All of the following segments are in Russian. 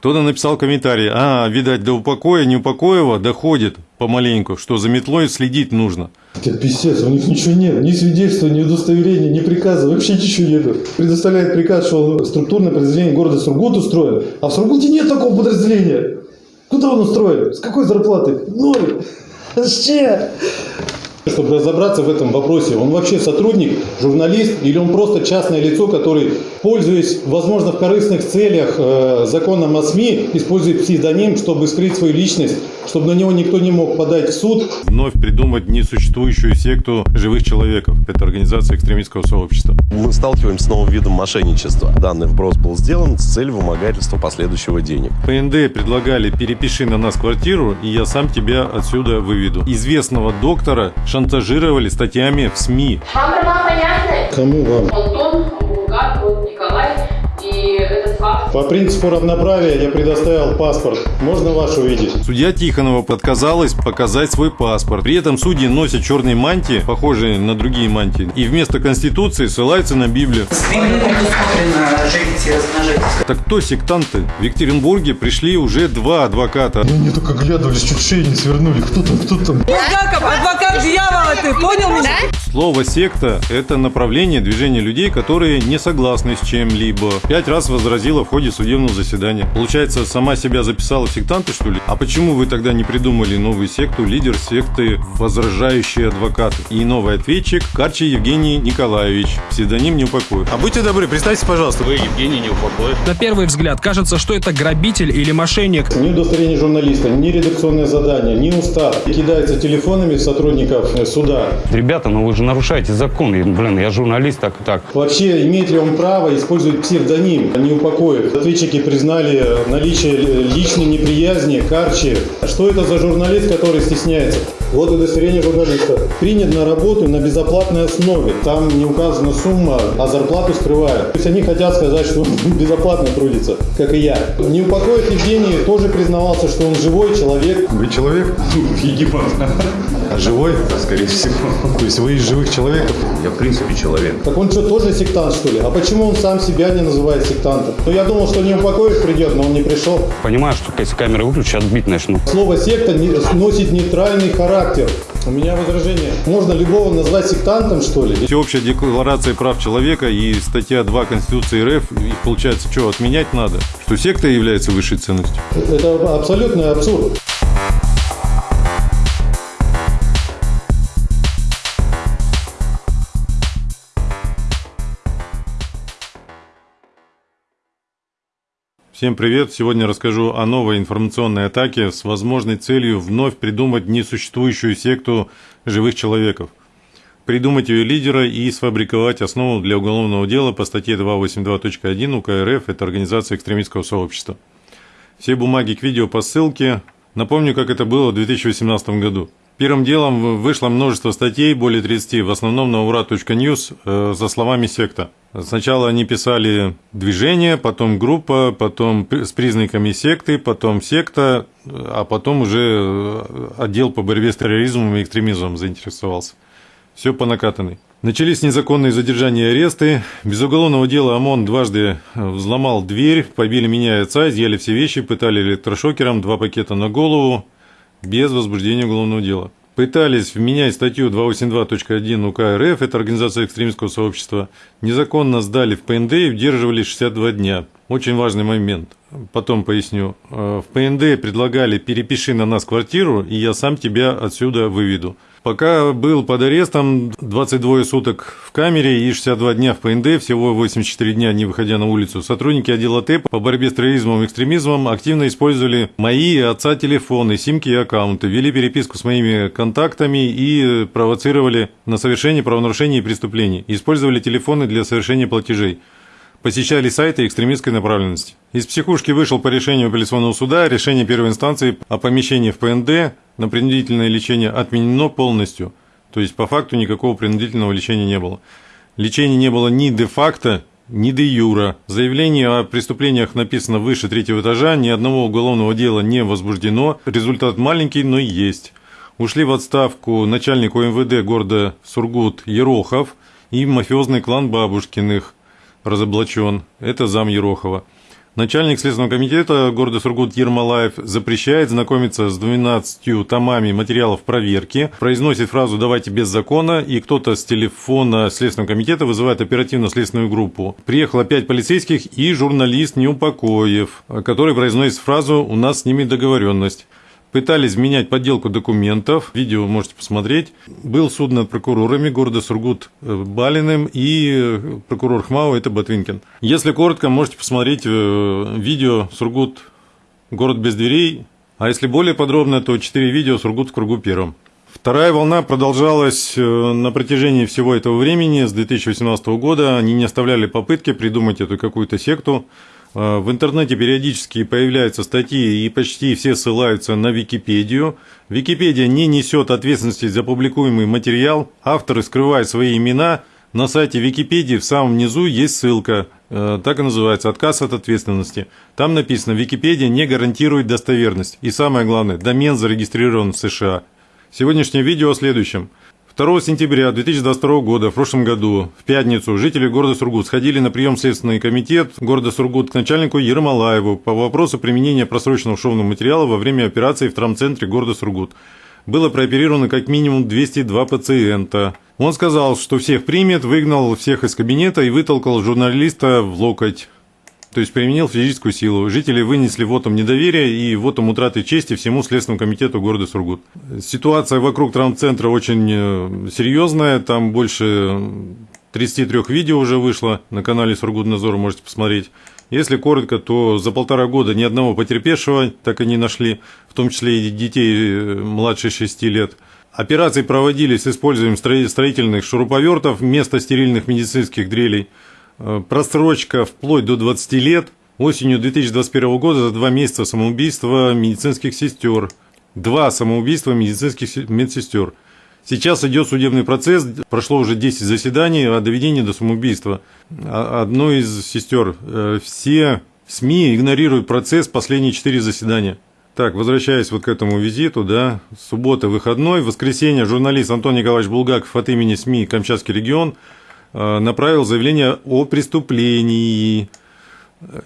Кто-то написал комментарий, а, видать, до упокоя Неупокоева доходит помаленьку, что за метлой следить нужно. Это писец, у них ничего нет, ни свидетельства, ни удостоверения, ни приказа, вообще ничего нет. Предоставляет приказ, что структурное подразделение города Сургут устроено, а в Сургуте нет такого подразделения. Куда он устроен? С какой зарплатой? Ноль. Чем? Чтобы разобраться в этом вопросе, он вообще сотрудник, журналист или он просто частное лицо, который, пользуясь, возможно, в корыстных целях э, законом о СМИ, использует псевдоним, чтобы скрыть свою личность, чтобы на него никто не мог подать в суд. Вновь придумать несуществующую секту живых человеков. Это организация экстремистского сообщества. Мы сталкиваемся с новым видом мошенничества. Данный вброс был сделан с целью вымогательства последующего денег. ПНД предлагали «перепиши на нас квартиру, и я сам тебя отсюда выведу». Известного доктора шантажировали статьями в СМИ. Вам? Кому вам? Антон, По принципу равноправия я предоставил паспорт. Можно ваш увидеть? Судья Тихонова отказалась показать свой паспорт. При этом судьи носят черные мантии, похожие на другие мантии, и вместо Конституции ссылаются на Библию. Так кто сектанты? В Екатеринбурге пришли уже два адвоката. Они только глядывались, чуть шею не свернули. Кто там, кто там? Булгаков, адвокат дьявола, ты понял меня? Слово «секта» – это направление движения людей, которые не согласны с чем-либо. Пять раз возразила в ходе судебного заседания. Получается, сама себя записала в сектанты, что ли? А почему вы тогда не придумали новую секту, лидер секты «Возражающие адвокаты»? И новый ответчик – Карчи Евгений Николаевич, псевдоним «Неупокоев». А будьте добры, представьте, пожалуйста. Вы Евгений Неупокоев. На первый взгляд кажется, что это грабитель или мошенник. Ни удостоверение журналиста, ни редакционное задание, ни устав. Кидаются телефонами сотрудников э, суда. Ребята, ну вы же нарушаете закон. Блин, я журналист, так и так. Вообще, имеет ли он право использовать псевдоним, а не упокоив? Ответчики признали наличие личной неприязни, карчи. Что это за журналист, который стесняется? Вот удостоверение журналиста. Принят на работу на безоплатной основе. Там не указана сумма, а зарплату скрывают. То есть они хотят сказать, что он безоплатно трудится, как и я. Не упокоив Евгений тоже признавался, что он живой человек. Вы человек? Египет. Живой? Скорее всего. То есть вы из живых человеков? Я в принципе человек. Так он что, тоже сектант, что ли? А почему он сам себя не называет сектантом? Ну, я думал, что не упокоив придет, но он не пришел. Понимаю, что если камеры выключу, отбить начну. Слово «секта» не- носит нейтральный характер. У меня возражение. Можно любого назвать сектантом, что ли? Всеобщая декларация прав человека и статья 2 Конституции РФ, их получается что, отменять надо? Что секта является высшей ценностью? Это абсолютный абсурд. Всем привет! Сегодня расскажу о новой информационной атаке с возможной целью вновь придумать несуществующую секту живых человеков. Придумать ее лидера и сфабриковать основу для уголовного дела по статье 282.1 УК РФ – это организация экстремистского сообщества. Все бумаги к видео по ссылке. Напомню, как это было в 2018 году. Первым делом вышло множество статей, более 30, в основном на ура.ньюс, э, за словами секта. Сначала они писали движение, потом группа, потом с признаками секты, потом секта, а потом уже э, отдел по борьбе с терроризмом и экстремизмом заинтересовался. Все по накатанной. Начались незаконные задержания и аресты. Без уголовного дела ОМОН дважды взломал дверь, побили меня и отца, изъяли все вещи, пытали электрошокером, два пакета на голову, без возбуждения уголовного дела. Пытались вменять статью 282.1 УК РФ, это организация экстремистского сообщества, незаконно сдали в ПНД и удерживали 62 дня. Очень важный момент. Потом поясню. Э, В ПНД предлагали «перепиши на нас квартиру, и я сам тебя отсюда выведу». Пока был под арестом 22 суток в камере и 62 дня в ПНД, всего 84 дня не выходя на улицу, сотрудники отдела ТЭП по борьбе с терроризмом и экстремизмом активно использовали мои и отца телефоны, симки и аккаунты, вели переписку с моими контактами и провоцировали на совершение правонарушений и преступлений. Использовали телефоны для совершения платежей посещали сайты экстремистской направленности. Из психушки вышел по решению апелляционного суда решение первой инстанции о помещении в ПНД на принудительное лечение отменено полностью. То есть по факту никакого принудительного лечения не было. Лечения не было ни де-факто, ни де юра. Заявление о преступлениях написано выше третьего этажа, ни одного уголовного дела не возбуждено. Результат маленький, но есть. Ушли в отставку начальник УМВД города Сургут Ерохов и мафиозный клан Бабушкиных разоблачен. Это зам Ерохова. Начальник Следственного комитета города Сургут Ермолаев запрещает знакомиться с 12 томами материалов проверки, произносит фразу «давайте без закона», и кто-то с телефона Следственного комитета вызывает оперативно-следственную группу. Приехало пять полицейских и журналист Неупокоев, который произносит фразу «у нас с ними договоренность». Пытались менять подделку документов. Видео можете посмотреть. Был суд над прокурорами города Сургут э, Балиным и э, прокурор ХМАО это Ботвинкин. Если коротко, можете посмотреть э, видео Сургут город без дверей. А если более подробно, то 4 видео Сургут в кругу первом. Вторая волна продолжалась на протяжении всего этого времени, с 2018 года. Они не оставляли попытки придумать эту какую-то секту. А, в интернете периодически появляются статьи, и почти все ссылаются на Википедию. Википедия не несет ответственности за публикуемый материал. Авторы скрывают свои имена. На сайте Википедии в самом низу есть ссылка, э, так и называется «Отказ от ответственности». Там написано «Википедия не гарантирует достоверность». И самое главное, домен зарегистрирован в США. Сегодняшнее видео о следующем – 2 сентября 2022 года, в прошлом году, в пятницу, жители города Сургут сходили на прием в Следственный комитет города Сургут к начальнику Ермолаеву по вопросу применения просроченного шовного материала во время операции в травмцентре города Сургут. Было прооперировано как минимум 202 пациента. Он сказал, что всех примет, выгнал всех из кабинета и вытолкал журналиста в локоть то есть применил физическую силу. Жители вынесли вотом недоверия и вотом утраты чести всему Следственному комитету города Сургут. Ситуация вокруг травмцентра очень э, серьезная, там больше 33 видео уже вышло на канале Сургут Назор, можете посмотреть. Если коротко, то за полтора года ни одного потерпевшего так и не нашли, в том числе и детей э, младше 6 лет. Операции проводились с использованием строительных шуруповертов вместо стерильных медицинских дрелей – просрочка вплоть до 20 лет. Осенью 2021 года за два месяца самоубийства медицинских сестер. Два самоубийства медицинских медсестер. Сейчас идет судебный процесс, прошло уже 10 заседаний о доведении до самоубийства. А, одной из сестер. Э, все СМИ игнорируют процесс, последние 4 заседания. Так, возвращаясь вот к этому визиту, да, суббота, выходной, воскресенье, журналист Антон Николаевич Булгаков от имени СМИ «Камчатский регион» Э, направил заявление о преступлении.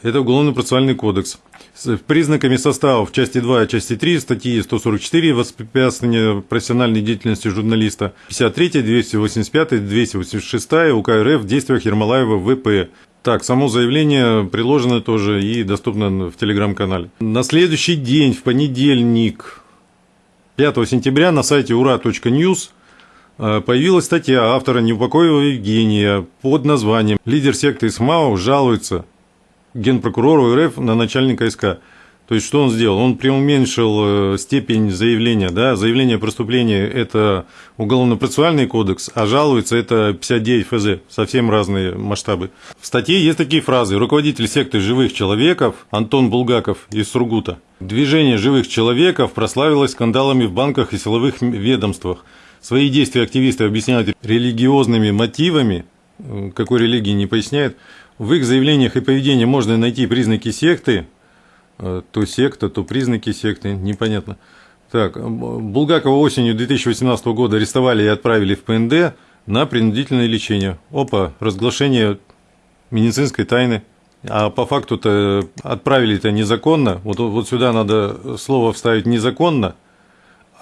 Это Уголовно-процессуальный кодекс. С признаками состава в части 2 и части 3 статьи 144 «Воспрепятствование профессиональной деятельности журналиста», 53, 285, 286 УК РФ действиях Ермолаева ВП. Так, само заявление приложено тоже и доступно в телеграм-канале. На следующий день, в понедельник, 5 сентября, на сайте ура.ньюс Э, появилась статья автора Неупокоева Евгения под названием «Лидер секты СМАО жалуется генпрокурору РФ на начальника СК». То есть, что он сделал? Он преуменьшил э, степень заявления. Да? Заявление о преступлении – это уголовно-процессуальный кодекс, а жалуется – это 59 ФЗ. Совсем разные масштабы. В статье есть такие фразы. Руководитель секты живых человеков Антон Булгаков из Сургута. Движение живых человеков прославилось скандалами в банках и силовых ведомствах – Свои действия активисты объясняют религиозными мотивами, э, какой религии не поясняет. В их заявлениях и поведении можно найти признаки секты, э, то секта, то признаки секты, непонятно. Так, Булгакова осенью 2018 года арестовали и отправили в ПНД на принудительное лечение. Опа, разглашение медицинской тайны. А по факту-то отправили-то незаконно. Вот, вот сюда надо слово вставить незаконно,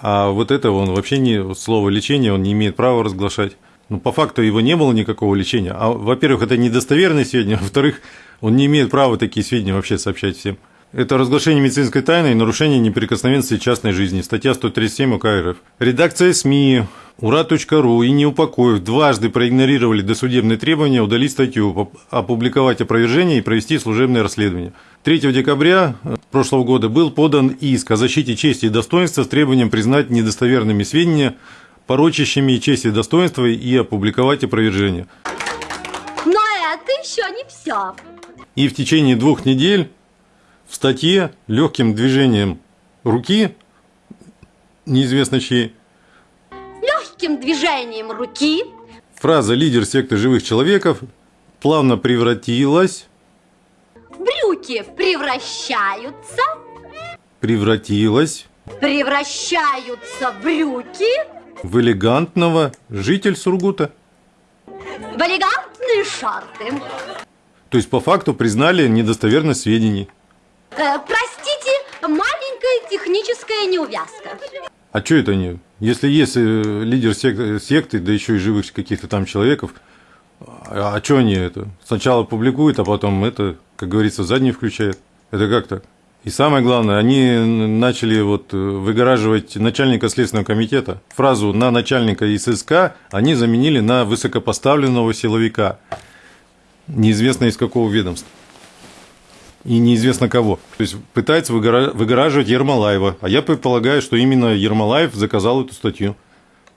а вот это он вообще не слово лечение, он не имеет права разглашать. Ну, по факту его не было никакого лечения. А, во-первых, это недостоверные сведения, во-вторых, он не имеет права такие сведения вообще сообщать всем. Это разглашение медицинской тайны и нарушение неприкосновенности частной жизни. Статья 137 УК РФ. Редакция СМИ Ура.ру и Неупокоев дважды проигнорировали досудебные требования удалить статью, опубликовать опровержение и провести служебное расследование. 3 декабря э, прошлого года был подан иск о защите чести и достоинства с требованием признать недостоверными сведения, порочащими честь и достоинство и опубликовать опровержение. Но это еще не все. И в течение двух недель в статье легким движением руки, неизвестно чьей, легким движением руки. Фраза «лидер секты живых человеков» плавно превратилась... Брюки превращаются... Превратилась... Превращаются брюки... В элегантного житель Сургута. В элегантные шарты. То есть по факту признали недостоверность сведений. Э, простите, маленькая техническая неувязка. А что это они? Если есть э, лидер сек- секты, да еще и живых каких-то там человеков, а, а что они это? Сначала публикуют, а потом это, как говорится, задний включают. Это как так? И самое главное, они начали вот э, выгораживать начальника Следственного комитета. Фразу «на начальника ИССК» они заменили на высокопоставленного силовика. Неизвестно из какого ведомства. И неизвестно кого. То есть пытается выгора- выгораживать Ермолаева. А я предполагаю, что именно Ермолаев заказал эту статью.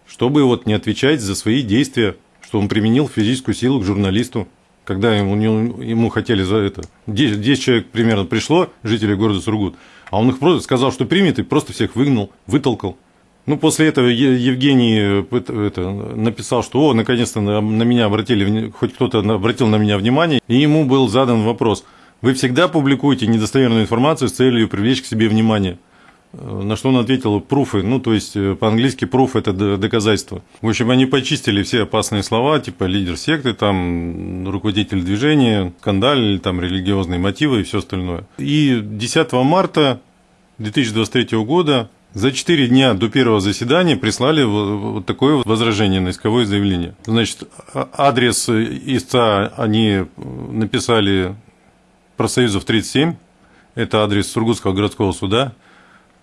Чтобы вот не отвечать за свои действия, что он применил физическую силу к журналисту когда ему, ему хотели за это. 10, 10 человек примерно пришло, жителей города Сургут, а он их просто сказал, что примет, и просто всех выгнал, вытолкал. Ну, после этого Евгений э, это, написал, что, о, наконец-то на, на меня обратили, хоть кто-то обратил на меня внимание, и ему был задан вопрос. Вы всегда публикуете недостоверную информацию с целью привлечь к себе внимание. На что он ответил пруфы, ну, то есть э, по-английски пруф – это доказательство. В общем, они почистили все опасные слова, типа лидер секты, там, руководитель движения, скандаль, там, религиозные мотивы и все остальное. И 10 марта 2023 года за 4 дня до первого заседания прислали вот такое возражение на исковое заявление. Значит, а, адрес истца они написали профсоюзов 37, это адрес Сургутского городского суда –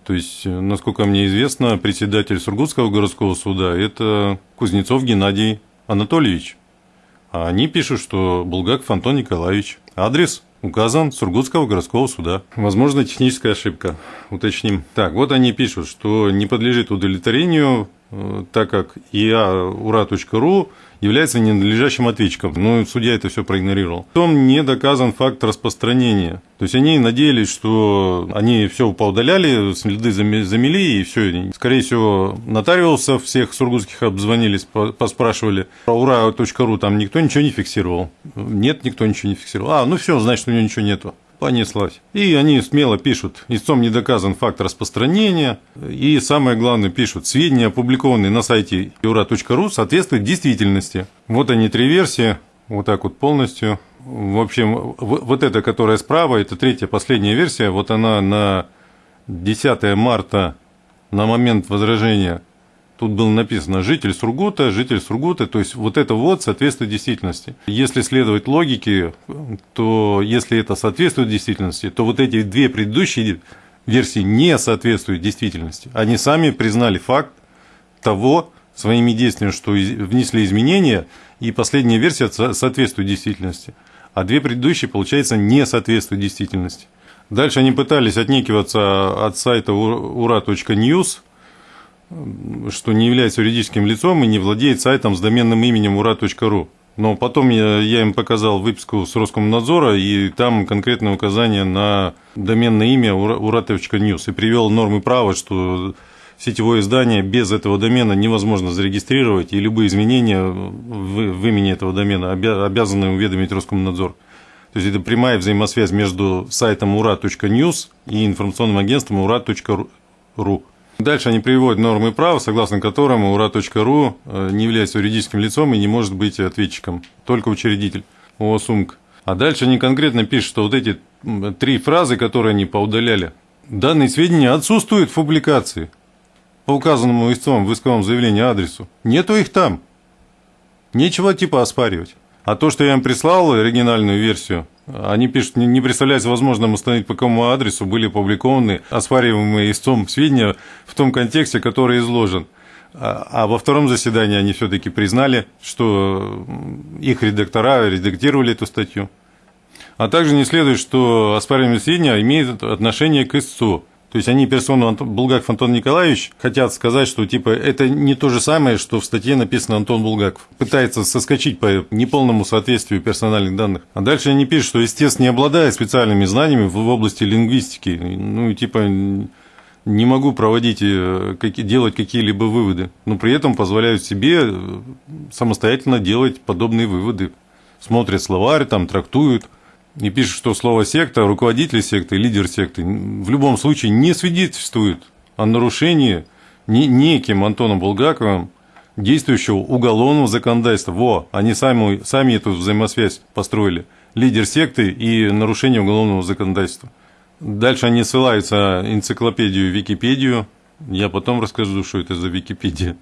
то есть, э, насколько мне известно, председатель Сургутского городского суда – это Кузнецов Геннадий Анатольевич. А они пишут, что Булгаков Антон Николаевич. Адрес указан Сургутского городского суда. Возможно, техническая ошибка. Уточним. Так, вот они пишут, что не подлежит удовлетворению, э, так как iaura.ru является ненадлежащим ответчиком. Ну, судья это все проигнорировал. Потом не доказан факт распространения. То есть они надеялись, что они все поудаляли, следы замели и все. Скорее всего, нотариусов всех сургутских обзвонились, поспрашивали. Про ура.ру там никто ничего не фиксировал. Нет, никто ничего не фиксировал. А, ну все, значит, у него ничего нету понеслась. И они смело пишут, истцом не доказан факт распространения, и самое главное пишут, сведения, опубликованные на сайте юра.ру, соответствуют действительности. Вот они три версии, вот так вот полностью. В общем, вот эта, которая справа, это третья, последняя версия, вот она на 10 марта, на момент возражения Тут было написано «житель Сургута», «житель Сургута», то есть вот это вот соответствует действительности. Если следовать логике, то если это соответствует действительности, то вот эти две предыдущие версии не соответствуют действительности. Они сами признали факт того своими действиями, что внесли изменения, и последняя версия соответствует действительности. А две предыдущие, получается, не соответствуют действительности. Дальше они пытались отнекиваться от сайта ura.news, что не является юридическим лицом и не владеет сайтом с доменным именем ура.ру. Но потом я, я им показал выписку с Роскомнадзора, и там конкретное указание на доменное имя ура.news. И привел нормы права, что сетевое издание без этого домена невозможно зарегистрировать, и любые изменения в, в имени этого домена обязаны уведомить Роскомнадзор. То есть это прямая взаимосвязь между сайтом ура.news и информационным агентством ура.ру. Дальше они приводят нормы права, согласно которым ура.ру э, не является юридическим лицом и не может быть ответчиком, только учредитель ООСУМК. А дальше они конкретно пишут, что вот эти три фразы, которые они поудаляли, данные сведения отсутствуют в публикации по указанному истцом в исковом заявлении адресу. Нету их там. Нечего типа оспаривать. А то, что я им прислал оригинальную версию, они пишут, не представляется возможным установить, по какому адресу были опубликованы оспариваемые истцом сведения в том контексте, который изложен. А, а во втором заседании они все-таки признали, что их редактора редактировали эту статью. А также не следует, что оспариваемые сведения имеют отношение к истцу. То есть они персону Антон, Булгаков Антон Николаевич хотят сказать, что типа это не то же самое, что в статье написано Антон Булгаков. Пытается соскочить по неполному соответствию персональных данных. А дальше они пишут, что истец не обладает специальными знаниями в области лингвистики. Ну, типа не могу проводить, э, делать какие-либо выводы, но при этом позволяют себе э, самостоятельно делать подобные выводы. Смотрят словарь, там трактуют – и пишет, что слово секта, руководитель секты, лидер секты в любом случае не свидетельствует о нарушении неким Антоном Булгаковым действующего уголовного законодательства. Во, они сами, сами эту взаимосвязь построили. лидер секты и нарушение уголовного законодательства. Дальше они ссылаются энциклопедию Википедию. Я потом расскажу, что это за Википедия.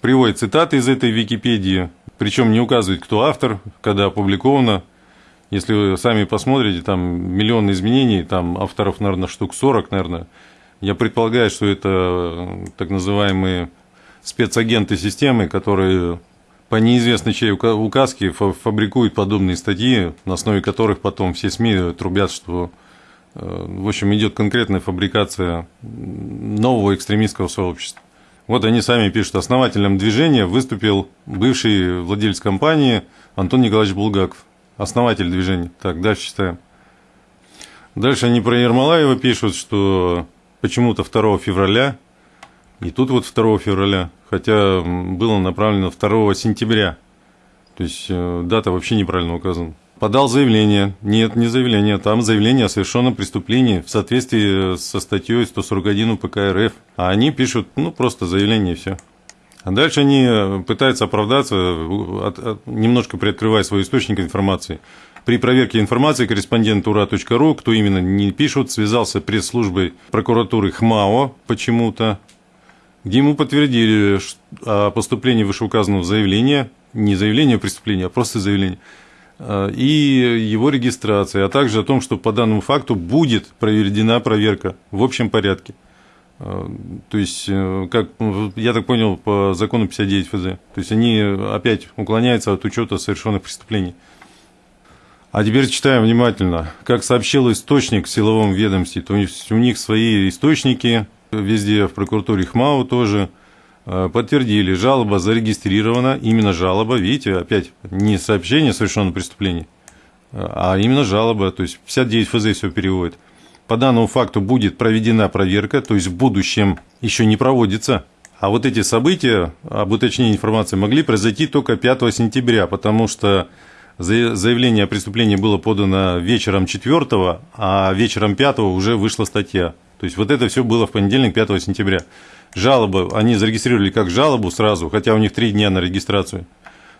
Приводит цитаты из этой Википедии, причем не указывает, кто автор, когда опубликовано. Если вы сами посмотрите, там миллион изменений, там авторов, наверное, штук 40, наверное. Я предполагаю, что это так называемые спецагенты системы, которые по неизвестной чьей указке фабрикуют подобные статьи, на основе которых потом все СМИ трубят, что э, в общем, идет конкретная фабрикация нового экстремистского сообщества. Вот они сами пишут, основателем движения выступил бывший владелец компании Антон Николаевич Булгаков, основатель движения. Так, дальше читаем. Дальше они про Ермолаева пишут, что почему-то 2 февраля, и тут вот 2 февраля, хотя было направлено 2 сентября. То есть э, дата вообще неправильно указана. Подал заявление. Нет, не заявление. Там заявление о совершенном преступлении в соответствии со статьей 141 УПК РФ. А они пишут, ну, просто заявление и все. А дальше они э, пытаются оправдаться, немножко приоткрывая свой источник информации. При проверке информации корреспондент ура.ру, кто именно не пишут, связался пресс-службой прокуратуры ХМАО почему-то, где ему подтвердили о поступлении вышеуказанного заявления, не заявления о преступлении, а просто заявление, э, и его регистрации, а также о том, что по данному факту будет проведена проверка в общем порядке. Э, то есть, э, как я так понял, по закону 59 ФЗ. То есть, они опять уклоняются от учета совершенных преступлений. А теперь читаем внимательно. Как сообщил источник в силовом ведомстве, то есть у них свои источники, везде в прокуратуре ХМАУ тоже э, подтвердили, жалоба зарегистрирована, именно жалоба, видите, опять не сообщение о совершенном преступлении, а именно жалоба, то есть 59 ФЗ все переводит. По данному факту будет проведена проверка, то есть в будущем еще не проводится. А вот эти события об уточнении информации могли произойти только 5 сентября, потому что заявление о преступлении было подано вечером 4, а вечером 5 уже вышла статья. То есть вот это все было в понедельник, 5 сентября. Жалобы, они зарегистрировали как жалобу сразу, хотя у них три дня на регистрацию.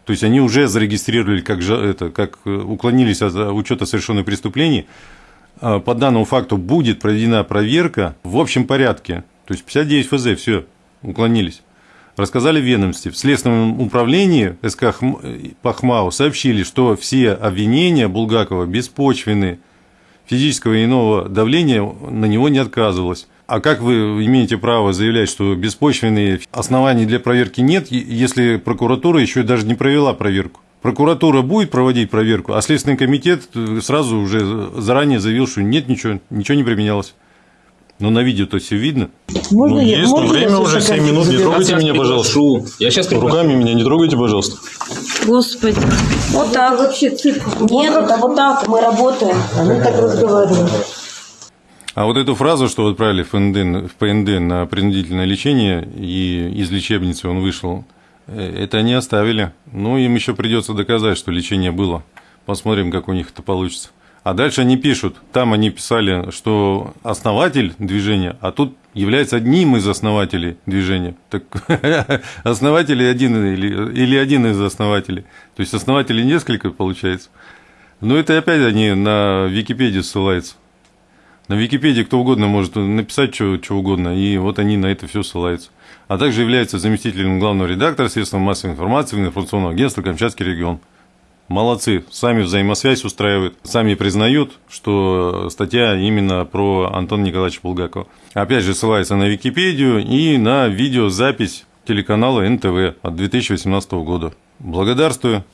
То есть они уже зарегистрировали, как, это, как э, уклонились от учета совершенных преступлений. А, по данному факту будет проведена проверка в общем порядке. То есть 59 ФЗ, все, уклонились. Рассказали ведомстве. В Следственном управлении СК Пахмау сообщили, что все обвинения Булгакова беспочвенны физического и иного давления на него не отказывалось. А как вы имеете право заявлять, что беспочвенные оснований для проверки нет, если прокуратура еще даже не провела проверку? Прокуратура будет проводить проверку, а Следственный комитет сразу уже заранее заявил, что нет, ничего, ничего не применялось. Но на видео-то все видно. Можно ну, я, есть, можно время уже 7 минут, не трогайте меня, пожалуйста. Я сейчас Руками меня не трогайте, пожалуйста. Господи. Вот так. Вообще цирк. Нет, это вот так, мы работаем. Они так разговаривают. А вот эту фразу, что отправили в ПНД, в ПНД на принудительное лечение, и из лечебницы он вышел, э, это они оставили. Ну, им еще придется доказать, что лечение было. Посмотрим, как у них это получится. А дальше они пишут, там они писали, что основатель движения, а тут является одним из основателей движения. Так основатель один или, или один из основателей. То есть основателей несколько получается. Но это опять они на Википедию ссылаются. На Википедии кто угодно может написать что, что угодно, и вот они на это все ссылаются. А также является заместителем главного редактора средств массовой информации информационного агентства «Камчатский регион». Молодцы, сами взаимосвязь устраивают, сами признают, что статья именно про Антона Николаевича Булгакова. Опять же, ссылается на Википедию и на видеозапись телеканала НТВ от 2018 года. Благодарствую.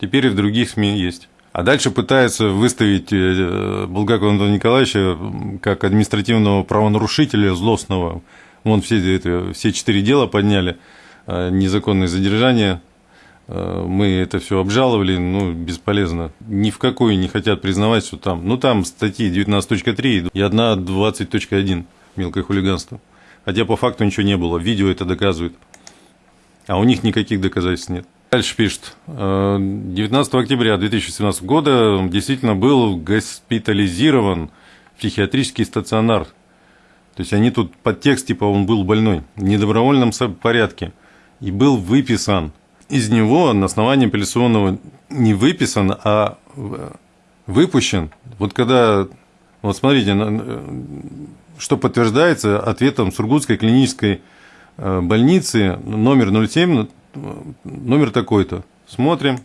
Теперь и в других СМИ есть. А дальше пытается выставить э, Булгакова Антона Николаевича как административного правонарушителя злостного. Вон все, это, все четыре дела подняли, э, незаконное задержание Э, мы это все обжаловали, ну, бесполезно. Ни в какой не хотят признавать, что там. Ну, там статьи 19.3 и одна 20.1 мелкое хулиганство. Хотя по факту ничего не было. Видео это доказывает. А у них никаких доказательств нет. Дальше пишет. 19 э, октября 2017 года действительно был госпитализирован психиатрический стационар. То есть они тут под текст, типа он был больной, в недобровольном порядке. И был выписан из него на основании апелляционного не выписан, а выпущен, вот когда, вот смотрите, что подтверждается ответом Сургутской клинической э, больницы номер 07, номер такой-то. Смотрим.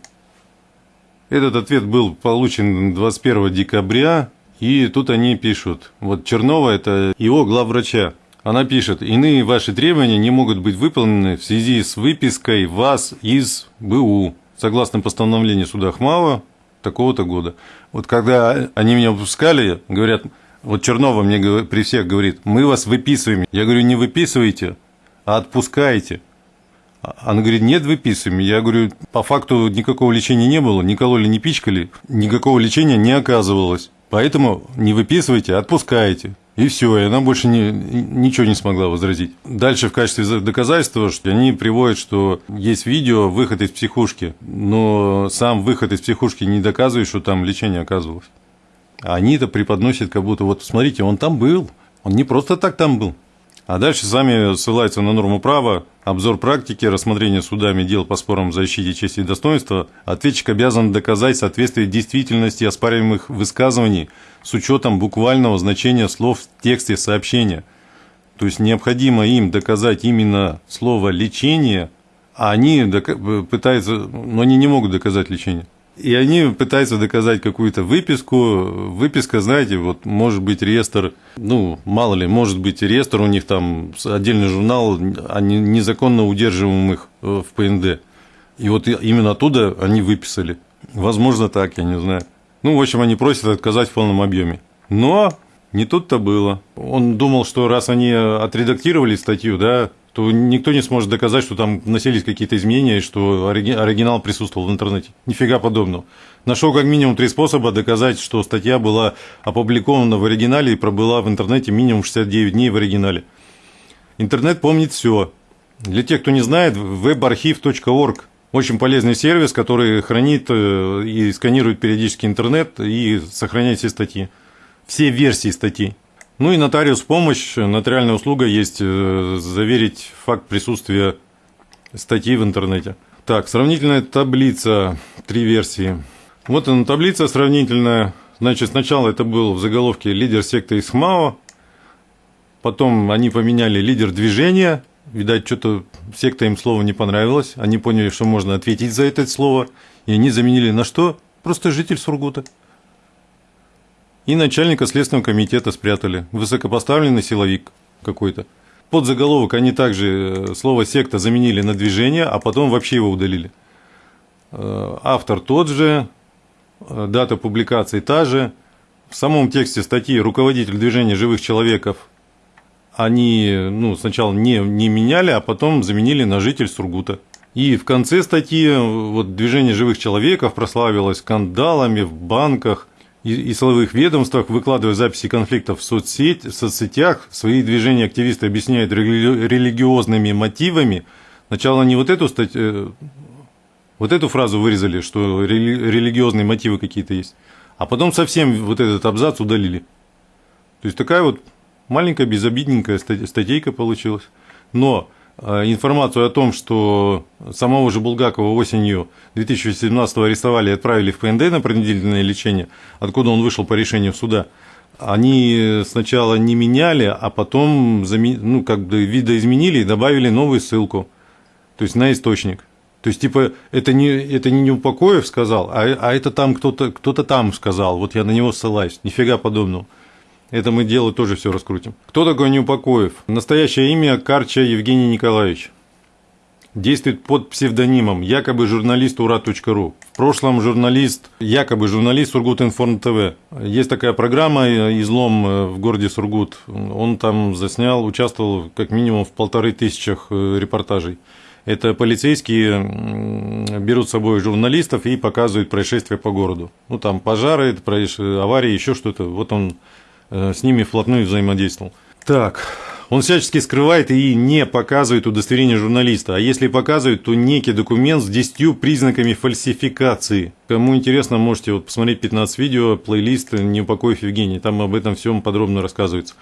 Этот ответ был получен 21 декабря, и тут они пишут. Вот Чернова – это его главврача. Она пишет, иные ваши требования не могут быть выполнены в связи с выпиской вас из БУ, согласно постановлению суда Хмава такого-то года. Вот когда они меня выпускали, говорят, вот Чернова мне при всех говорит, мы вас выписываем. Я говорю, не выписывайте, а отпускайте. Она говорит, нет, выписываем. Я говорю, по факту никакого лечения не было, не кололи, не пичкали, никакого лечения не оказывалось. Поэтому не выписывайте, а отпускайте. И все, и она больше не, ничего не смогла возразить. Дальше в качестве доказательства что они приводят, что есть видео выход из психушки, но сам выход из психушки не доказывает, что там лечение оказывалось. А они это преподносят, как будто вот смотрите, он там был, он не просто так там был. А дальше сами ссылаются на норму права, обзор практики, рассмотрение судами дел по спорам о защите чести и достоинства. Ответчик обязан доказать соответствие действительности оспариваемых высказываний с учетом буквального значения слов в тексте сообщения. То есть необходимо им доказать именно слово «лечение», а они пытаются, но они не могут доказать лечение. И они пытаются доказать какую-то выписку. Выписка, знаете, вот может быть реестр, ну, мало ли, может быть реестр у них там, отдельный журнал о незаконно удерживаемых э, в ПНД. И вот именно оттуда они выписали. Возможно, так, я не знаю. Ну, в общем, они просят отказать в полном объеме. Но не тут-то было. Он думал, что раз они отредактировали статью, да, то никто не сможет доказать, что там носились какие-то изменения, и что оригинал присутствовал в интернете. Нифига подобного. Нашел как минимум три способа доказать, что статья была опубликована в оригинале и пробыла в интернете минимум 69 дней в оригинале. Интернет помнит все. Для тех, кто не знает, webarchive.org очень полезный сервис, который хранит э, и сканирует периодически интернет и сохраняет все статьи. Все версии статей. Ну и нотариус помощь, нотариальная услуга есть э, заверить факт присутствия статьи в интернете. Так, сравнительная таблица, три версии. Вот она таблица сравнительная. Значит, сначала это был в заголовке лидер секты Исхмао, потом они поменяли лидер движения, видать, что-то секта им слово не понравилось, они поняли, что можно ответить за это слово, и они заменили на что? Просто житель Сургута. И начальника Следственного комитета спрятали. Высокопоставленный силовик какой-то. Под заголовок они также э, слово «секта» заменили на «движение», а потом вообще его удалили. Э, автор тот же, э, дата публикации та же. В самом тексте статьи руководитель движения живых человеков они ну, сначала не, не меняли, а потом заменили на житель Сургута. И в конце статьи вот, движение живых человеков прославилось скандалами в банках, и, и силовых ведомствах, выкладывая записи конфликтов в, соцсеть, в соцсетях, свои движения активисты объясняют рели, религиозными мотивами. Сначала они вот эту статью, вот эту фразу вырезали, что рели, религиозные мотивы какие-то есть, а потом совсем вот этот абзац удалили. То есть такая вот маленькая безобидненькая статейка получилась. Но Э, информацию о том, что самого же Булгакова осенью 2017 арестовали и отправили в ПНД на принудительное лечение, откуда он вышел по решению суда, они сначала не меняли, а потом ну, как бы видоизменили и добавили новую ссылку, то есть на источник. То есть, типа, это не, это не Неупокоев сказал, а, а это там кто-то кто там сказал, вот я на него ссылаюсь, нифига подобного. Это мы дело тоже все раскрутим. Кто такой Неупокоев? Настоящее имя Карча Евгений Николаевич. Действует под псевдонимом, якобы журналист ура.ру. В прошлом журналист, якобы журналист Сургут-Информ ТВ. Есть такая программа «Излом» в городе Сургут. Он там заснял, участвовал как минимум в полторы тысячах э, репортажей. Это полицейские берут с собой журналистов и показывают происшествия по городу. Ну, там пожары, аварии, еще что-то. Вот он Э, с ними вплотную взаимодействовал. Так, он всячески скрывает и не показывает удостоверение журналиста, а если показывает, то некий документ с 10 признаками фальсификации. Кому интересно, можете вот посмотреть 15 видео, плейлист «Неупокоив Евгений», там об этом всем подробно рассказывается.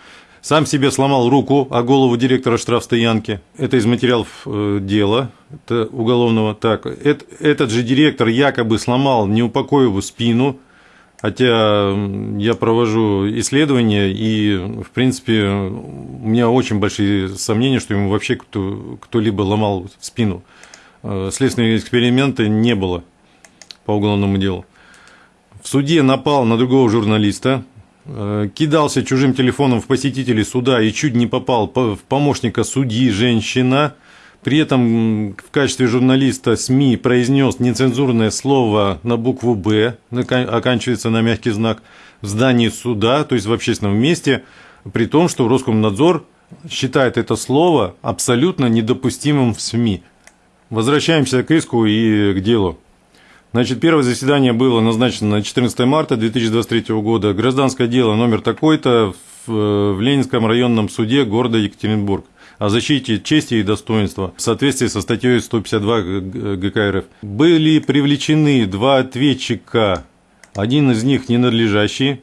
Сам себе сломал руку о голову директора штрафстоянки. Это из материалов э, дела это уголовного. Так, это, этот же директор якобы сломал Неупокоеву спину, хотя я провожу исследования, и, в принципе, у меня очень большие сомнения, что ему вообще кто, кто-либо ломал спину. Э, следственные эксперименты не было по уголовному делу. В суде напал на другого журналиста, Э, кидался чужим телефоном в посетителей суда и чуть не попал в помощника судьи женщина. При этом в качестве журналиста СМИ произнес нецензурное слово на букву «Б», оканчивается на мягкий знак, в здании суда, то есть в общественном месте, при том, что Роскомнадзор считает это слово абсолютно недопустимым в СМИ. Возвращаемся к иску и к делу. Значит, первое заседание было назначено на 14 марта 2023 года. Гражданское дело номер такой-то в, в Ленинском районном суде города Екатеринбург о защите чести и достоинства в соответствии со статьей 152 ГК РФ. Были привлечены два ответчика, один из них ненадлежащий,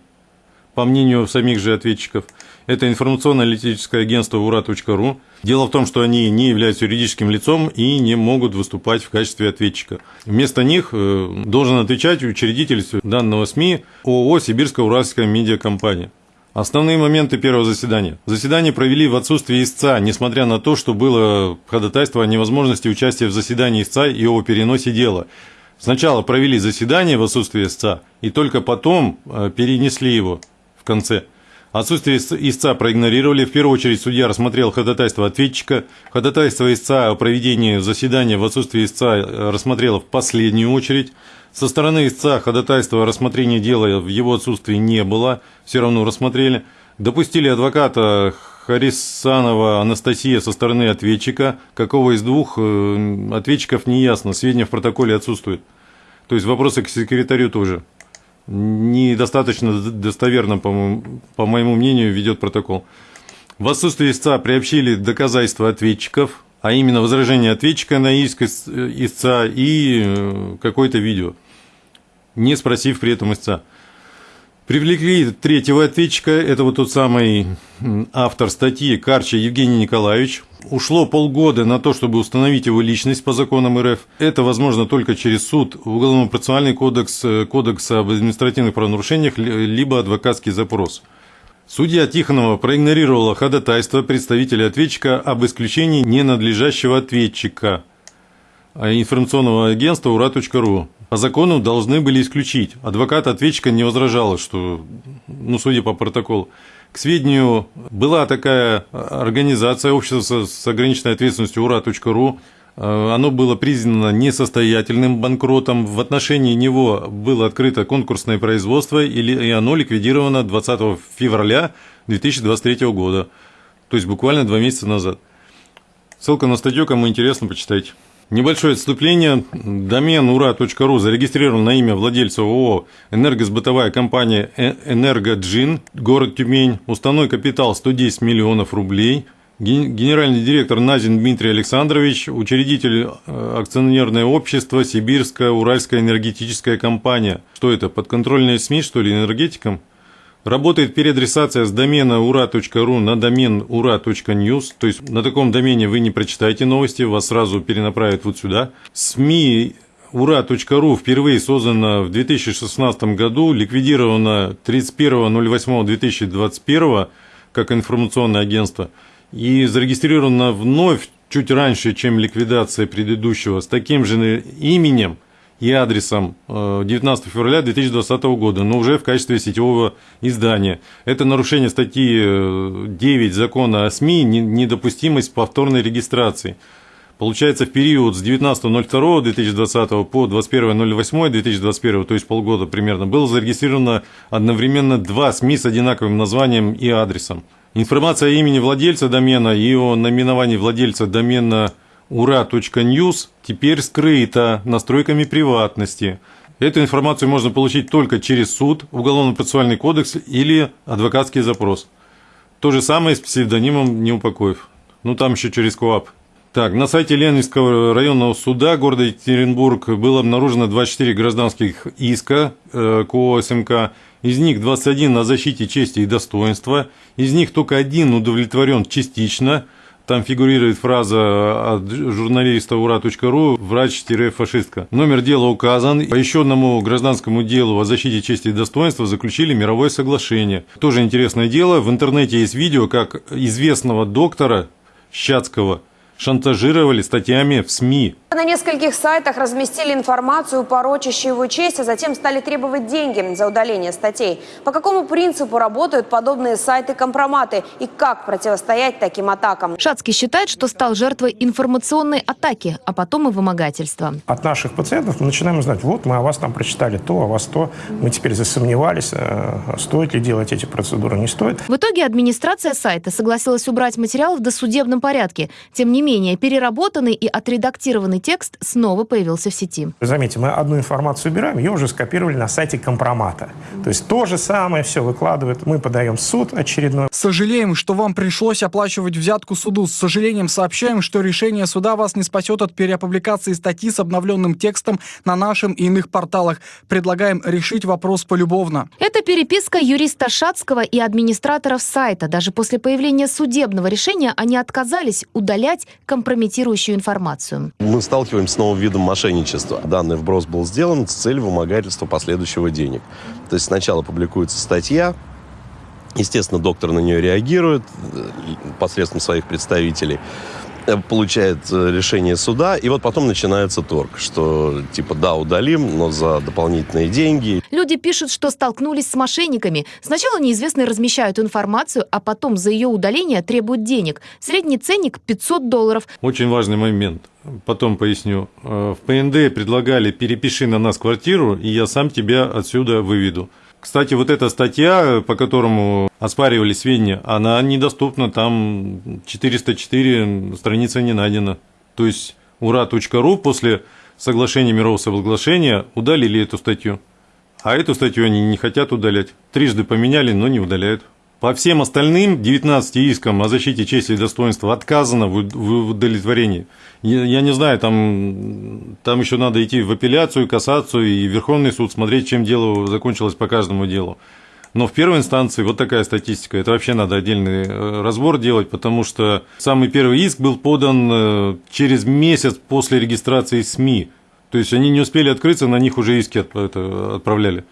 по мнению самих же ответчиков. Это информационно-аналитическое агентство ура.ру. Дело в том, что они не являются юридическим лицом и не могут выступать в качестве ответчика. Вместо них э, должен отвечать учредитель данного СМИ ООО «Сибирская уральская медиакомпания». Основные моменты первого заседания. Заседание провели в отсутствии истца, несмотря на то, что было ходатайство о невозможности участия в заседании истца и о переносе дела. Сначала провели заседание в отсутствии истца, и только потом э, перенесли его в конце. Отсутствие истца проигнорировали. В первую очередь судья рассмотрел ходатайство ответчика. Ходатайство истца о проведении заседания в отсутствии истца э, рассмотрела в последнюю очередь. Со стороны истца ходатайства о рассмотрении дела в его отсутствии не было, все равно рассмотрели. Допустили адвоката Харисанова Анастасия со стороны ответчика. Какого из двух э, ответчиков не ясно, сведения в протоколе отсутствуют. То есть вопросы к секретарю тоже недостаточно достоверно, по моему, по моему мнению, ведет протокол. В отсутствие истца приобщили доказательства ответчиков, а именно возражение ответчика на иск истца и э, какое-то видео, не спросив при этом истца. Привлекли третьего ответчика, это вот тот самый автор статьи Карча Евгений Николаевич. Ушло полгода на то, чтобы установить его личность по законам РФ. Это возможно только через суд, уголовно-процессуальный кодекс, э, кодекс об административных правонарушениях, либо адвокатский запрос. Судья Тихонова проигнорировала ходатайство представителя ответчика об исключении ненадлежащего ответчика а информационного агентства ура.ру по закону должны были исключить. Адвокат ответчика не возражал, что, ну, судя по протоколу. К сведению, была такая организация общества с ограниченной ответственностью ура.ру. Э, оно было признано несостоятельным банкротом. В отношении него было открыто конкурсное производство, и оно ликвидировано 20 февраля 2023 года. То есть буквально два месяца назад. Ссылка на статью, кому интересно, почитайте. Небольшое отступление. Домен ура.ру зарегистрирован на имя владельца ООО «Энергосбытовая компания «Энергоджин», город Тюмень. Уставной капитал 110 миллионов рублей. Генеральный директор Назин Дмитрий Александрович, учредитель э, акционерное общество «Сибирская Уральская энергетическая компания». Что это, подконтрольные СМИ, что ли, энергетикам? Работает переадресация с домена ура.ру на домен ура.news, то есть на таком домене вы не прочитаете новости, вас сразу перенаправят вот сюда. СМИ ура.ру впервые создана в 2016 году, ликвидирована 31.08.2021 как информационное агентство и зарегистрирована вновь чуть раньше, чем ликвидация предыдущего, с таким же именем – и адресом 19 э, февраля 2020 года, но уже в качестве сетевого издания. Это нарушение статьи 9 э, закона о СМИ, недопустимость повторной регистрации. Получается, в период с 19.02.2020 по 21.08.2021, то есть полгода примерно, было зарегистрировано одновременно два СМИ с одинаковым названием и адресом. Информация о имени владельца домена и о наименовании владельца домена – ура.news теперь скрыта настройками приватности. Эту информацию можно получить только через суд, Уголовно-процессуальный кодекс или адвокатский запрос. То же самое с псевдонимом Неупокоев. Ну, там еще через КОАП. Так, на сайте Ленинского районного суда города Екатеринбург было обнаружено 24 гражданских иска э, к ОСМК из них 21 на защите чести и достоинства, из них только один удовлетворен частично, там фигурирует фраза от журналиста ура.ру «Врач-фашистка». Номер дела указан. По еще одному гражданскому делу о защите чести и достоинства заключили мировое соглашение. Тоже интересное дело. В интернете есть видео, как известного доктора Щацкого – шантажировали статьями в СМИ. На нескольких сайтах разместили информацию, порочащую его честь, а затем стали требовать деньги за удаление статей. По какому принципу работают подобные сайты-компроматы и как противостоять таким атакам? Шацкий считает, что стал жертвой информационной атаки, а потом и вымогательства. От наших пациентов мы начинаем узнать, вот мы о вас там прочитали то, о вас то. Мы теперь засомневались, э, стоит ли делать эти процедуры, не стоит. В итоге администрация сайта согласилась убрать материал в досудебном порядке. Тем не менее, переработанный и отредактированный текст снова появился в сети. Заметьте, мы одну информацию убираем, ее уже скопировали на сайте компромата. То есть то же самое все выкладывают, мы подаем в суд очередной. Сожалеем, что вам пришлось оплачивать взятку суду. С сожалением сообщаем, что решение суда вас не спасет от переопубликации статьи с обновленным текстом на нашем и иных порталах. Предлагаем решить вопрос полюбовно. Это переписка юриста Шацкого и администраторов сайта. Даже после появления судебного решения они отказались удалять компрометирующую информацию. Мы сталкиваемся с новым видом мошенничества. Данный вброс был сделан с целью вымогательства последующего денег. То есть сначала публикуется статья, естественно, доктор на нее реагирует э, посредством своих представителей. Э, получает э, решение суда, и вот потом начинается торг, что типа да, удалим, но за дополнительные деньги. Люди пишут, что столкнулись с мошенниками. Сначала неизвестные размещают информацию, а потом за ее удаление требуют денег. Средний ценник 500 долларов. Очень важный момент. Потом поясню. Э, в ПНД предлагали «перепиши на нас квартиру, и я сам тебя отсюда выведу». Кстати, вот эта статья, по которому оспаривали сведения, она недоступна, там 404 страница не найдена. То есть ура.ру после соглашения мирового соглашения удалили эту статью. А эту статью они не хотят удалять. Трижды поменяли, но не удаляют. По всем остальным 19 искам о защите чести и достоинства отказано в удовлетворении. Я не знаю, там, там еще надо идти в апелляцию, кассацию и Верховный суд, смотреть, чем дело закончилось по каждому делу. Но в первой инстанции вот такая статистика. Это вообще надо отдельный э, разбор делать, потому что самый первый иск был подан э, через месяц после регистрации СМИ. То есть они не успели открыться, на них уже иски отправляли.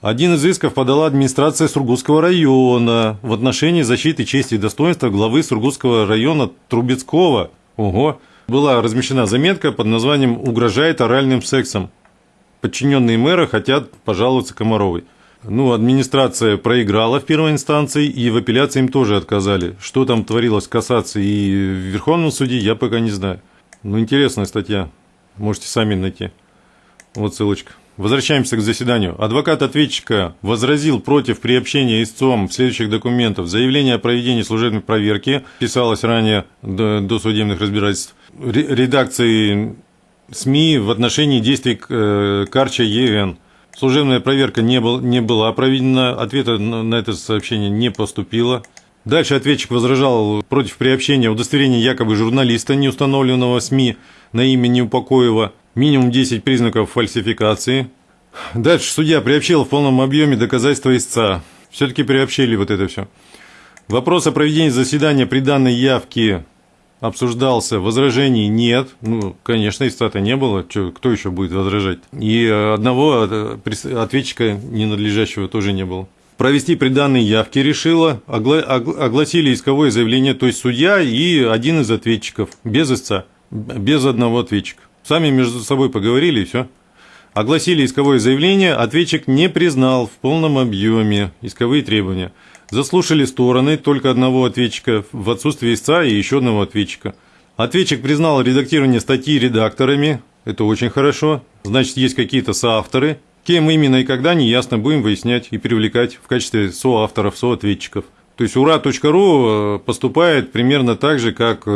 Один из исков подала администрация Сургутского района в отношении защиты чести и достоинства главы Сургутского района Трубецкого. Ого! Была размещена заметка под названием «Угрожает оральным сексом». Подчиненные мэра хотят пожаловаться Комаровой. Ну, администрация проиграла в первой инстанции, и в апелляции им тоже отказали. Что там творилось в кассации и в Верховном суде, я пока не знаю. Ну, интересная статья. Можете сами найти. Вот ссылочка. Возвращаемся к заседанию. Адвокат ответчика возразил против приобщения истцом в следующих документов. Заявление о проведении служебной проверки писалось ранее до, судебных разбирательств. Редакции СМИ в отношении действий э, Карча ЕН. Служебная проверка не, был, не была проведена, ответа на это сообщение не поступило. Дальше ответчик возражал против приобщения удостоверения якобы журналиста, не установленного СМИ на имя Неупокоева минимум 10 признаков фальсификации. Дальше судья приобщил в полном объеме доказательства истца. Все-таки приобщили вот это все. Вопрос о проведении заседания при данной явке обсуждался, возражений нет. Ну, конечно, истца-то не было, Че, кто еще будет возражать? И одного ответчика ненадлежащего тоже не было. Провести при данной явке решила, огла огласили исковое заявление, то есть судья и один из ответчиков, без истца, без одного ответчика. Сами между собой поговорили и все. Огласили исковое заявление, ответчик не признал в полном объеме исковые требования. Заслушали стороны только одного ответчика в отсутствие истца и еще одного ответчика. Ответчик признал редактирование статьи редакторами, это очень хорошо, значит есть какие-то соавторы. Кем именно и когда, неясно, будем выяснять и привлекать в качестве соавторов, соответчиков. То есть ура.ру э, поступает примерно так же, как э,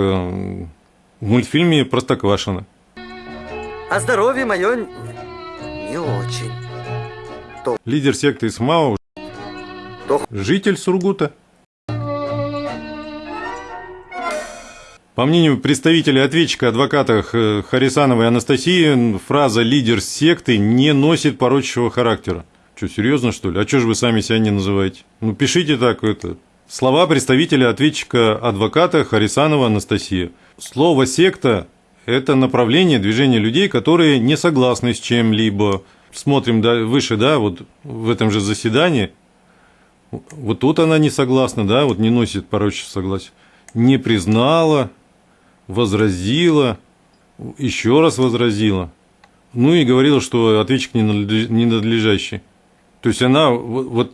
в мультфильме «Простоквашино». А здоровье мое не очень. То... Лидер секты СМАО, То... житель Сургута. По мнению представителя ответчика адвоката Харисановой Анастасии, фраза «лидер секты» не носит порочащего характера. Что, серьезно, что ли? А что же вы сами себя не называете? Ну, пишите так, это... Слова представителя ответчика адвоката Харисанова Анастасия. Слово «секта» – это направление движения людей, которые не согласны с чем-либо. Смотрим да, выше, да, вот в этом же заседании. Вот тут она не согласна, да, вот не носит порочного согласия. Не признала, возразила, еще раз возразила. Ну и говорила, что ответчик ненадлежащий. То есть она, вот,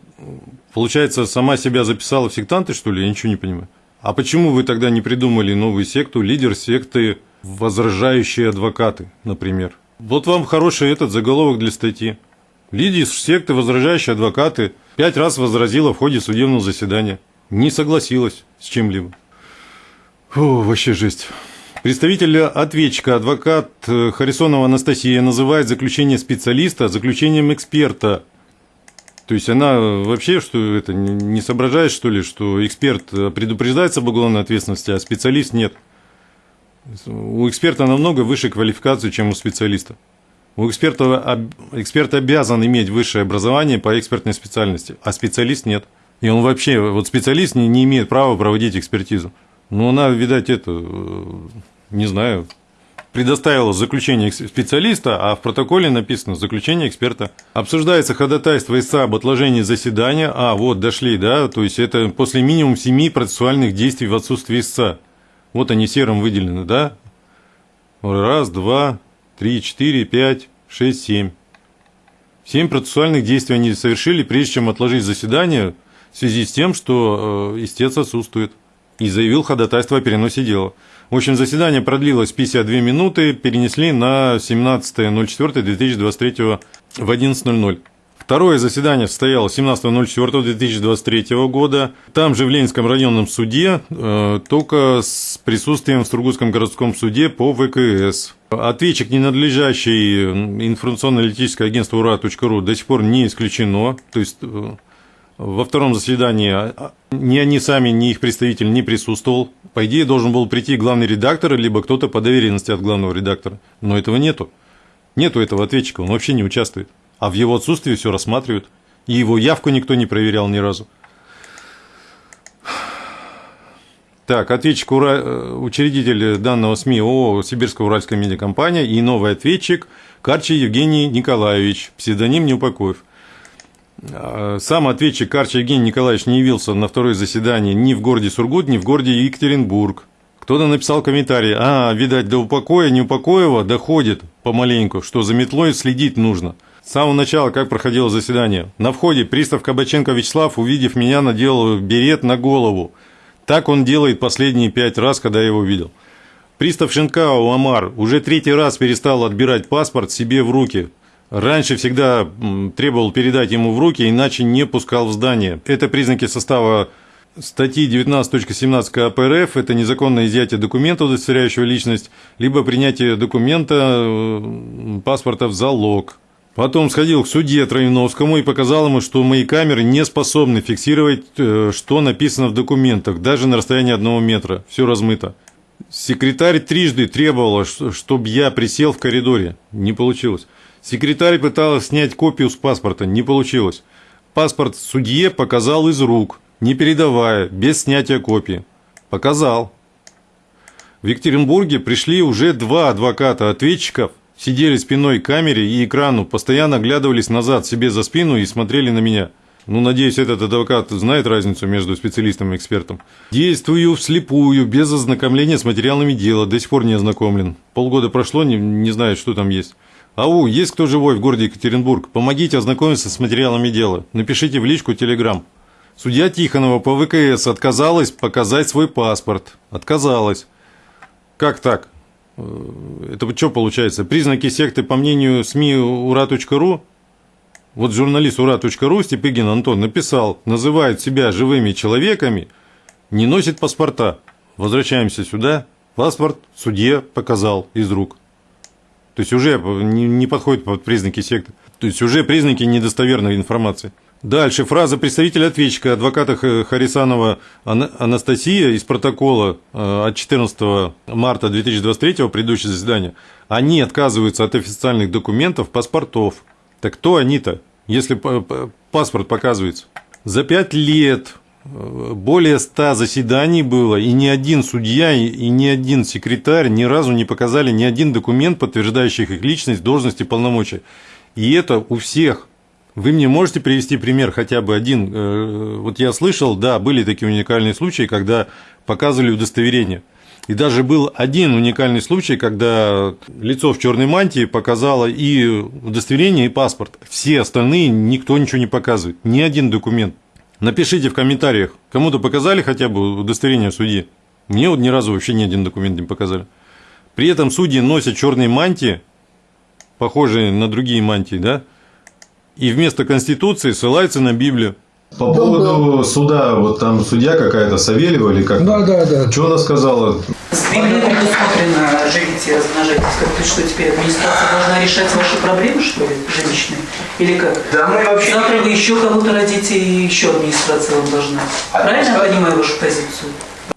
получается, сама себя записала в сектанты, что ли? Я ничего не понимаю. А почему вы тогда не придумали новую секту, лидер секты возражающие адвокаты, например? Вот вам хороший этот заголовок для статьи. Лидер секты возражающие адвокаты пять раз возразила в ходе судебного заседания. Не согласилась с чем-либо. Фу, вообще жесть. Представитель ответчика, адвокат Харисонова Анастасия, называет заключение специалиста заключением эксперта – то есть она вообще что это не соображает, что ли, что эксперт предупреждается об уголовной ответственности, а специалист нет. У эксперта намного выше квалификации, чем у специалиста. У эксперта, эксперт обязан иметь высшее образование по экспертной специальности, а специалист нет. И он вообще, вот специалист не, не имеет права проводить экспертизу. Но она, видать, это, не знаю, предоставила заключение специалиста, а в протоколе написано заключение эксперта. Обсуждается ходатайство ИСА об отложении заседания. А, вот, дошли, да, то есть это после минимум семи процессуальных действий в отсутствии истца. Вот они серым выделены, да? Раз, два, три, четыре, пять, шесть, семь. Семь процессуальных действий они совершили, прежде чем отложить заседание, в связи с тем, что э, истец отсутствует. И заявил ходатайство о переносе дела. В общем, заседание продлилось 52 минуты, перенесли на 17.04.2023 в 11.00. Второе заседание состоялось 17.04.2023 года. Там же в Ленинском районном суде, э, только с присутствием в Сургутском городском суде по ВКС. Ответчик, ненадлежащий информационно-аналитическое агентство ура.ру до сих пор не исключено. То есть э, во втором заседании а, ни они сами, ни их представитель не присутствовал. По идее, должен был прийти главный редактор, либо кто-то по доверенности от главного редактора. Но этого нету. Нету этого ответчика, он вообще не участвует. А в его отсутствии все рассматривают. И его явку никто не проверял ни разу. Так, ответчик, ура... учредитель данного СМИ ООО «Сибирская уральская медиакомпания» и новый ответчик Карчи Евгений Николаевич, псевдоним Неупокоев. А, сам ответчик Карч Евгений Николаевич не явился на второе заседание ни в городе Сургут, ни в городе Екатеринбург. Кто-то написал комментарий, а, видать, до упокоя Неупокоева доходит помаленьку, что за метлой следить нужно. С самого начала, как проходило заседание. На входе пристав Кабаченко Вячеслав, увидев меня, надел берет на голову. Так он делает последние пять раз, когда я его видел. Пристав Шинкао Амар уже третий раз перестал отбирать паспорт себе в руки, Раньше всегда требовал передать ему в руки, иначе не пускал в здание. Это признаки состава статьи 19.17 КП РФ – это незаконное изъятие документа, удостоверяющего личность, либо принятие документа, паспорта в залог. Потом сходил к судье Троиновскому и показал ему, что мои камеры не способны фиксировать, э, что написано в документах, даже на расстоянии одного метра. Все размыто. Секретарь трижды требовала, чтобы я присел в коридоре. Не получилось. Секретарь пыталась снять копию с паспорта, не получилось. Паспорт судье показал из рук, не передавая, без снятия копии. Показал. В Екатеринбурге пришли уже два адвоката ответчиков, сидели спиной к камере и экрану, постоянно оглядывались назад себе за спину и смотрели на меня. Ну, надеюсь, этот адвокат знает разницу между специалистом и экспертом. Действую вслепую, без ознакомления с материалами дела, до сих пор не ознакомлен. Полгода прошло, не, не знаю, что там есть. Ау, есть кто живой в городе Екатеринбург? Помогите ознакомиться с материалами дела. Напишите в личку Телеграм. Судья Тихонова по ВКС отказалась показать свой паспорт. Отказалась. Как так? Э, это что получается? Признаки секты, по мнению СМИ ура.ру? Вот журналист ура.ру Степыгин Антон написал, называет себя живыми человеками, не носит паспорта. Возвращаемся сюда. Паспорт судье показал из рук. То есть уже не подходит под признаки секты. То есть уже признаки недостоверной информации. Дальше фраза представителя ответчика адвоката Харисанова Анастасия из протокола э, от 14 марта 2023 предыдущего заседания. Они отказываются от официальных документов, паспортов. Так кто они-то? если паспорт показывается. За пять лет э, более ста заседаний было, и ни один судья, и ни один секретарь ни разу не показали ни один документ, подтверждающий их личность, должность и полномочия. И это у всех. Вы мне можете привести пример хотя бы один? Э, вот я слышал, да, были такие уникальные случаи, когда показывали удостоверение. И даже был один уникальный случай, когда лицо в черной мантии показало и удостоверение, и паспорт. Все остальные никто ничего не показывает, ни один документ. Напишите в комментариях, кому-то показали хотя бы удостоверение судьи. Мне вот ни разу вообще ни один документ не показали. При этом судьи носят черные мантии, похожие на другие мантии, да, и вместо Конституции ссылаются на Библию. По поводу суда, вот там судья какая-то, Савельева или как? Да, да, да. Что она сказала? С Библией предусмотрено жениться и размножать. Как что теперь администрация должна решать ваши проблемы, что ли, жилищные? Или как? Да, мы вообще... Завтра вы еще кого-то родите, и еще администрация вам должна. Правильно я понимаю вашу позицию?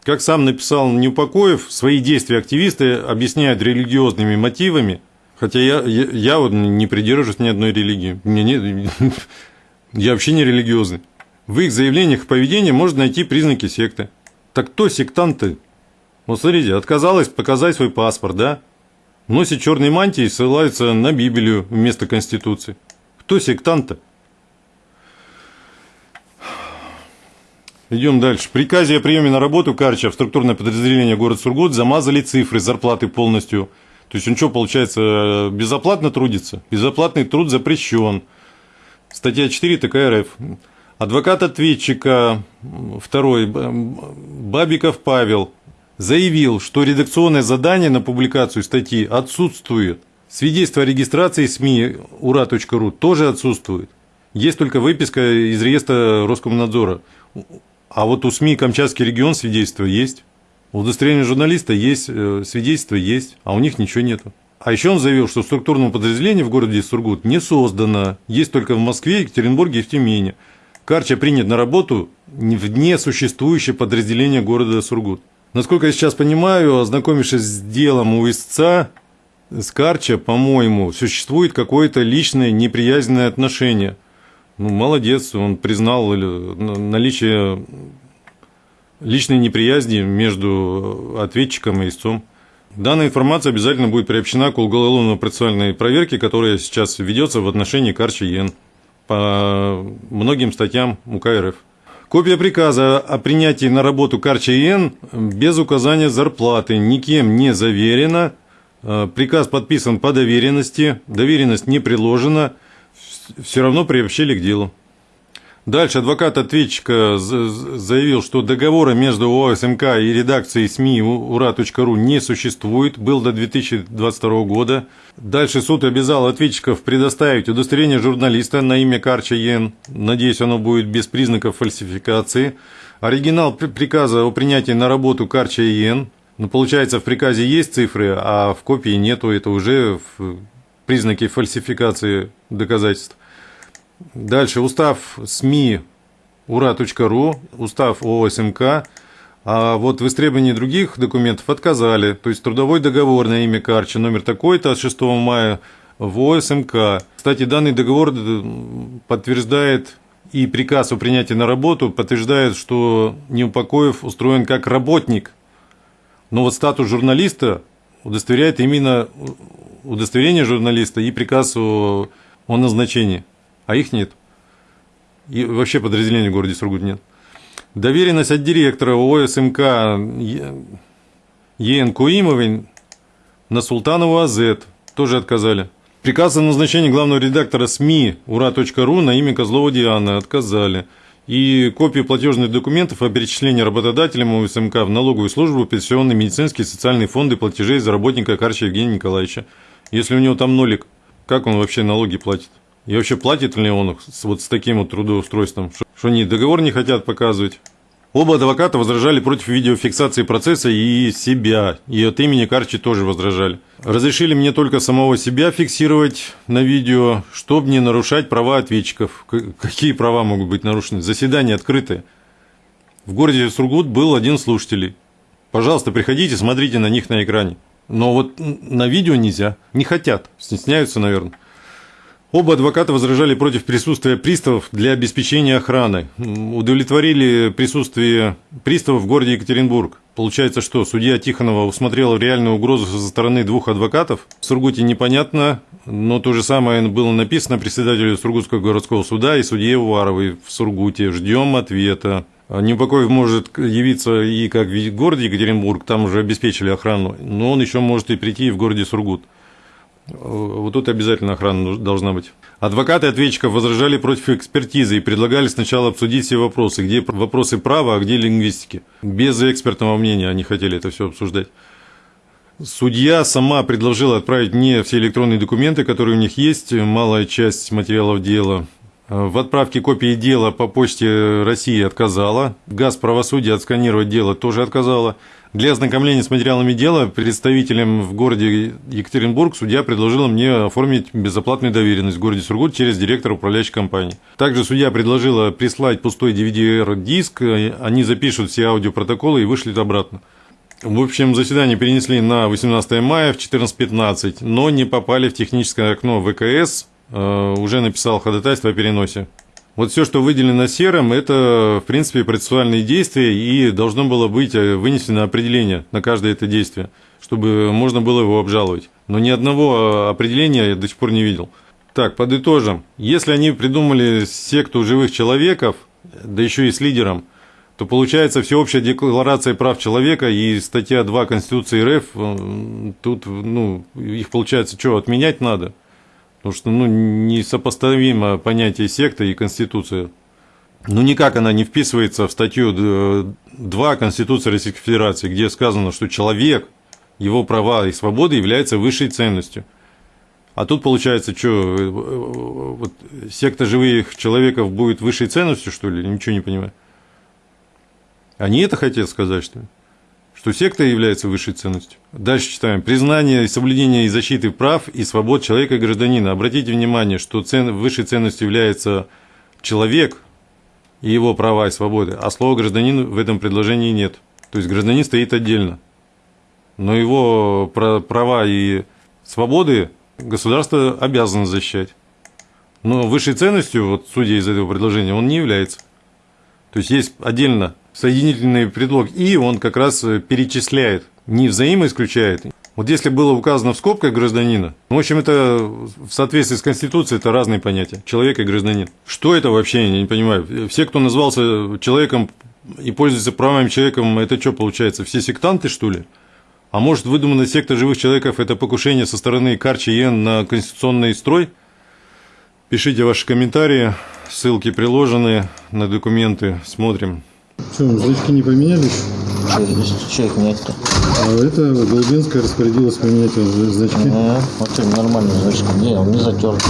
Как сам написал Неупокоев, свои действия активисты объясняют религиозными мотивами, хотя я, я, я вот не придерживаюсь ни одной религии. Мне нет, я вообще не религиозный. В их заявлениях и поведении можно найти признаки секты. Так кто сектанты? Вот смотрите, отказалась показать свой паспорт, да? Носит черные мантии и ссылается на Библию вместо Конституции. Кто сектант-то? Идем дальше. В приказе о приеме на работу Карча в структурное подразделение город Сургут замазали цифры зарплаты полностью. То есть он что, получается, безоплатно трудится? Безоплатный труд запрещен. Статья 4 ТК РФ. Адвокат ответчика, второй, Бабиков Павел, заявил, что редакционное задание на публикацию статьи отсутствует. Свидетельство о регистрации СМИ ура.ру тоже отсутствует. Есть только выписка из реестра Роскомнадзора. А вот у СМИ Камчатский регион свидетельство есть. У удостоверения журналиста есть, э, свидетельство есть, а у них ничего нету. А еще он заявил, что структурного подразделения в городе Сургут не создано. Есть только в Москве, Екатеринбурге и в Тюмени. Карча принят на работу в несуществующее подразделение города Сургут. Насколько я сейчас понимаю, ознакомившись с делом у истца, с Карча, по-моему, существует какое-то личное неприязненное отношение. Ну, молодец, он признал наличие личной неприязни между ответчиком и истцом. Данная информация обязательно будет приобщена к уголовно-процессуальной проверке, которая сейчас ведется в отношении Карча Йен по многим статьям УК РФ. Копия приказа о принятии на работу Карча ИН без указания зарплаты никем не заверена. Э, приказ подписан по доверенности, доверенность не приложена, все равно приобщили к делу. Дальше адвокат ответчика заявил, что договора между ОСМК и редакцией СМИ ура.ру не существует, был до 2022 года. Дальше суд обязал ответчиков предоставить удостоверение журналиста на имя Карча Йен. Надеюсь, оно будет без признаков фальсификации. Оригинал приказа о принятии на работу Карча Йен. Ну, получается, в приказе есть цифры, а в копии нету. Это уже признаки фальсификации доказательств. Дальше устав СМИ ура.ру, устав ОСМК, а вот в истребовании других документов отказали. То есть трудовой договор на имя Карча номер такой-то от 6 мая в ОСМК. Кстати, данный договор подтверждает и приказ о принятии на работу подтверждает, что Неупокоев устроен как работник. Но вот статус журналиста удостоверяет именно удостоверение журналиста и приказ о, о назначении а их нет. И вообще подразделений в городе Сургут нет. Доверенность от директора ОСМК ЕН Куимовой на Султанову АЗ тоже отказали. Приказ о назначении главного редактора СМИ ура.ру на имя Козлова Дианы отказали. И копии платежных документов о перечислении работодателям ОСМК в налоговую службу, пенсионные, медицинские, социальные фонды платежей за работника Карча Евгения Николаевича. Если у него там нолик, как он вообще налоги платит? И вообще платит ли он вот с таким вот трудоустройством, что они договор не хотят показывать. Оба адвоката возражали против видеофиксации процесса и себя, и от имени Карчи тоже возражали. Разрешили мне только самого себя фиксировать на видео, чтобы не нарушать права ответчиков. Какие права могут быть нарушены? Заседание открытое. В городе Сургут был один слушатель. Пожалуйста, приходите, смотрите на них на экране. Но вот на видео нельзя. Не хотят. Стесняются, наверное. Оба адвоката возражали против присутствия приставов для обеспечения охраны. Удовлетворили присутствие приставов в городе Екатеринбург. Получается, что судья Тихонова усмотрела реальную угрозу со стороны двух адвокатов. В Сургуте непонятно, но то же самое было написано председателю Сургутского городского суда и судье Уваровой в Сургуте. Ждем ответа. Непокоев может явиться и как в городе Екатеринбург, там уже обеспечили охрану, но он еще может и прийти в городе Сургут. Вот тут обязательно охрана должна быть. Адвокаты ответчиков возражали против экспертизы и предлагали сначала обсудить все вопросы, где вопросы права, а где лингвистики. Без экспертного мнения они хотели это все обсуждать. Судья сама предложила отправить не все электронные документы, которые у них есть, малая часть материалов дела. В отправке копии дела по почте России отказала. ГАЗ правосудия отсканировать дело тоже отказала. Для ознакомления с материалами дела представителям в городе Екатеринбург судья предложила мне оформить безоплатную доверенность в городе Сургут через директора управляющей компании. Также судья предложила прислать пустой DVD-диск, они запишут все аудиопротоколы и вышлют обратно. В общем, заседание перенесли на 18 мая в 14.15, но не попали в техническое окно ВКС, э, уже написал ходатайство о переносе. Вот все, что выделено серым, это, в принципе, процессуальные действия, и должно было быть э, вынесено определение на каждое это действие, чтобы можно было его обжаловать. Но ни одного э, определения я до сих пор не видел. Так, подытожим. Если они придумали секту живых человеков, да еще и с лидером, то получается всеобщая декларация прав человека и статья 2 Конституции РФ, тут, ну, их получается, что, отменять надо? Потому что ну, несопоставимо понятие секта и конституция. Ну, никак она не вписывается в статью 2 Конституции Российской Федерации, где сказано, что человек, его права и свободы являются высшей ценностью. А тут получается, что э, вот, секта живых человеков будет высшей ценностью, что ли? Ничего не понимаю. Они это хотят сказать, что ли? Что секта является высшей ценностью. Дальше читаем. Признание и соблюдение и защиты прав и свобод человека и гражданина. Обратите внимание, что цен, высшей ценностью является человек и его права и свободы, а слова гражданин в этом предложении нет. То есть гражданин стоит отдельно. Но его права и свободы государство обязано защищать. Но высшей ценностью, вот судя из этого предложения, он не является. То есть есть отдельно соединительный предлог «и», он как раз э, перечисляет, не взаимоисключает. Вот если было указано в скобках гражданина, ну, в общем, это в соответствии с Конституцией, это разные понятия, человек и гражданин. Что это вообще, я не понимаю. Все, кто назвался человеком и пользуется правами человеком, это что получается, все сектанты, что ли? А может, выдуманная секта живых человеков – это покушение со стороны Карчи Йен на конституционный строй? Пишите ваши комментарии, ссылки приложены на документы, смотрим. Что, значки не поменялись? Что их менять-то? А это Голубинская распорядилась поменять значки. Ага, вот это нормальный значок. Не, он не затерт.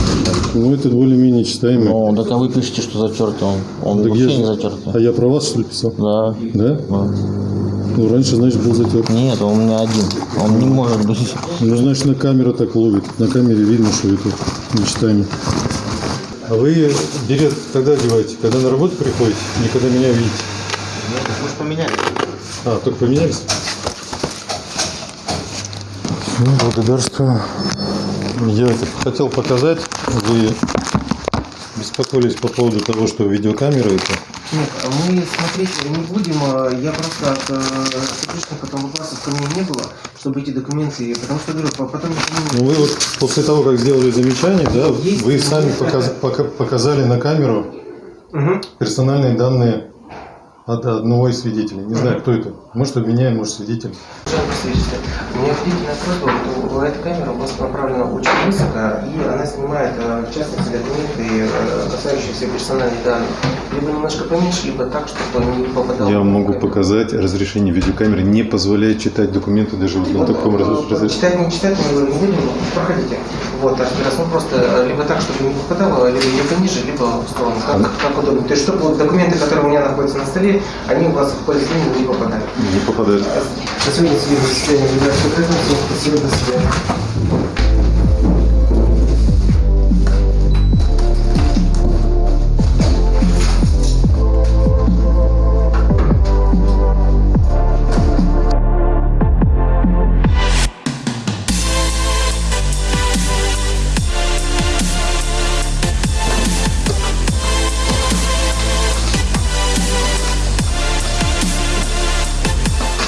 Ну, это более-менее читаемый. Ну, так а вы пишете, что затерт он. Он так вообще я... не затерт. А я про вас, что ли, писал? Да. Да? Да. Ну, раньше, значит, был затерт. Нет, он у меня один. Он не может быть. Ну, значит, на камеру так ловит. На камере видно, что это нечитаемый. А вы билет когда одеваете? Когда на работу приходите? Не когда меня видите? Нет, мы же поменялись. А, только поменялись? Ну, благодарствую. Я хотел показать. Вы беспокоились по поводу того, что видеокамера это. Нет, мы смотреть не будем. а Я просто от э, сотрудника там вопросов ко мне не было, чтобы эти документы, потому что, говорю, по- потом... Ну, вы вот после того, как сделали замечание, да, Есть вы сами показ- пока- показали на камеру Мгм. персональные данные от одного из свидетелей. Не знаю, кто это. Может, обменяем, может, свидетель. Свидетель, у меня длительная просьба, вот, эта камера у вас направлена очень высоко, и она снимает, э, в частности, документы, э, касающиеся персональных данных. Либо немножко поменьше, либо так, чтобы не попадало. Я могу показать разрешение видеокамеры, не позволяет читать документы даже вот на таком разрешении. Читать, не читать, мы не будем, проходите. Вот, так, раз, ну просто э, либо так, чтобы не попадало, либо, либо ниже, либо в сторону, как, как удобно. То есть, чтобы вот документы, которые у меня находятся на столе, они у вас в поле зрения не попадали. Не попадает. На сегодня судебное заседание спасибо, до свидания.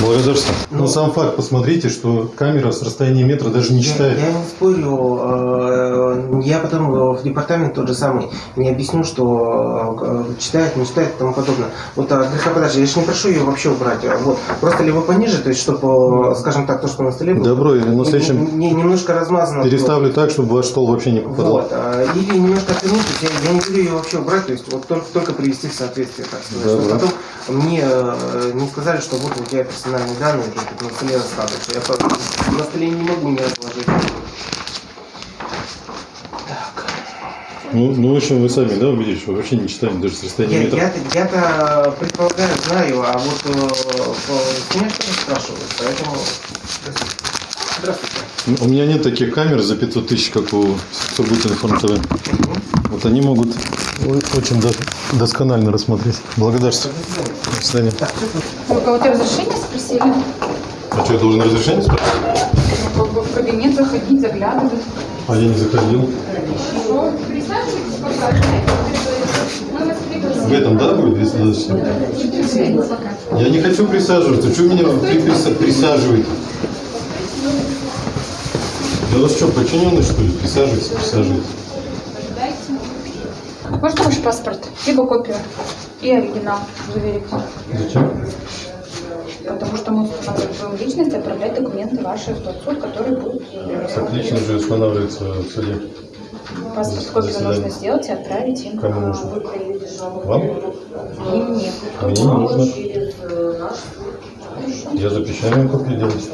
Благодарствую. Но сам факт, посмотрите, что камера с расстояния метра даже не читает. Я, я не спорю, э, я потом в департамент тот же самый не объясню, что э, читает, не читает и тому подобное. Вот а, греха подальше, я же не прошу ее вообще убрать. а Вот. Просто либо пониже, то есть, чтобы, скажем так, то, что на столе было, Добро, и на следующем не- немножко размазано. было. переставлю так, чтобы ваш стол вообще не попадал. Вот, или немножко отвернуть, я, я не буду ее вообще убрать, то есть вот только, только привести в соответствие, так сказать. Да. потом мне э, не сказали, что вот у тебя персональные данные то есть, на столе остаточно. Я по- на столе не могу не отложить. Ну, ну, в общем, вы сами, да, увидели, что вообще не читаем даже с расстояния Я, метра. я, я-то предполагаю, знаю, а вот э, меня что-то спрашивают, поэтому... Здравствуйте. У меня нет таких камер за 500 тысяч, как у Сургутинформ ТВ. Вот они могут очень до- досконально рассмотреть. Благодарствую. До свидания. Вы кого-то разрешение спросили? А что, я должен разрешение спрашивать? Ну, в кабинет заходить, заглядывать. А я не заходил. Ну, присаживайтесь, вас В этом, да, будет достаточно? пригласим. Пока. Я не хочу присаживаться. Что меня приса- присаживаете? Я у вас что, подчиненный, что ли? Присаживайтесь, присаживайтесь. Можно ваш паспорт? Либо копию и оригинал заверить. Зачем? Потому что мы устанавливаем личность и отправлять документы ваши в тот суд, который будет э, Отлично же устанавливается в суде. Паспорт копию нужно сделать и отправить им. Кому нужно? Вам? И мне. Мне не нужно. Я запрещаю вам копию делать.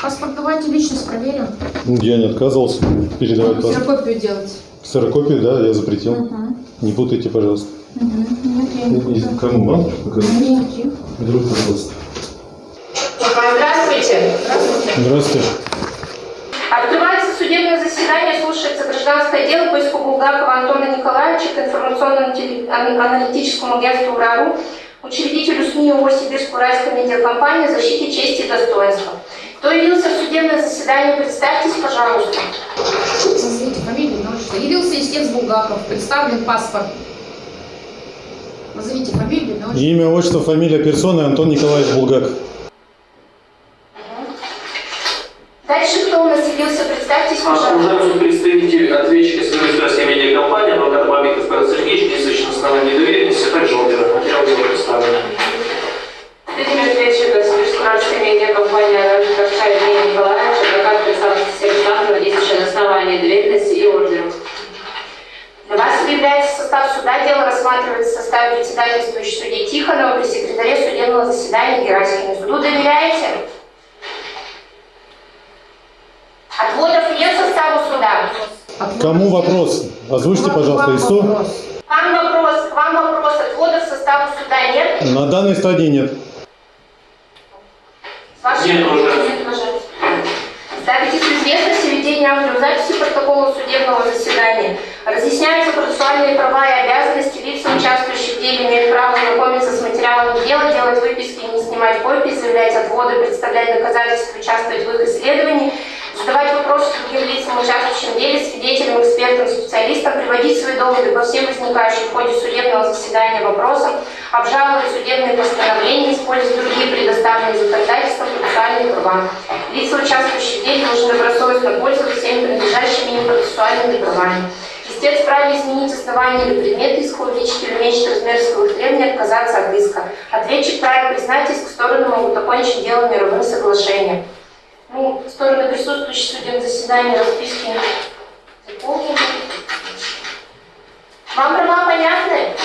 Паспорт давайте личность проверим. Я не отказывался передавать паспорт. Ксерокопию делать. Ксерокопию, да, я запретил. Мгм. Не путайте, пожалуйста. Мгм. Нет, я не буду. Кому вам? Нет. Друг, пожалуйста. Здравствуйте. Здравствуйте. Открывается судебное заседание, слушается гражданское дело по иску Булгакова Антона Николаевича к информационно-аналитическому агентству УРАРУ, учредителю СМИ ООО «Сибирско-Уральская медиакомпания» защите чести и достоинства. Кто явился в судебное заседание, представьтесь, пожалуйста. Назовите фамилию, имя, отчество. Явился истец Булгаков, представлен паспорт. Назовите фамилию, имя, отчество. Имя, отчество, фамилия персоны Антон Николаевич Булгаков. Дальше кто у нас явился, представьтесь, пожалуйста. Уважаемый представитель ответчика Сибирской медиакомпании, адвокат Бабиков Павел Сергеевич, действующий на основании доверенности, а также ордера. Материал дела представлен. Представитель ответчика Сибирско-Уральской медиакомпании Равшка Евгений Николаевич, адвокат Александр Александрова, действующий на основании доверенности и ордера. Для вас объявляется состав суда. Дело рассматривается в составе председательствующей судьи Тихонова при секретаре судебного заседания Гераськиной. Суду доверяете? Отводов нет в составу суда? Кому вопрос? Озвучьте, пожалуйста, ИСУ. Вам вопрос, к вам вопрос. Отводов в составу суда нет? На данной стадии нет. С вашей Нет, уже. Нет, уже. Ставитесь в известность о ведении аудиозаписи протокола судебного заседания. Разъясняются процессуальные права и обязанности лиц, участвующих в деле, имеют право знакомиться с материалами дела, делать выписки, не снимать копии, заявлять отводы, представлять доказательства, участвовать в их исследовании, задавать вопросы другим лицам, участвующим в деле, свидетелям, экспертам, специалистам, приводить свои доводы по всем возникающим в ходе судебного заседания вопросам, обжаловать судебные постановления, использовать другие предоставленные законодательством процессуальные права. Лица, участвующие в деле, должны добросовестно пользоваться всеми принадлежащими им процессуальными правами. Истец вправе изменить основание или предмет иска, увеличить или уменьшить размер исковых требований, отказаться от иска. Ответчик вправе признать иск, стороны могут окончить дело мировым соглашением. Ну, стороны присутствующие в судебном заседании расписки заполнены. Вам права понятны?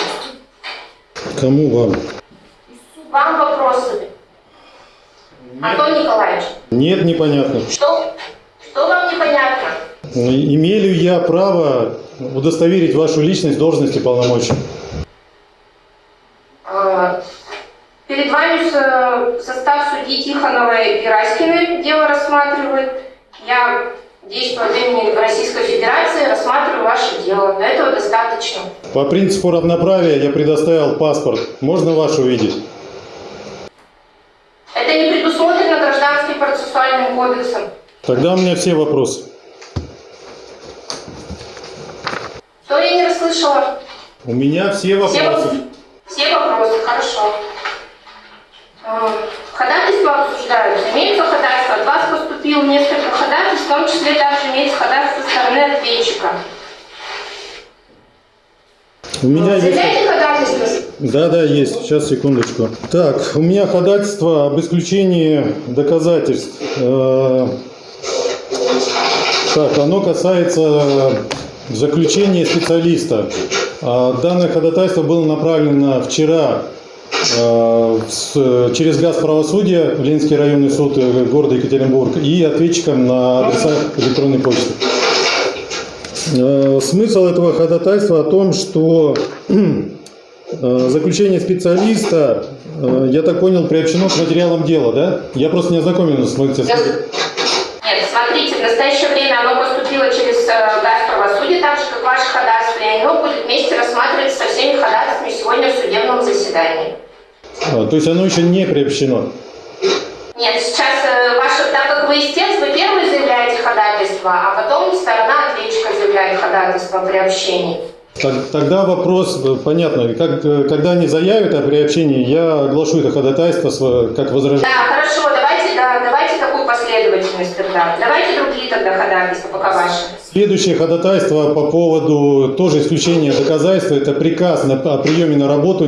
Кому вам? Вам вопросы. Антон Николаевич, Нет, непонятно. что, что вам непонятно? Имею ли я право удостоверить вашу личность, должность и полномочия? Э, Перед вами с- состав судьи Тихоновой и Раськиной дело рассматривает. Я, действуя от имени Российской Федерации, рассматриваю ваше дело. Но этого достаточно. По принципу равноправия я предоставил паспорт. Можно ваш увидеть? Это не предусмотрено гражданским процессуальным кодексом. Тогда у меня все вопросы. Что я не расслышала? У меня все Все, вопросы. все вопросы, хорошо. Э, Ходатайства обсуждаются. Имеются ходатайства. От вас поступило несколько ходатайств, в том числе также имеется ходатайство со стороны ответчика. У меня есть... Да, да, есть. Сейчас, секундочку. Так, у меня ходатайство об исключении доказательств. Э, Так, оно касается заключения специалиста. А Данное ходатайство было направлено вчера через газ правосудия в Ленинский районный суд э, города Екатеринбург и ответчикам на адреса электронной почты. Э, Смысл этого ходатайства о том, что э, заключение специалиста, э, я так понял, приобщено к материалам дела, да? Я просто не ознакомлен с материалом. Нет, смотрите, в настоящее время оно поступило через э, газ правосудия, так же, как ваше ходатайство, и оно будет вместе рассматриваться со всеми ходатайствами сегодня в судебном заседании. А, То есть оно еще не приобщено. Нет, сейчас э, ваше, так как вы истец, вы первый заявляете ходатайство, а потом сторона ответчика заявляет ходатайство о приобщении. Так- Тогда вопрос, э, понятно, как, э, когда они заявят о приобщении, я оглашу это ходатайство как возражение. Да, хорошо, давайте, да, давайте такую последовательность тогда. Давайте другие тогда ходатайства, пока ваши. Следующее ходатайство по поводу тоже исключения доказательства, это приказ на- о приеме на работу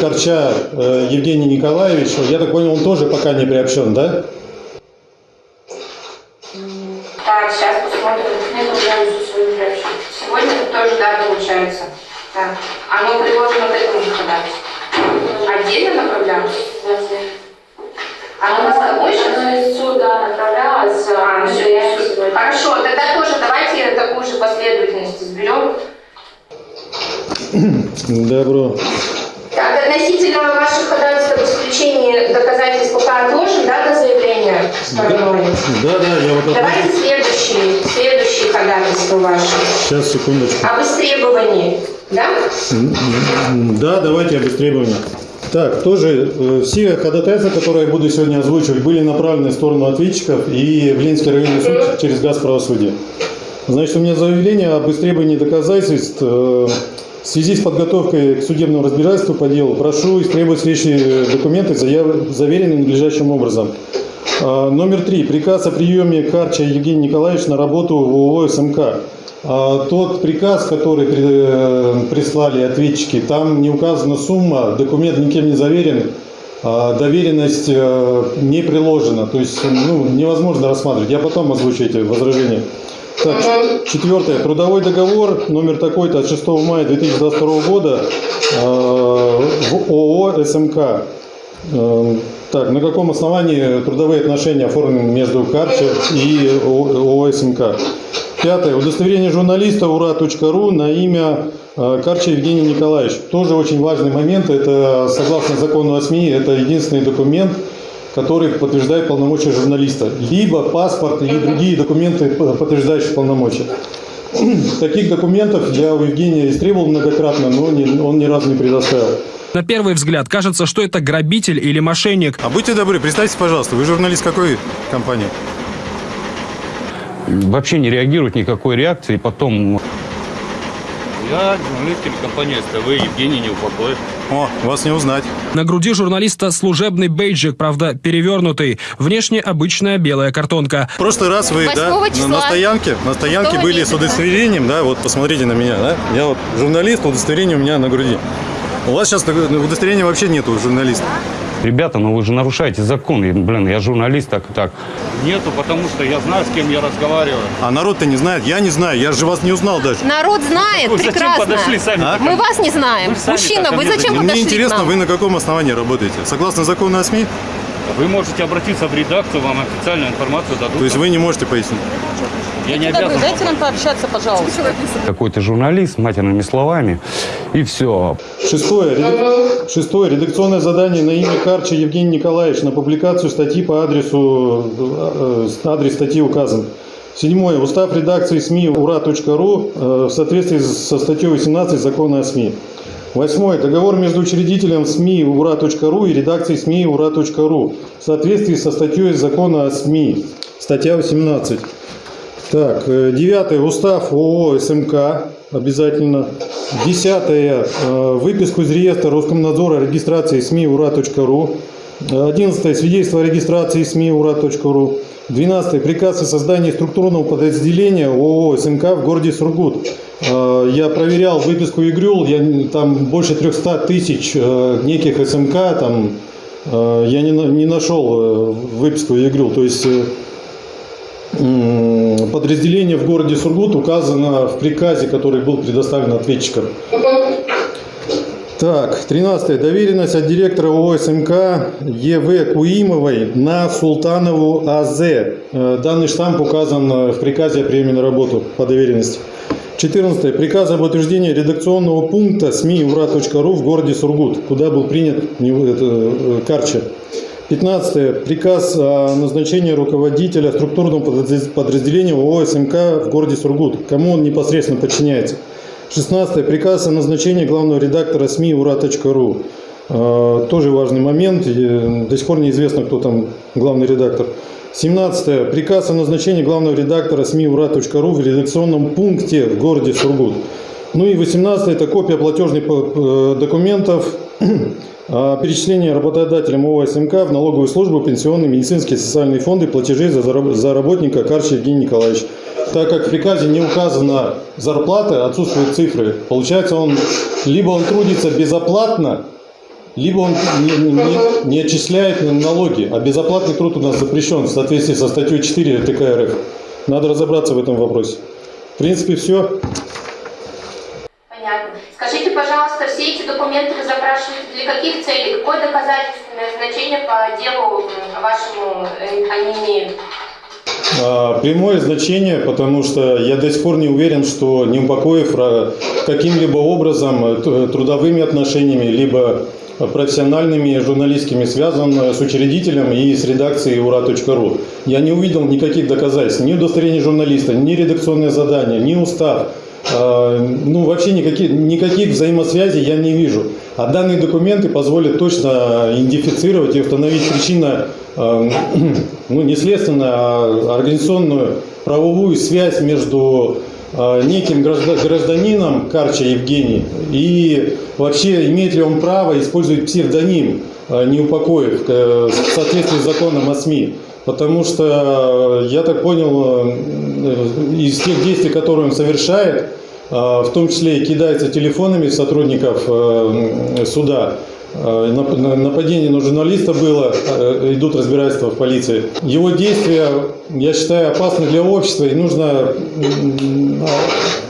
Корча э, Евгения Николаевича. Я так понял, он тоже пока не приобщен, да? Так, сейчас посмотрим. Нет, уже свою приобщу. Сегодня тоже, да, получается. Так, оно приложено к этому же ходатайству. Отдельно направлялось? Оно на собой сейчас? Оно из суда направлялось. А, ну все, я Хорошо, тогда тоже давайте такую же последовательность изберем. Добро. Так, относительно ваших ходатайств об исключении доказательств пока отложим, да, до заявления стороной? Да, да, я вот. Давайте следующие, следующие ходатайства ваши. Сейчас, секундочку. Об истребовании, да? Да, давайте об истребовании. Так, тоже э, все ходатайства, которые я буду сегодня озвучивать, были направлены в сторону ответчиков и в Ленинский районный суд через газ правосудия. Значит, у меня заявление об истребовании доказательств э, в связи с подготовкой к судебному разбирательству по делу. Прошу истребовать следующие документы, заяв- заверенные надлежащим образом. А, Номер три. Приказ о приеме Карча Евгения Николаевича на работу в ООО СМК. А, Тот приказ, который э, прислали ответчики, там не указана сумма, документ никем не заверен, а доверенность э, не приложена. То есть ну, невозможно рассматривать. Я потом озвучу эти возражения. Так, четвертое. Трудовой договор номер такой-то от 6 мая 2022 года э, в ООО СМК. Эм, Так, на каком основании трудовые отношения оформлены между Карча и ООО СМК? Пятое. Удостоверение журналиста ура.ру на имя э, Карча Евгений Николаевич. Тоже очень важный момент. Это, согласно закону о СМИ, это единственный документ, который подтверждает полномочия журналиста. Либо паспорт или другие документы, подтверждающие полномочия. Таких документов я у Евгения истребовал многократно, но не- он ни разу не предоставил. На первый взгляд кажется, что это грабитель или мошенник. А будьте добры, представьте, пожалуйста, вы журналист какой компании? Вообще не реагирует никакой реакции. Потом Я журналист телекомпании СТВ Евгений Неупокоев. О, вас не узнать. На груди журналиста служебный бейджик, правда, перевернутый. Внешне обычная белая картонка. В прошлый раз вы, да, числа. на стоянке, на стоянке были с удостоверением, да, вот посмотрите на меня, да, я вот журналист, удостоверение у меня на груди. У вас сейчас удостоверения вообще нету журналиста. Ребята, ну вы же нарушаете закон. И, блин, я журналист, так и так. Нету, потому что я знаю, с кем я разговариваю. А народ-то не знает, я не знаю, я же вас не узнал даже. Народ знает Вы зачем прекрасно. подошли сами? А? Мы вас не знаем. Вы Мужчина, вы мне зачем Мне подошли к интересно, вы на каком основании работаете? Согласно закону о СМИ? Вы можете обратиться в редакцию, вам официальную информацию дадут. То есть вы не можете пояснить? Я не обязан. дайте нам пообщаться, пожалуйста. Какой-то журналист, матерными словами. И все. Шестое. Редак- Шестое. Редакционное задание на имя Карча Евгений Николаевич на публикацию статьи по адресу, э, э, адрес статьи указан. Седьмое. Устав редакции СМИ ура.ру э, в соответствии со статьей 18 закона о СМИ. Восьмое. Договор между учредителем СМИ ура.ру и редакцией СМИ ура.ру в соответствии со статьей закона о СМИ. Статья 18. Так, э, девятое, устав ООО СМК обязательно. Десятое, э, выписку из реестра Роскомнадзора регистрации СМИ ура.ру. Одиннадцатое, свидетельство о регистрации СМИ ура.ру. Двенадцатое, приказ о создании структурного подразделения ООО СМК в городе Сургут. Э, Я проверял выписку ИГРЮЛ, я, там больше 300 тысяч неких СМК, там я не, не нашел выписку ИГРЮЛ. То есть подразделение в городе Сургут указано в приказе, который был предоставлен ответчикам. Так, 13. Доверенность от директора ООО СМК ЕВ Куимовой на Султанову АЗ. Э, Данный штамп указан э, в приказе о приеме на работу по доверенности. 14. Приказ об утверждении редакционного пункта СМИ ура.ру в городе Сургут, куда был принят э, Карча. 15. Приказ о назначении руководителя структурного подразде- подразделения ООО СМК в городе Сургут. Кому он непосредственно подчиняется. 16. Приказ о назначении главного редактора СМИ ура.ру. Э, Тоже важный момент. Э, До сих пор неизвестно, кто там главный редактор. 17. Приказ о назначении главного редактора СМИ ура.ру в редакционном пункте в городе Сургут. Ну и 18. Это копия платежных э, документов о перечислении работодателям ООО СМК в налоговую службу, пенсионные, медицинские социальные фонды зараб- за работника Карч Евгений Николаевич. Так как в приказе не указана зарплата, отсутствуют цифры, получается он либо он трудится безоплатно, либо он не, не- не отчисляет налоги, а безоплатный труд у нас запрещен в соответствии со статьей 4 ТК РФ. Надо разобраться в этом вопросе. В принципе, все. Понятно. Скажите, пожалуйста, все эти документы вы запрашиваете для каких целей? Какое доказательственное значение по делу м, вашему э, они имеют? А, Прямое значение, потому что я до сих пор не уверен, что Неупокоев ра- каким-либо образом э, трудовыми отношениями, либо профессиональными журналистскими связан э, с учредителем и с редакцией ура.ру. Я не увидел никаких доказательств, ни удостоверения журналиста, ни редакционное задание, ни устав. А, Ну, вообще никаких, никаких взаимосвязей я не вижу. А данные документы позволят точно идентифицировать и установить причину, э, ну, не следственную, а организационную правовую связь между э, неким гражда- гражданином Карча Евгений и вообще имеет ли он право использовать псевдоним Неупокоев э, в соответствии с законом о СМИ. Потому что, э, я так понял, э, из тех действий, которые он совершает, э, в том числе и кидается телефонами сотрудников суда, нап- на- нападение на журналиста было, идут разбирательства в полиции. Его действия, я считаю, опасны для общества, и нужно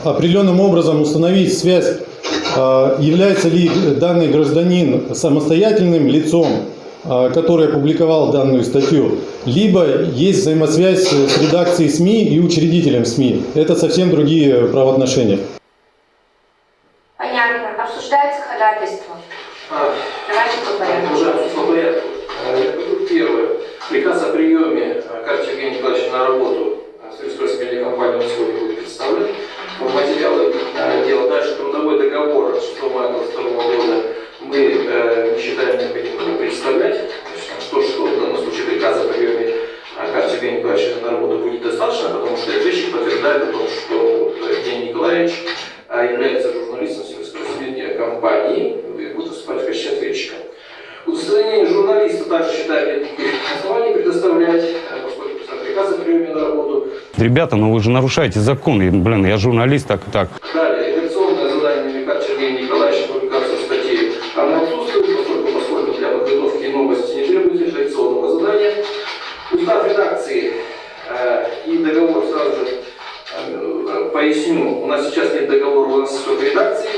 а- определенным образом установить связь, является ли данный гражданин самостоятельным лицом, который опубликовал данную статью, либо есть взаимосвязь с редакцией СМИ и учредителем СМИ. Это совсем другие правоотношения. Понятно. Обсуждается ходатайство. Давайте по порядку. Уже по порядку. Э, Первое. Приказ о приеме э, Карча Евгения Николаевича на работу э, в Свердловской медиакомпании он сегодня будет представлен. Материалы э, дела дальше трудовой договор от 6 мая 2022 года мы э, не считаем необходимым представлять. Там что, в данном случае приказ о приеме э, Карча Евгения Николаевича на работу будет достаточно, потому что ответчик подтверждает о том, что э, Евгений Николаевич э, является журналистом Свердловской медиакомпании и будет выступать в качестве ответчика. Удостоверение журналиста также считает оснований предоставлять, э, поскольку писал приказ о приеме на работу. Ребята, ну вы же нарушаете закон. И, блин, я журналист, так так. Далее, договора, у нас только редакции.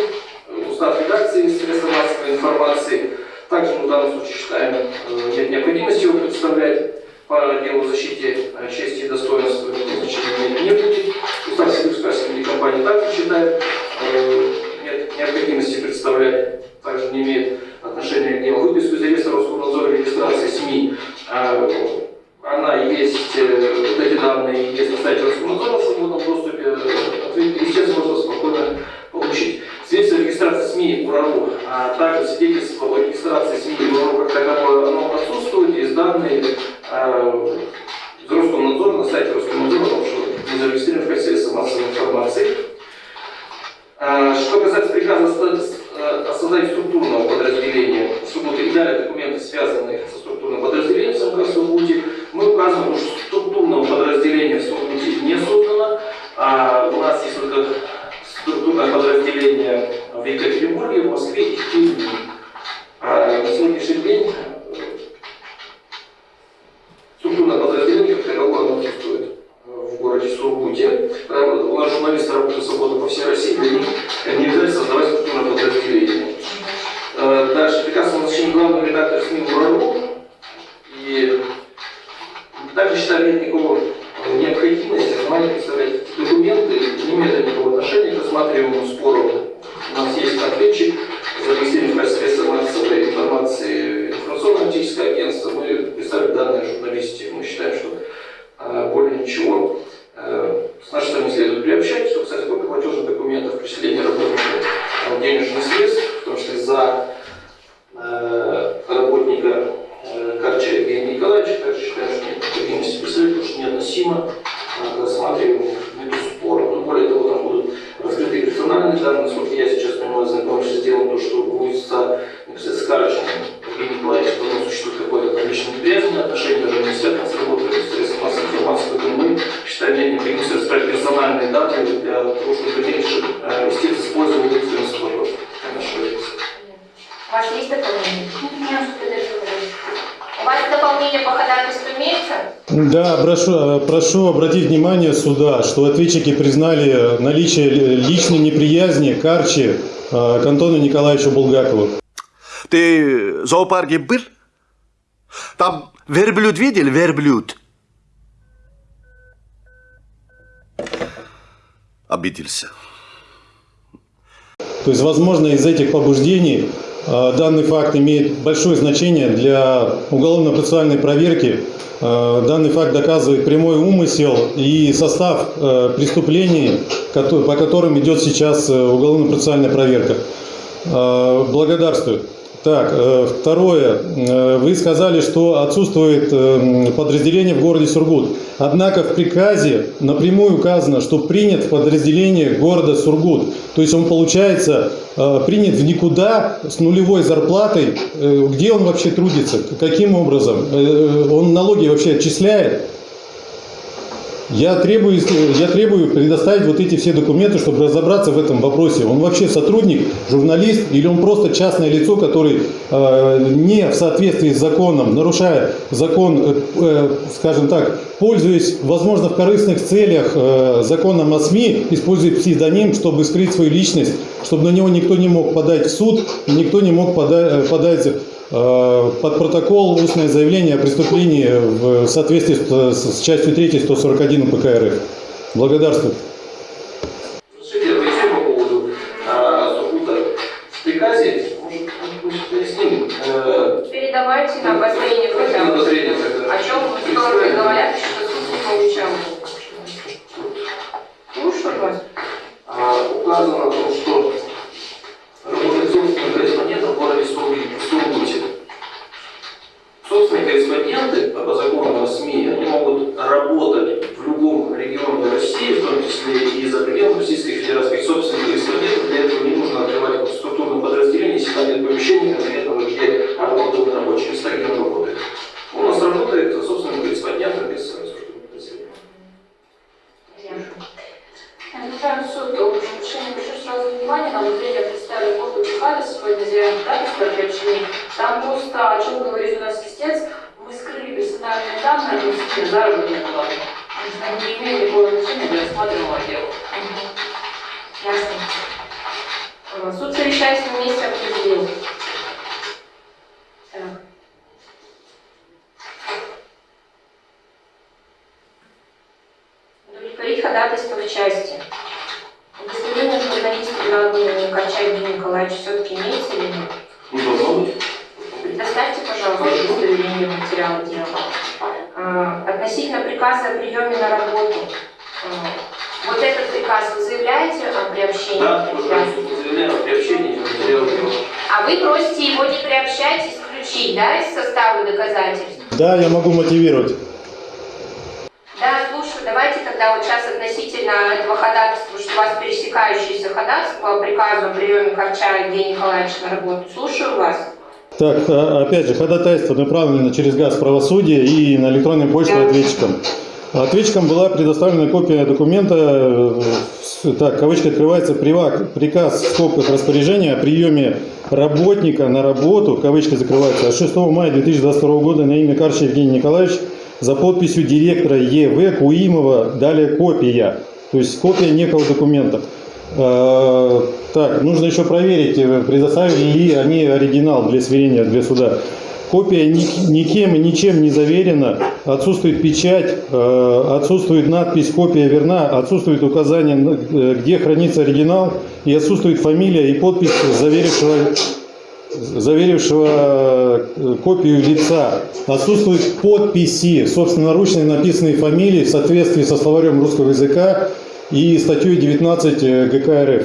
Устав редакции средства массовой информации. Также мы в данном случае считаем, э, нет необходимости его представлять по делу защиты э, чести и достоинства, значения не будет. Устав Сибирской медиакомпании также считает, э, нет необходимости представлять, также не имеет отношения к делу. Выписку из реестра Роскомнадзора регистрации СМИ, э, она есть, э, вот эти данные есть на сайте Роскомнадзора в свободном доступе, э, естественно, можно спокойно получить. Свидетельство регистрации СМИ УРАРУ, а также свидетельство о регистрации СМИ УРАРУ как таковое, оно отсутствует, есть данные э, из Роскомнадзора, на сайте Роскомнадзора, потому что зарегистрированы в качестве массовой информации. А, Что касается приказа о о создании структурного подразделения Сургута и далее документы, связанные со структурным подразделением СМК в Сургуте, мы указываем, что структурного подразделения в Сургуте не создано. А у нас есть только структурное подразделение в Екатеринбурге, в Москве и в Киеве. А на сегодняшний день структурное подразделение, как таковое, оно отсутствует в городе Сургуте. У нас журналисты работают свободно по всей России, для них не обязательно создавать структурное подразделение. Э, Дальше приказ о назначении главного редактора СМИ УРАРУ. И также внимание представлять эти документы, не имеют никакого отношения к рассматриваемому спору. У нас есть ответчик, зарегистрированный в качестве массовой информации информационно-аналитическое агентство. Мы представили данные журналисте. Мы считаем, что э, более ничего э, с нашей стороны следует приобщать. Что касается только платежных документов, перечисления работников э, денежных средств, в том числе за э, работника э, Карча Евгения Николаевича, также считаем, что представить, потому что неотносимо э, к рассматриваемому виду спора. Но более того, там будут раскрыты персональные данные, насколько я сейчас понимаю, знакомившись с делом, то, что будет за непосредственно с Карчем Евгением Николаевичем, то существует какое-то лично неприязненное отношение, даже не связано с работой средств массовой информации, поэтому мы считаем нет необходимости раскрыть персональные данные для того, чтобы в дальнейшем э, вести с использованием некоторых споров. У вас есть дополнение? Нет, У вас дополнение по ходатайству имеется? Да, прошу, прошу обратить внимание суда, что ответчики признали наличие личной неприязни Карчи э, к Антону Николаевичу Булгакову. Ты в зоопарке был? Там верблюд видел? Верблюд. Обиделся. То есть, возможно, из этих побуждений э, данный факт имеет большое значение для уголовно-процессуальной проверки. Э, Данный факт доказывает прямой умысел и состав э, преступлений, по которым идет сейчас э, уголовно-процессуальная проверка. Э, Благодарствую. Так, э, второе. Э, Вы сказали, что отсутствует э, подразделение в городе Сургут. Однако в приказе напрямую указано, что принят в подразделение города Сургут. То есть он, получается, принят в никуда с нулевой зарплатой. Где он вообще трудится? Каким образом? Он налоги вообще отчисляет? Я требую, я требую предоставить вот эти все документы, чтобы разобраться в этом вопросе. Он вообще сотрудник, журналист или он просто частное лицо, который э, не в соответствии с законом, нарушая закон, э, э, скажем так, пользуясь, возможно, в корыстных целях э, законом о СМИ, использует псевдоним, чтобы скрыть свою личность, чтобы на него никто не мог подать в суд, никто не мог пода- подать э, под протокол устное заявление о преступлении в соответствии с, с частью 3 141 УПК РФ. Благодарствую. Э, Передавайте на обозрение хотя на бы. обозрение тогда. О чем стороны говорят, что суд не получал. Слушаю вас. А, указано корреспонденты по закону СМИ, они могут работать в любом регионе России, в том числе и за пределами Российской Федерации. Собственных корреспондентов для этого не нужно открывать структурное подразделение, если там нет помещения конкретного, где работают рабочие места, где он работает. У нас работает собственным корреспондентом без Официальный суд о решении прошу сразу внимание, на я представили копию приказа сегодня заявлен дату приобщения. Там просто, о чем говорит у нас истец, мы скрыли персональные данные относительно заработной платы. Они не имеют никакого значения для рассматриваемого дела. Ясно. Суд совещается на месте определил. Так. Удовлетворить ходатайство в части. Удостоверение журналиста Градмана Кача Евгения Николаевича все-таки имеется или нет? Не должно быть. Предоставьте, пожалуйста, удостоверение материала дела. Относительно приказа о приеме на работу. а, Вот этот приказ вы заявляете о приобщении? Да, уже заявляем о приобщении материала дела. А вы просите его не приобщать, исключить, да, из состава доказательств? Да, я могу мотивировать. Да, слушаю. Давайте тогда вот сейчас относительно этого ходатайства, что у вас пересекающиеся ходатайства по приказу о приеме Корча Евгения Николаевича на работу. Слушаю вас. Так, а, опять же, ходатайство направлено через газ правосудия и на электронную почту ответчикам. Ответчикам была предоставлена копия документа, э, так, кавычка открывается, «Привак- приказ в скобках распоряжения о приеме работника на работу, кавычка закрывается, от 6 мая 2022 года на имя Карча Евгений Николаевич за подписью директора ЕВ Куимова, далее копия, то есть копия некого документа. Э, Так, нужно еще проверить, э, предоставили ли они оригинал для сверения для суда. Копия ни- никем и ничем не заверена, отсутствует печать, э, отсутствует надпись «Копия верна», отсутствует указание, где хранится оригинал, и отсутствует фамилия и подпись заверившего, заверившего э, копию лица. Отсутствуют подписи, собственноручно написанные фамилии в соответствии со словарем русского языка и статьей 19 ГК РФ.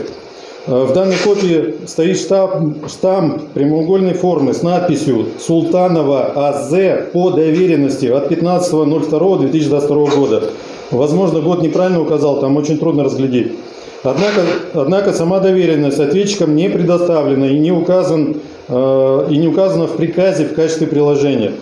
Э, В данной копии стоит штамп, штамп прямоугольной формы с надписью «Султанова АЗ по доверенности от 15.02.2022 года». Возможно, год неправильно указал, там очень трудно разглядеть. Однако, однако сама доверенность ответчикам не предоставлена и не, указан, э, и не указана в приказе в качестве приложения.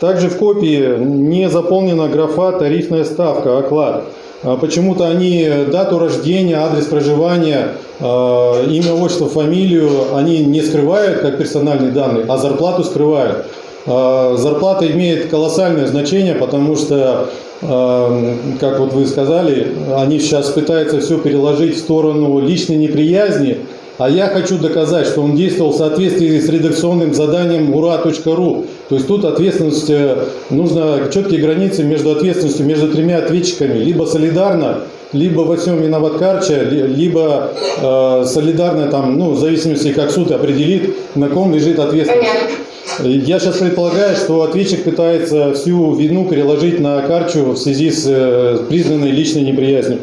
Также в копии не заполнена графа «Тарифная ставка», «Оклад». А Почему-то они дату рождения, адрес проживания, э, имя, отчество, фамилию они не скрывают как персональные данные, а зарплату скрывают. Э, Зарплата имеет колоссальное значение, потому что, э, как вот вы сказали, они сейчас пытаются все переложить в сторону личной неприязни, а я хочу доказать, что он действовал в соответствии с редакционным заданием ура.ру. То есть тут ответственность, э, нужно четкие границы между ответственностью между тремя ответчиками. Либо солидарно, либо во всем виноват Карча, ли- либо э, солидарно, там, ну, в зависимости, как суд определит, на ком лежит ответственность. Я сейчас предполагаю, что ответчик пытается всю вину переложить на Карчу в связи с э, признанной личной неприязнью.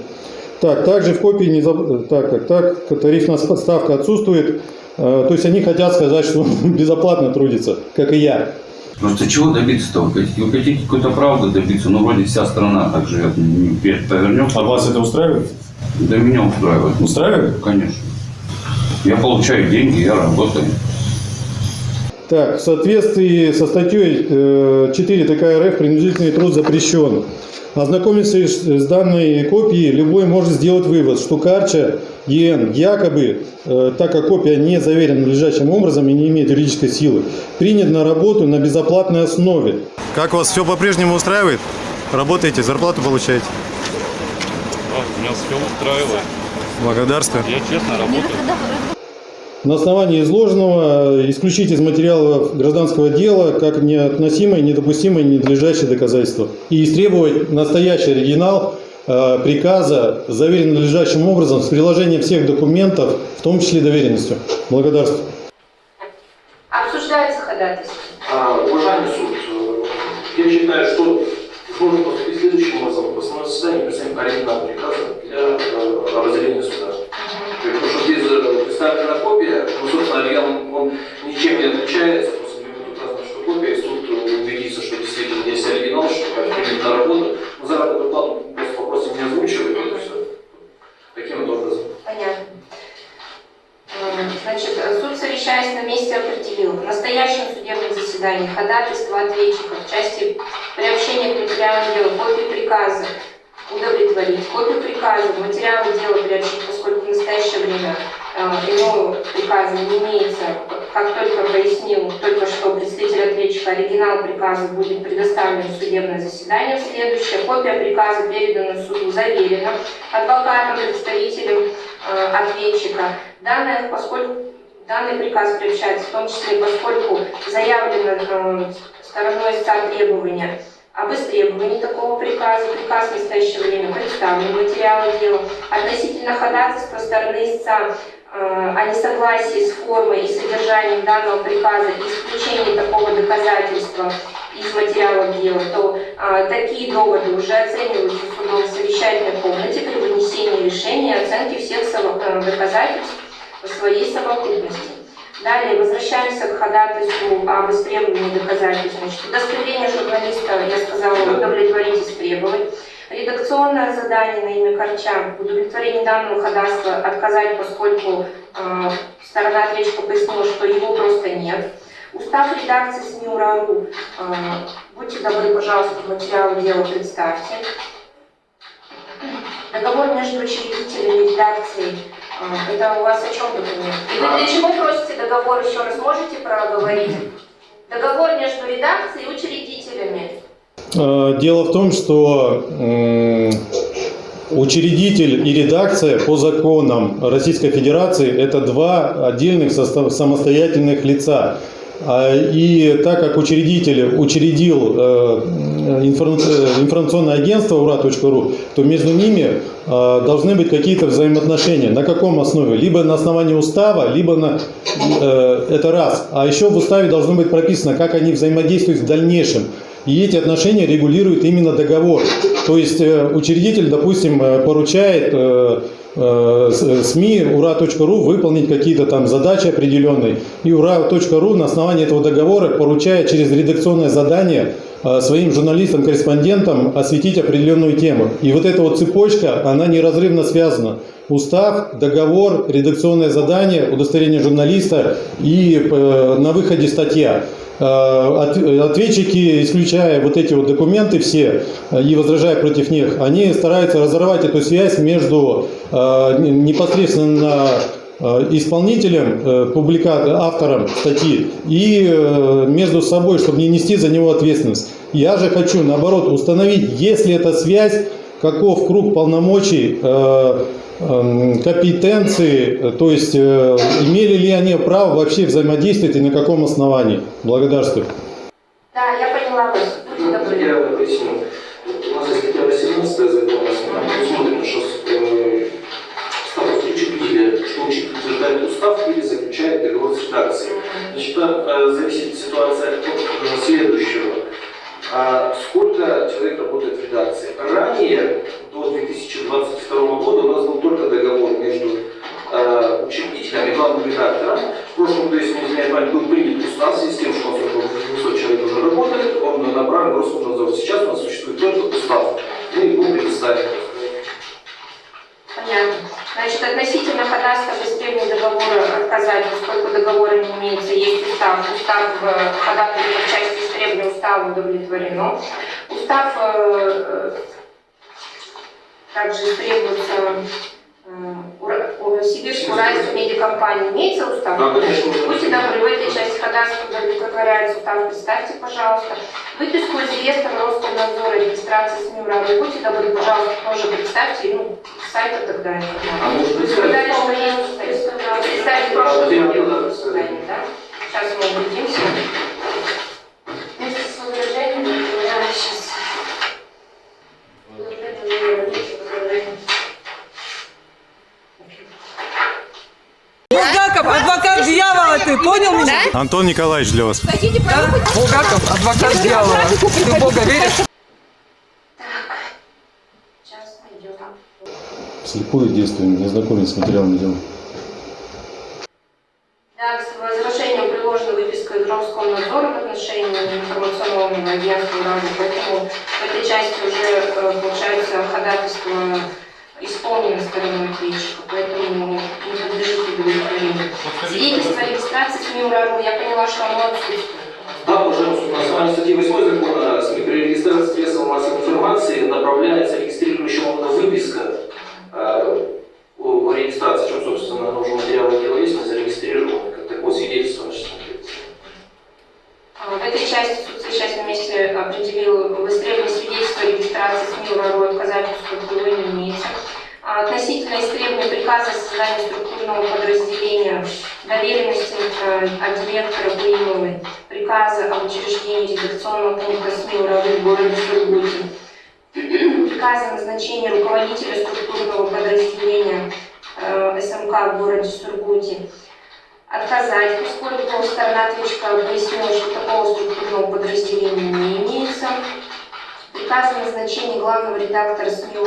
Так, также в копии не заб- так, так, так, тарифная ставка отсутствует. Э, То есть они хотят сказать, что он безоплатно трудится, как и я. Просто чего добиться-то? Вы хотите, какой-то правды добиться, но вроде вся страна так живет. Ну, повернем. А вас это устраивает? Да меня устраивает. Устраивает? Конечно. Я получаю деньги, я работаю. Так, в соответствии со статьей э, 4 ТК РФ принудительный труд запрещен. Ознакомившись с данной копией, любой может сделать вывод, что Карча ЕН якобы, э, так как копия не заверена надлежащим образом и не имеет юридической силы, принят на работу на безоплатной основе. Как вас все по-прежнему устраивает? Работаете, зарплату получаете? Меня все устраивает. Благодарствую. Я честно работаю. На основании изложенного э, исключить из материалов гражданского дела как неотносимое, недопустимое, ненадлежащее доказательство. И истребовать настоящий оригинал э, приказа, заверенный надлежащим образом, с приложением всех документов, в том числе доверенностью. Благодарствую. Обсуждается ходатайство. А, Уважаемый суд, э, я считаю, что нужно поступить следующим образом. В основном заседании представим оригинал приказа для э, обозрения суда. Э, представлена копия, ну, собственно, оригинал он ничем не отличается, просто будет указано, что копия, и суд э, убедится, что действительно есть оригинал, что на работу. Мы заработную плату просто попросим не озвучивать, это все. Таким вот образом. Понятно. Значит, суд, совещаясь на месте, определил в настоящем судебном заседании ходатайство ответчика в части приобщения к материалам дела копии приказа удовлетворить, копию приказа материалы дела приобщить, поскольку в настоящее время э, иного приказа не имеется, как только пояснил только что представитель ответчика, оригинал приказа будет предоставлен в судебное заседание. Следующее. Копия приказа передана суду заверена адвокатом, представителем э, ответчика. Данное, поскольку данный приказ приобщается, в том числе поскольку заявлено э, стороной истца требования об истребовании такого приказа, приказ в настоящее время представлен материалы дела, относительно ходатайства стороны истца о несогласии с формой и содержанием данного приказа и исключении такого доказательства из материалов дела, то э, такие доводы уже оцениваются судом в совещательной комнате при вынесении решения и оценке всех э, доказательств в своей совокупности. Далее возвращаемся к ходатайству об истребовании доказательств. Значит, удостоверение журналиста, я сказала, удовлетворить истребовать. Редакционное задание на имя Корчак. В удовлетворении данного ходатайства отказать, поскольку э, сторона ответчика пояснила, что его просто нет. Устав редакции СМИ УРАРУ. Э, будьте добры, пожалуйста, материалы дела представьте. Договор между учредителями редакцией. Э, это у вас о чем документ? И вы для чего просите договор еще раз? Можете проговорить? Договор между редакцией и учредителями. Э, Дело в том, что учредитель и редакция по законам Российской Федерации это два отдельных самостоятельных лица. А, И так как учредитель учредил э, э, информационное агентство ура.ру, то между ними должны быть какие-то взаимоотношения. На каком основе? Либо на основании устава, либо на... Это раз. А еще в уставе должно быть прописано, как они взаимодействуют в дальнейшем. И эти отношения регулирует именно договор. То есть э, учредитель, допустим, э, поручает э, СМИ ура.ру выполнить какие-то там задачи определенные. И ура.ру на основании этого договора поручает через редакционное задание своим журналистам-корреспондентам осветить определенную тему. И вот эта вот цепочка, она неразрывно связана. Устав, договор, редакционное задание, удостоверение журналиста и на выходе статья. Э, от- Ответчики, исключая вот эти вот документы все э, и возражая против них, они стараются разорвать эту связь между э, непосредственно э, исполнителем, э, публика- автором статьи и э, между собой, чтобы не нести за него ответственность. Я же хочу, наоборот, установить, есть ли эта связь, каков круг полномочий, э, эм, компетенции, то есть э, имели ли они право вообще взаимодействовать и на каком основании. Благодарствую. Да, я поняла вас. Добры. Я поясню. У нас есть статья 18 закона, там предусмотрено, что э, статус учредителя, что утверждает устав или заключает договор с редакцией. Значит, зависит ситуация от следующего. А сколько человек работает в редакции? Ранее, до 2022 года, у нас был только договор между э, учредителем и главным редактором. В прошлом году, если не изменяет память, был принят устав с тем, что у нас около 800 человек уже работает, он направлен в Роскомнадзор. Сейчас у нас существует только устав. Мы его предоставим. Понятно. Значит, относительно ходатайства без требования договора отказать, поскольку договора не имеется, есть устав. Устав э, ходатайства в части требования устава удовлетворено. Устав э, э, также требуется э, Ура- у Сибирской уральской медиакомпании имеется конечно. Будьте добры, в этой части ходатайства удовлетворяется устав, представьте, пожалуйста. Выписку из реестра Роскомнадзора, регистрации СМИ УРА. Будьте добры, пожалуйста, тоже представьте, ну, с сайта тогда А может Вы сказали, что есть вот именно, прошлое да? Сейчас мы убедимся. Антон Николаевич для вас. Да? Булгаков, адвокат дьявола. Ты в Бога веришь? Слепое действие, не знакомец с материалом дела. Да, к возвращению приложена выписка из Роскомнадзора в отношении информационного агентства поэтому в этой части уже, э, получается, ходатайство исполнено стороной ответчика, поэтому не подлежит удовлетворению. Свидетельство о регистрации СМИ «Ураган», я поняла, что оно отсутствует. Да, пожалуйста, на основании статьи 8 закона при регистрации средств массовой информации направляется регистрирующему органу выписка э, о, регистрации, чем, собственно, нужно материалы дела есть, мы зарегистрированы, как такое свидетельство значит, В этой части суд на месте определил в истребовании свидетельства о регистрации СМИ поскольку его не имеется. А Относительно истребования приказа о создании структурного подразделения доверенности э, от директора Буимовой, приказа об учреждении редакционного пункта СМИ УРАРО в городе Сургуте, приказа о назначении руководителя структурного подразделения э, СМК в городе Сургуте, отказать, поскольку сторона ответчика пояснила, что такого структурного подразделения не имеется. Приказ о назначении главного редактора СМИ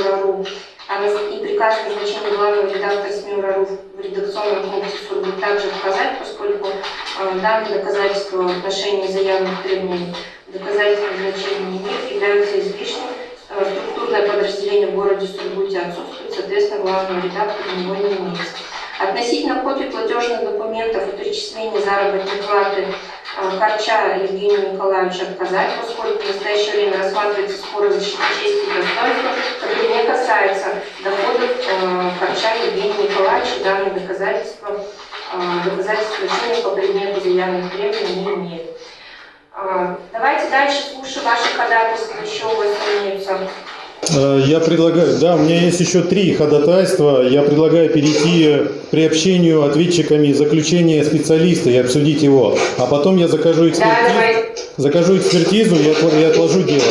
а и приказ о назначении главного редактора СМИ УРАРУ в редакционном пункте Сургут также отказать, поскольку э, данные доказательства в отношении заявленных требований доказательства значения не имеют, являются излишними. Э, структурное подразделение в городе Сургуте отсутствует, соответственно, главного редактора него не имеется. Относительно копий платежных документов и перечисления заработной платы э, Харча Евгению Николаевичу отказать, поскольку в настоящее время рассматривается спор о защите чести и достоинства, который не касается доходов э, Харча Евгения Николаевича. Данные доказательства, э, доказательства лишения по предмету заявленных требований не имеет. Э, Давайте дальше слушаем ваши ходатайства. Еще у вас имеются Э, Я предлагаю, да, у меня есть еще три ходатайства. Я предлагаю перейти к приобщению ответчиками заключения специалиста и обсудить его. А потом я закажу экспертизу, закажу экспертизу и отложу дело.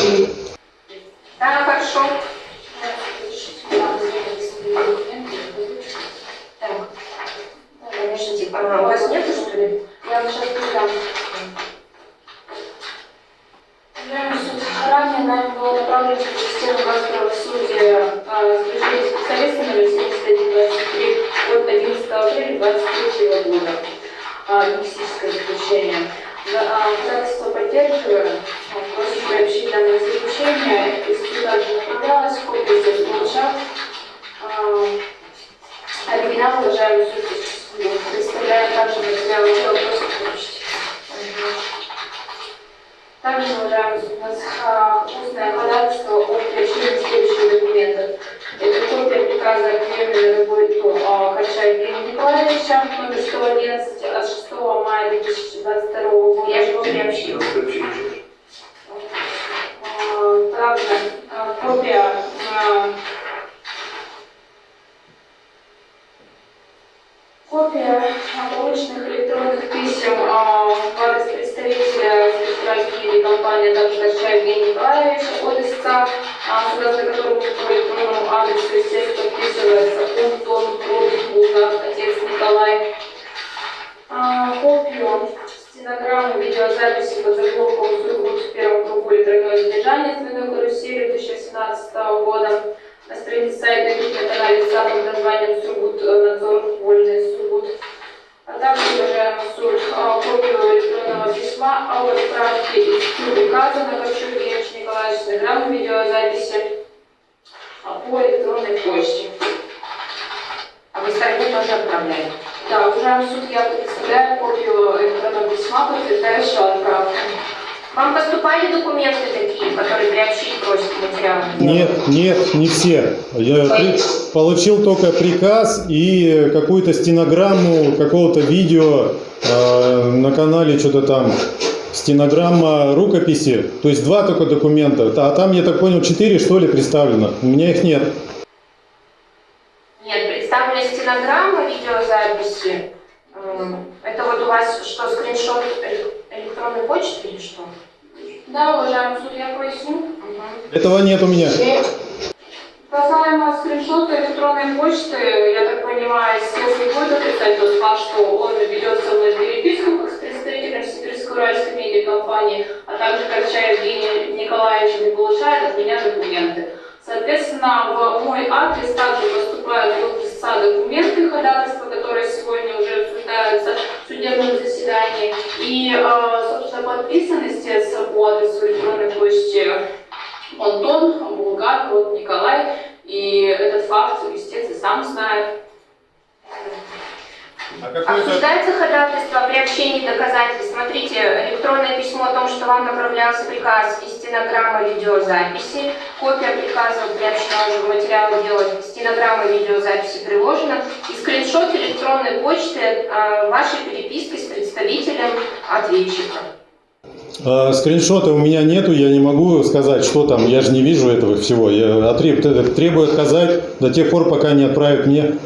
Лингвистическое заключение. За- а. А, Просим приобщить данное заключение. Суда также направлялось, копия здесь получал. А, Оригинал, уважаемый суд, представляем также материалы дела, просим получить. Также, уважаемый суд, у нас а, устное ходатайство о приобщении следующих документов. Это копия приказа о приеме на работу а, Харча Евгения Николаевича, номер 111 от 6 мая 2022 года. Я же его приобщила. А, получил только приказ и какую-то стенограмму какого-то видео э, на канале, что-то там. Стенограмма рукописи, то есть два только документа. А там, я так понял, четыре, что ли, представлено. У меня их нет. Нет, представлена стенограмма видеозаписи. Эм, Это вот у вас что, скриншот эле- электронной почты или что? Да, уважаемый суд, я поясню. Этого нет у меня. Касаемо скриншота электронной почты, я так понимаю, если будет отрицать тот факт, что он ведет со переписку как с представителем Сибирско-Уральской медиакомпании, а также Корча Евгений Николаевич не получает от меня документы. Соответственно, в мой адрес также поступают от истца документы ходатайства, которые сегодня уже обсуждаются в судебном заседании. И, э, собственно, подписан истец по адресу электронной почты Антон, Булгар, вот Николай. И этот факт истец и сам знает. Обсуждается ходатайство о приобщении доказательств. Смотрите, электронное письмо о том, что вам направлялся приказ и стенограмма видеозаписи. Копия приказа приобщена уже в материалы дела. Стенограмма видеозаписи приложена. И скриншот электронной почты э, вашей переписки с представителем ответчика. А, скриншота у меня нету, я не могу сказать, что там, я же не вижу этого всего. Я требую отказать до тех пор, пока не отправят мне.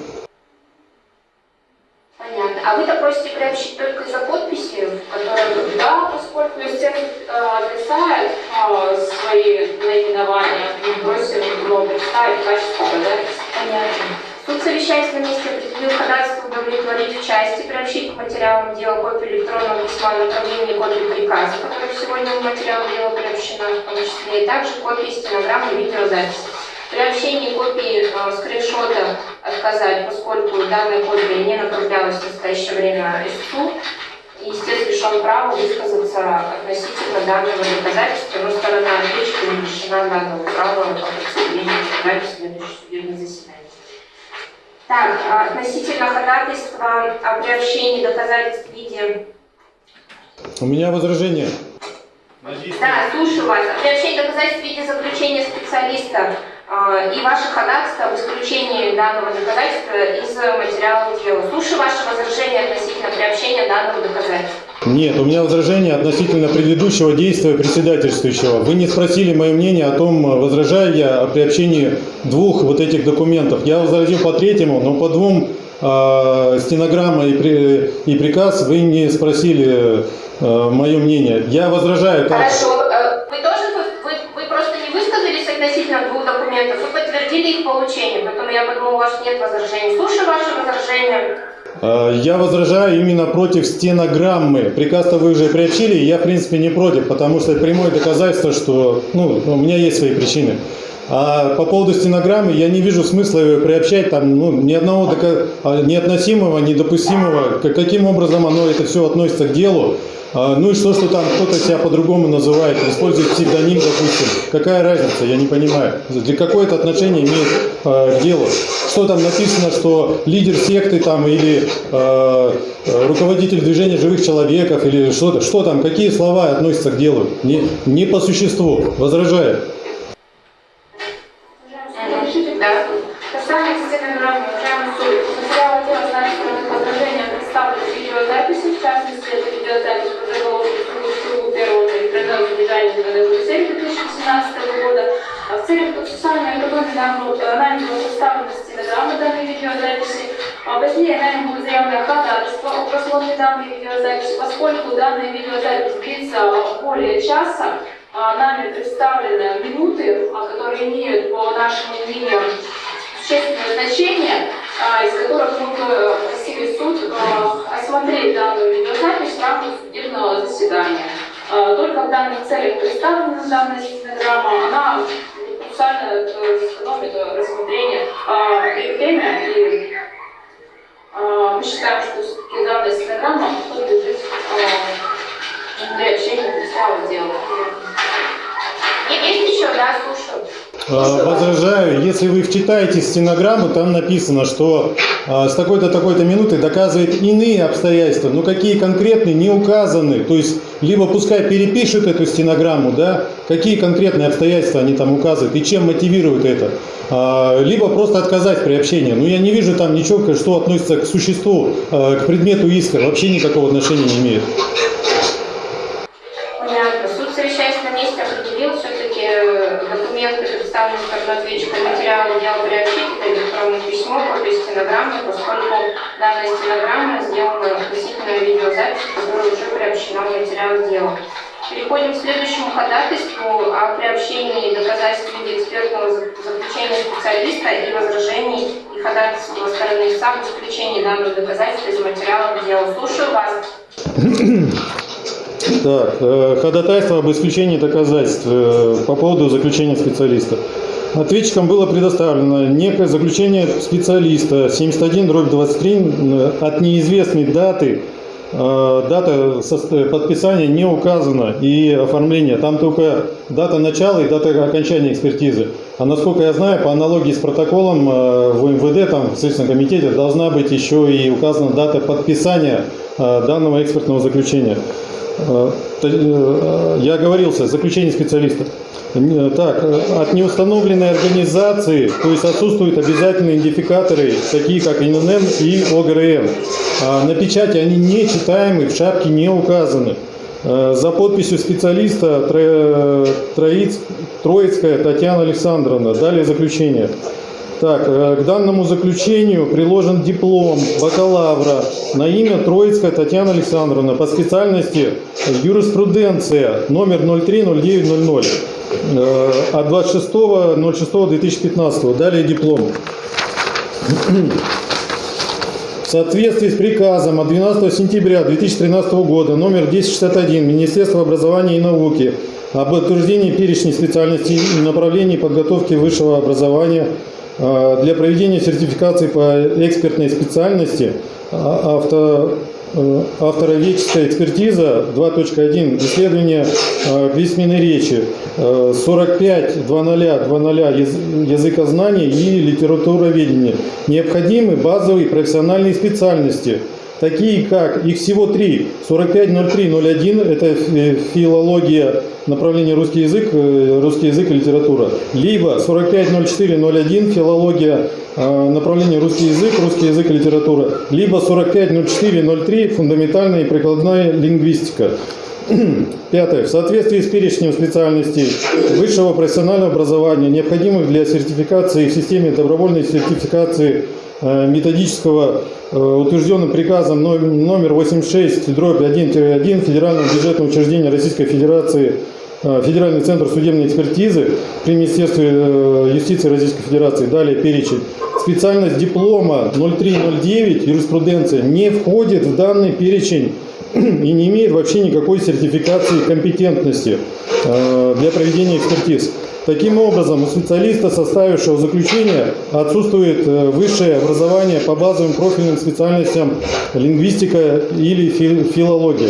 Понятно. А вы-то просите приобщить только из-за подписи, в которой... Да, поскольку истец э, отрицает э, свои наименования, мы просим его представить в качестве доказательства. Понятно. Суд, совещаясь на месте, определил ходатайство удовлетворить в части, приобщить к материалам дела копию электронного письма о направлении копии приказа, которая сегодня в материал дела приобщена, в том числе, и также копии стенограммы видеозаписи. При общении копии э, скриншота отказать, поскольку данная копия не направлялась в настоящее время истцу. И, естественно, лишен права высказаться относительно данного доказательства, но сторона ответчика лишена данного права по доказательств в следующее судебное заседание. Так, а относительно ходатайства о приобщении доказательств в виде... У меня возражение. Да, слушаю вас. О приобщении доказательств в виде заключения специалиста э, и ваше ходатайство об исключении данного доказательства из материалов дела. Слушаю ваше возражение относительно приобщения данного доказательства. Нет, у меня возражение относительно предыдущего действия председательствующего. Вы не спросили мое мнение о том, возражаю я о приобщении двух вот этих документов. Я возразил по третьему, но по двум э, стенограмма и, при, и приказ вы не спросили э, мое мнение. Я возражаю. Как... Хорошо. Э, Вы тоже вы, вы, просто не высказались относительно двух документов, вы подтвердили их получение, поэтому я подумала, у вас нет возражений. Слушаю ваше возражение. Э, Я возражаю именно против стенограммы. Приказ-то вы уже приобщили, я, в принципе, не против, потому что прямое доказательство, что ну, у меня есть свои причины. А по поводу стенограммы я не вижу смысла ее приобщать там ну, ни одного а, неотносимого, недопустимого. Каким образом оно это все относится к делу? А, Ну и что, что там кто-то себя по-другому называет, использует псевдоним, допустим. Какая разница, я не понимаю. Для какое это отношение имеет э, к делу? Что там написано, что лидер секты там или э, руководитель движения живых человеков или что-то? Что там, какие слова относятся к делу? Не, не по существу. Возражаю. Просмотре данной видеозаписи, поскольку данная видеозапись длится более часа, а, нами представлены минуты, а, которые имеют, по нашему мнению, существенное значение, а, из которых мы бы просили суд а, осмотреть данную видеозапись в рамках судебного заседания. Только в данных целях представлена данная стенограмма, она специально э, сэкономит э, рассмотрение время и мы считаем, что все-таки данная стенограмма подлежит а, для общения материала дела. Есть еще, да, слушаю. Э, Возражаю, если вы вчитаете стенограмму, там написано, что э, с такой-то такой-то минуты доказывает иные обстоятельства, но какие конкретные не указаны. То есть, либо пускай перепишут эту стенограмму, да, какие конкретные обстоятельства они там указывают и чем мотивируют это. А, Либо просто отказать в приобщении. Но я не вижу там ничего, что относится к существу, к предмету иска, вообще никакого отношения не имеет. Данная стенограмма сделана относительно видеозаписи, которая уже приобщена в материал дела. Переходим к следующему ходатайству о приобщении доказательств в виде экспертного зак- заключения специалиста и возражений и ходатайства стороны истца об исключении данного доказательства из материалов дела. Слушаю вас. Так, э, ходатайство об исключении доказательств э, по поводу заключения специалиста. Ответчикам было предоставлено некое заключение специалиста 71 дробь 23 э, от неизвестной даты. Э, Дата сос- подписания не указана и оформления. Там только дата начала и дата окончания экспертизы. А насколько я знаю, по аналогии с протоколом э, в МВД, там в Следственном комитете, должна быть еще и указана дата подписания э, данного экспертного заключения. Э, то- э, Я оговорился, заключение специалиста. Так, э, от неустановленной организации, то есть отсутствуют обязательные идентификаторы, такие как ИНН и ОГРН. А На печати они не читаемы, в шапке не указаны. Э, За подписью специалиста Тро- Троиц- Троицкая Татьяна Александровна. Далее заключение. Так, э, к данному заключению приложен диплом бакалавра на имя Троицкая Татьяна Александровна по специальности юриспруденция номер 030900 э, от 26.06.2015. Далее диплом. В соответствии с приказом от 12 сентября 2013 года номер 1061 Министерства образования и науки об утверждении перечней специальностей и направлений подготовки высшего образования для проведения сертификации по экспертной специальности а- авто, э, автороведческая экспертиза 2.1 исследование э, письменной речи э, 45 2.0 2.0 языкознание и литературоведение. Необходимы базовые профессиональные специальности – такие как, их всего три, 450301, это филология, направление русский язык, э, русский язык и литература, либо 450401, филология, э, направление русский язык, русский язык и литература, либо 450403, фундаментальная и прикладная лингвистика. Пятое. В соответствии с перечнем специальностей высшего профессионального образования, необходимых для сертификации в системе добровольной сертификации Э, методического, э, утвержденным приказом номер 86 дробь 1-1 Федерального бюджетного учреждения Российской Федерации э, Федеральный центр судебной экспертизы при Министерстве юстиции Российской Федерации, далее перечень. Специальность диплома 0309 юриспруденция не входит в данный перечень и не имеет вообще никакой сертификации компетентности для проведения экспертиз. Таким образом, у специалиста, составившего заключение, отсутствует э, высшее образование по базовым профильным специальностям лингвистика или филология.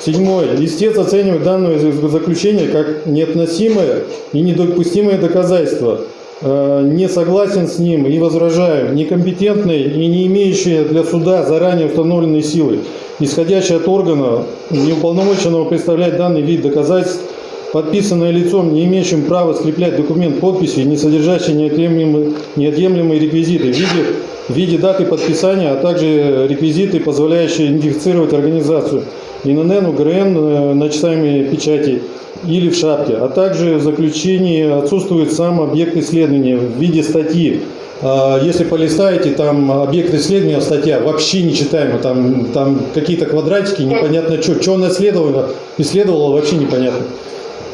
Седьмое. Истец оценивает данное заключение как неотносимое и недопустимое доказательство. Э, не согласен с ним и возражаю, некомпетентные и не имеющие для суда заранее установленной силы, исходящие от органа, неуполномоченного представлять данный вид доказательств, подписанное лицом, не имеющим права скреплять документ подписью, не содержащий неотъемлемые, неотъемлемые реквизиты в виде, в виде даты подписания, а также реквизиты, позволяющие идентифицировать организацию ИНН, УГРН э, на часами печати или в шапке, а также в заключении отсутствует сам объект исследования в виде статьи. А, если полистаете, там объект исследования, статья вообще нечитаема, там, там какие-то квадратики, непонятно что, что она исследовала, исследовала вообще непонятно.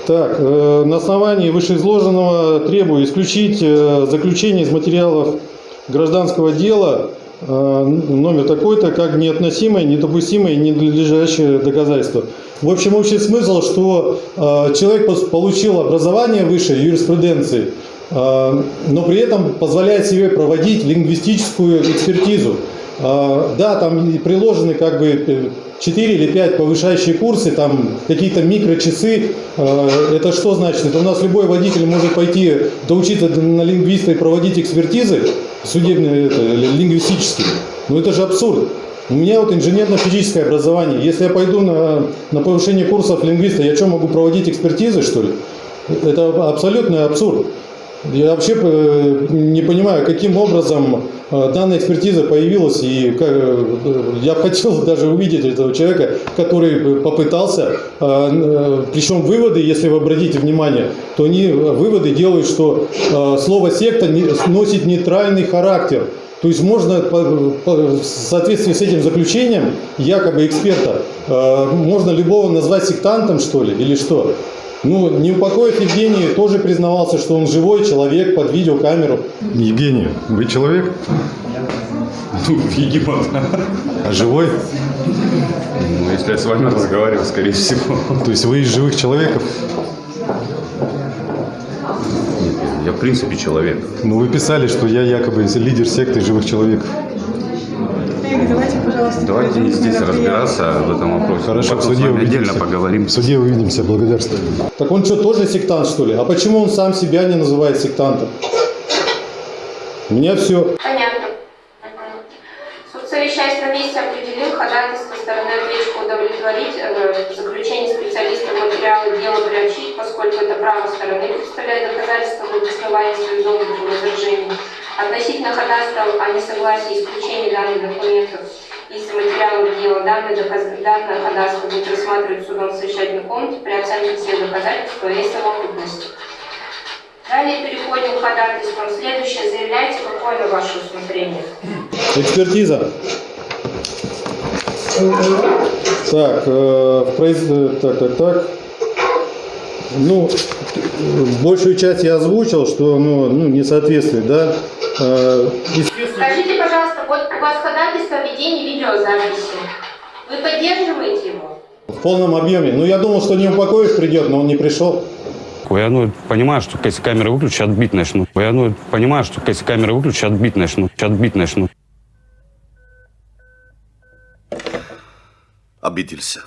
Так, э, на основании вышеизложенного требую исключить э, заключение из материалов гражданского дела э, номер такой-то, как неотносимое, недопустимое и ненадлежащее доказательство. В общем, общий смысл, что человек получил образование высшей юриспруденции, но при этом позволяет себе проводить лингвистическую экспертизу. Да, там приложены как бы 4 или 5 повышающие курсы, там какие-то микрочасы. Э, это что значит? Это у нас любой водитель может пойти доучиться на лингвиста и проводить экспертизы судебные, это, лингвистические. Ну это же абсурд. У меня вот инженерно-физическое образование. Если я пойду на, на повышение курсов лингвиста, я что, могу проводить экспертизы, что ли? Это абсолютный абсурд. Я вообще э, не понимаю, каким образом э, данная экспертиза появилась, и э, я хотел даже увидеть этого человека, который попытался, причем выводы, если вы обратите внимание, то они выводы делают, что слово секта носит нейтральный характер. То есть можно в соответствии с этим заключением, якобы эксперта, можно любого назвать сектантом, что ли, или что? Ну, Неупокоев Евгений тоже признавался, что он живой человек под видеокамеру. Евгений, вы человек? Ну, видимо, да. А живой? Ну, если я с вами разговариваю, скорее всего. То есть вы из живых человеков? Нет, я в принципе человек. Ну, вы писали, что я якобы лидер секты живых человеков. Давайте, пожалуйста, Давайте здесь разбираться в этом вопросе. Хорошо, Потом в суде отдельно поговорим. В суде увидимся, благодарствую. Так он что, тоже сектант, что ли? А почему он сам себя не называет сектантом? У меня все. Понятно. Суд совещаясь на месте определил ходатайство стороны ответчика удовлетворить, э, заключение специалиста в материалы дела приобщить, поскольку это право стороны представляет доказательство в обосновании своих возражений. Относительно ходатайства о несогласии исключения данных документов из материалов дела, данное, доказ... данное ходатайство будет рассматривать судом в совещательной комнате при оценке всех доказательств своей совокупности. Далее переходим к ходатайствам. Следующее. Заявляйте, какое на ваше усмотрение. Экспертиза. Так, э, произ... так, так, так. Ну, большую часть я озвучил, что ну, ну, не соответствует, да. Э, Скажите, пожалуйста, вот у вас ходатайство о ведении видеозаписи. Вы поддерживаете его? в полном объеме. Ну, я думал, что не упокоив придет, но он не пришел. Я ну, понимаю, что если камеры выключить, отбить начну. Я ну, понимаю, что если камеры выключить, отбить начну. Отбить начну. обиделся.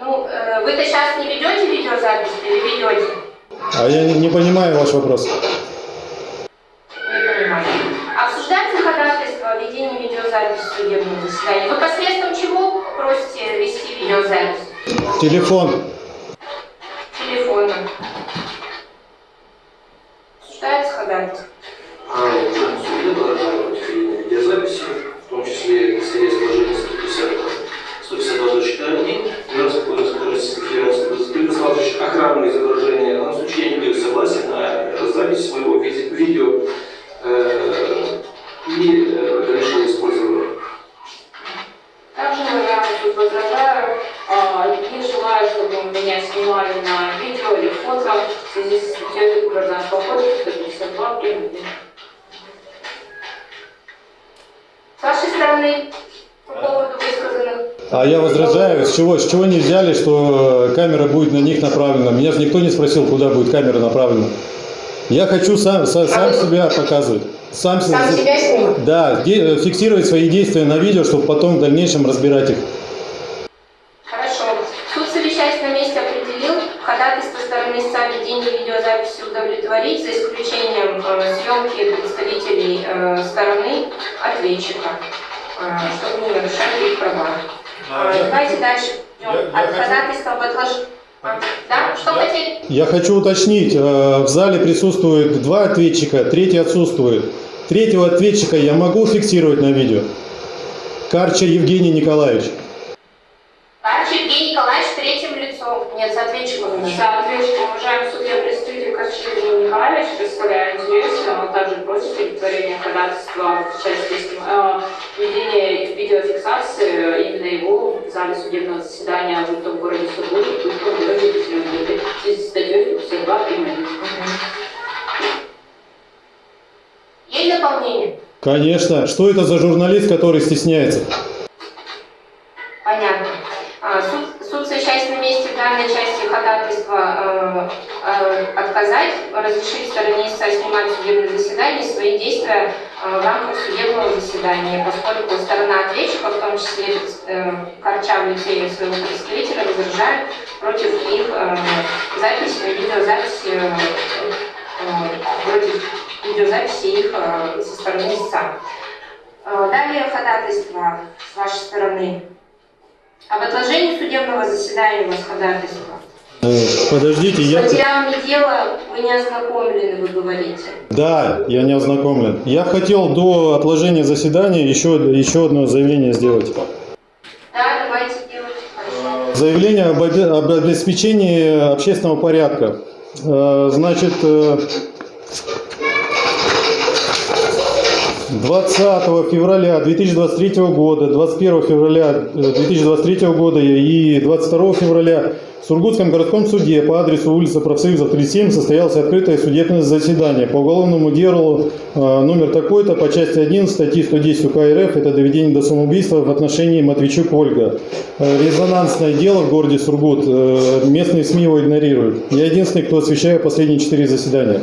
Ну, э, вы-то сейчас не ведете видеозапись или ведете? А я не, не понимаю ваш вопрос. Не понимаю. Обсуждается ходатайство о ведении видеозаписи судебного заседания. Вы посредством чего просите вести видеозапись? Телефон. Телефона. Обсуждается ходатайство? А уже в суде должна быть видеозаписи, в том числе, если есть положение 150, 152.1, Федерация Кодекса Российской Федерации, предоставляющих охранные изображения, на случай не дает согласия на запись своего виде- видео э, и э, дальнейшее использование. Также я тут возражаю, а, не желаю, чтобы меня снимали на видео или фото в связи с статьей Гражданского кодекса 152 прим. С вашей стороны, А я возражаю, с чего, с чего не взяли, что э, камера будет на них направлена? Меня же никто не спросил, куда будет камера направлена. Я хочу сам, са- сам себя показывать. Сам, Сам се- себя снимать? Да, де- фиксировать свои действия на видео, чтобы потом в дальнейшем разбирать их. Хорошо. Суд, совещаясь на месте, определил ходатайство стороны о ведении видеозаписи удовлетворить, за исключением э, съемки представителей э, стороны ответчика, чтобы не нарушать их права. Давайте дальше идем. От ходатайства об отложении. Да? Что хотели? Я хочу уточнить, э, в зале присутствует два ответчика, третий отсутствует. Третьего ответчика я могу фиксировать на видео? Карча Евгений Николаевич. Арчи Евгений Николаевич третьим лицом. Нет, с ответчиком. нас. Соответственно, уважаемый судья представитель Корчевин Евгений Николаевич, представляя интересы, просит удовлетворения ходатайства в части э, ведения видеофиксации именно его в зале судебного заседания в том городе Сургуте, будет проведен в связи с статьей 52 прим. Есть дополнение? Конечно. Что это за журналист, который стесняется? Понятно. А, Суд, совещаясь на месте данной части ходатайства э, э, отказать, разрешить стороне истца снимать судебное заседание свои действия э, в рамках судебного заседания, поскольку сторона ответчика, в том числе э, Корча в лице своего представителя, возражает против их э, записи, видеозаписи, э, э, против видеозаписи их э, со стороны истца. Э, Далее ходатайство с вашей стороны. Об отложении судебного заседания у вас ходатайство. Подождите, С я... материалами дела вы не ознакомлены, вы говорите. Да, я не ознакомлен. Я хотел до отложения заседания еще, еще одно заявление сделать. Да, давайте делать. Заявление об, об обеспечении общественного порядка. Э, Значит, э, 20 февраля 2023 года, 21 февраля э, 2023 года и 22 февраля в Сургутском городском суде по адресу улица Профсоюзов 37 состоялось открытое судебное заседание по уголовному делу э, номер такой-то по части 1 статьи 110 УК РФ это доведение до самоубийства в отношении Матвейчук Ольга. Э, Резонансное дело в городе Сургут. Э, Местные СМИ его игнорируют. Я единственный, кто освещает последние четыре заседания.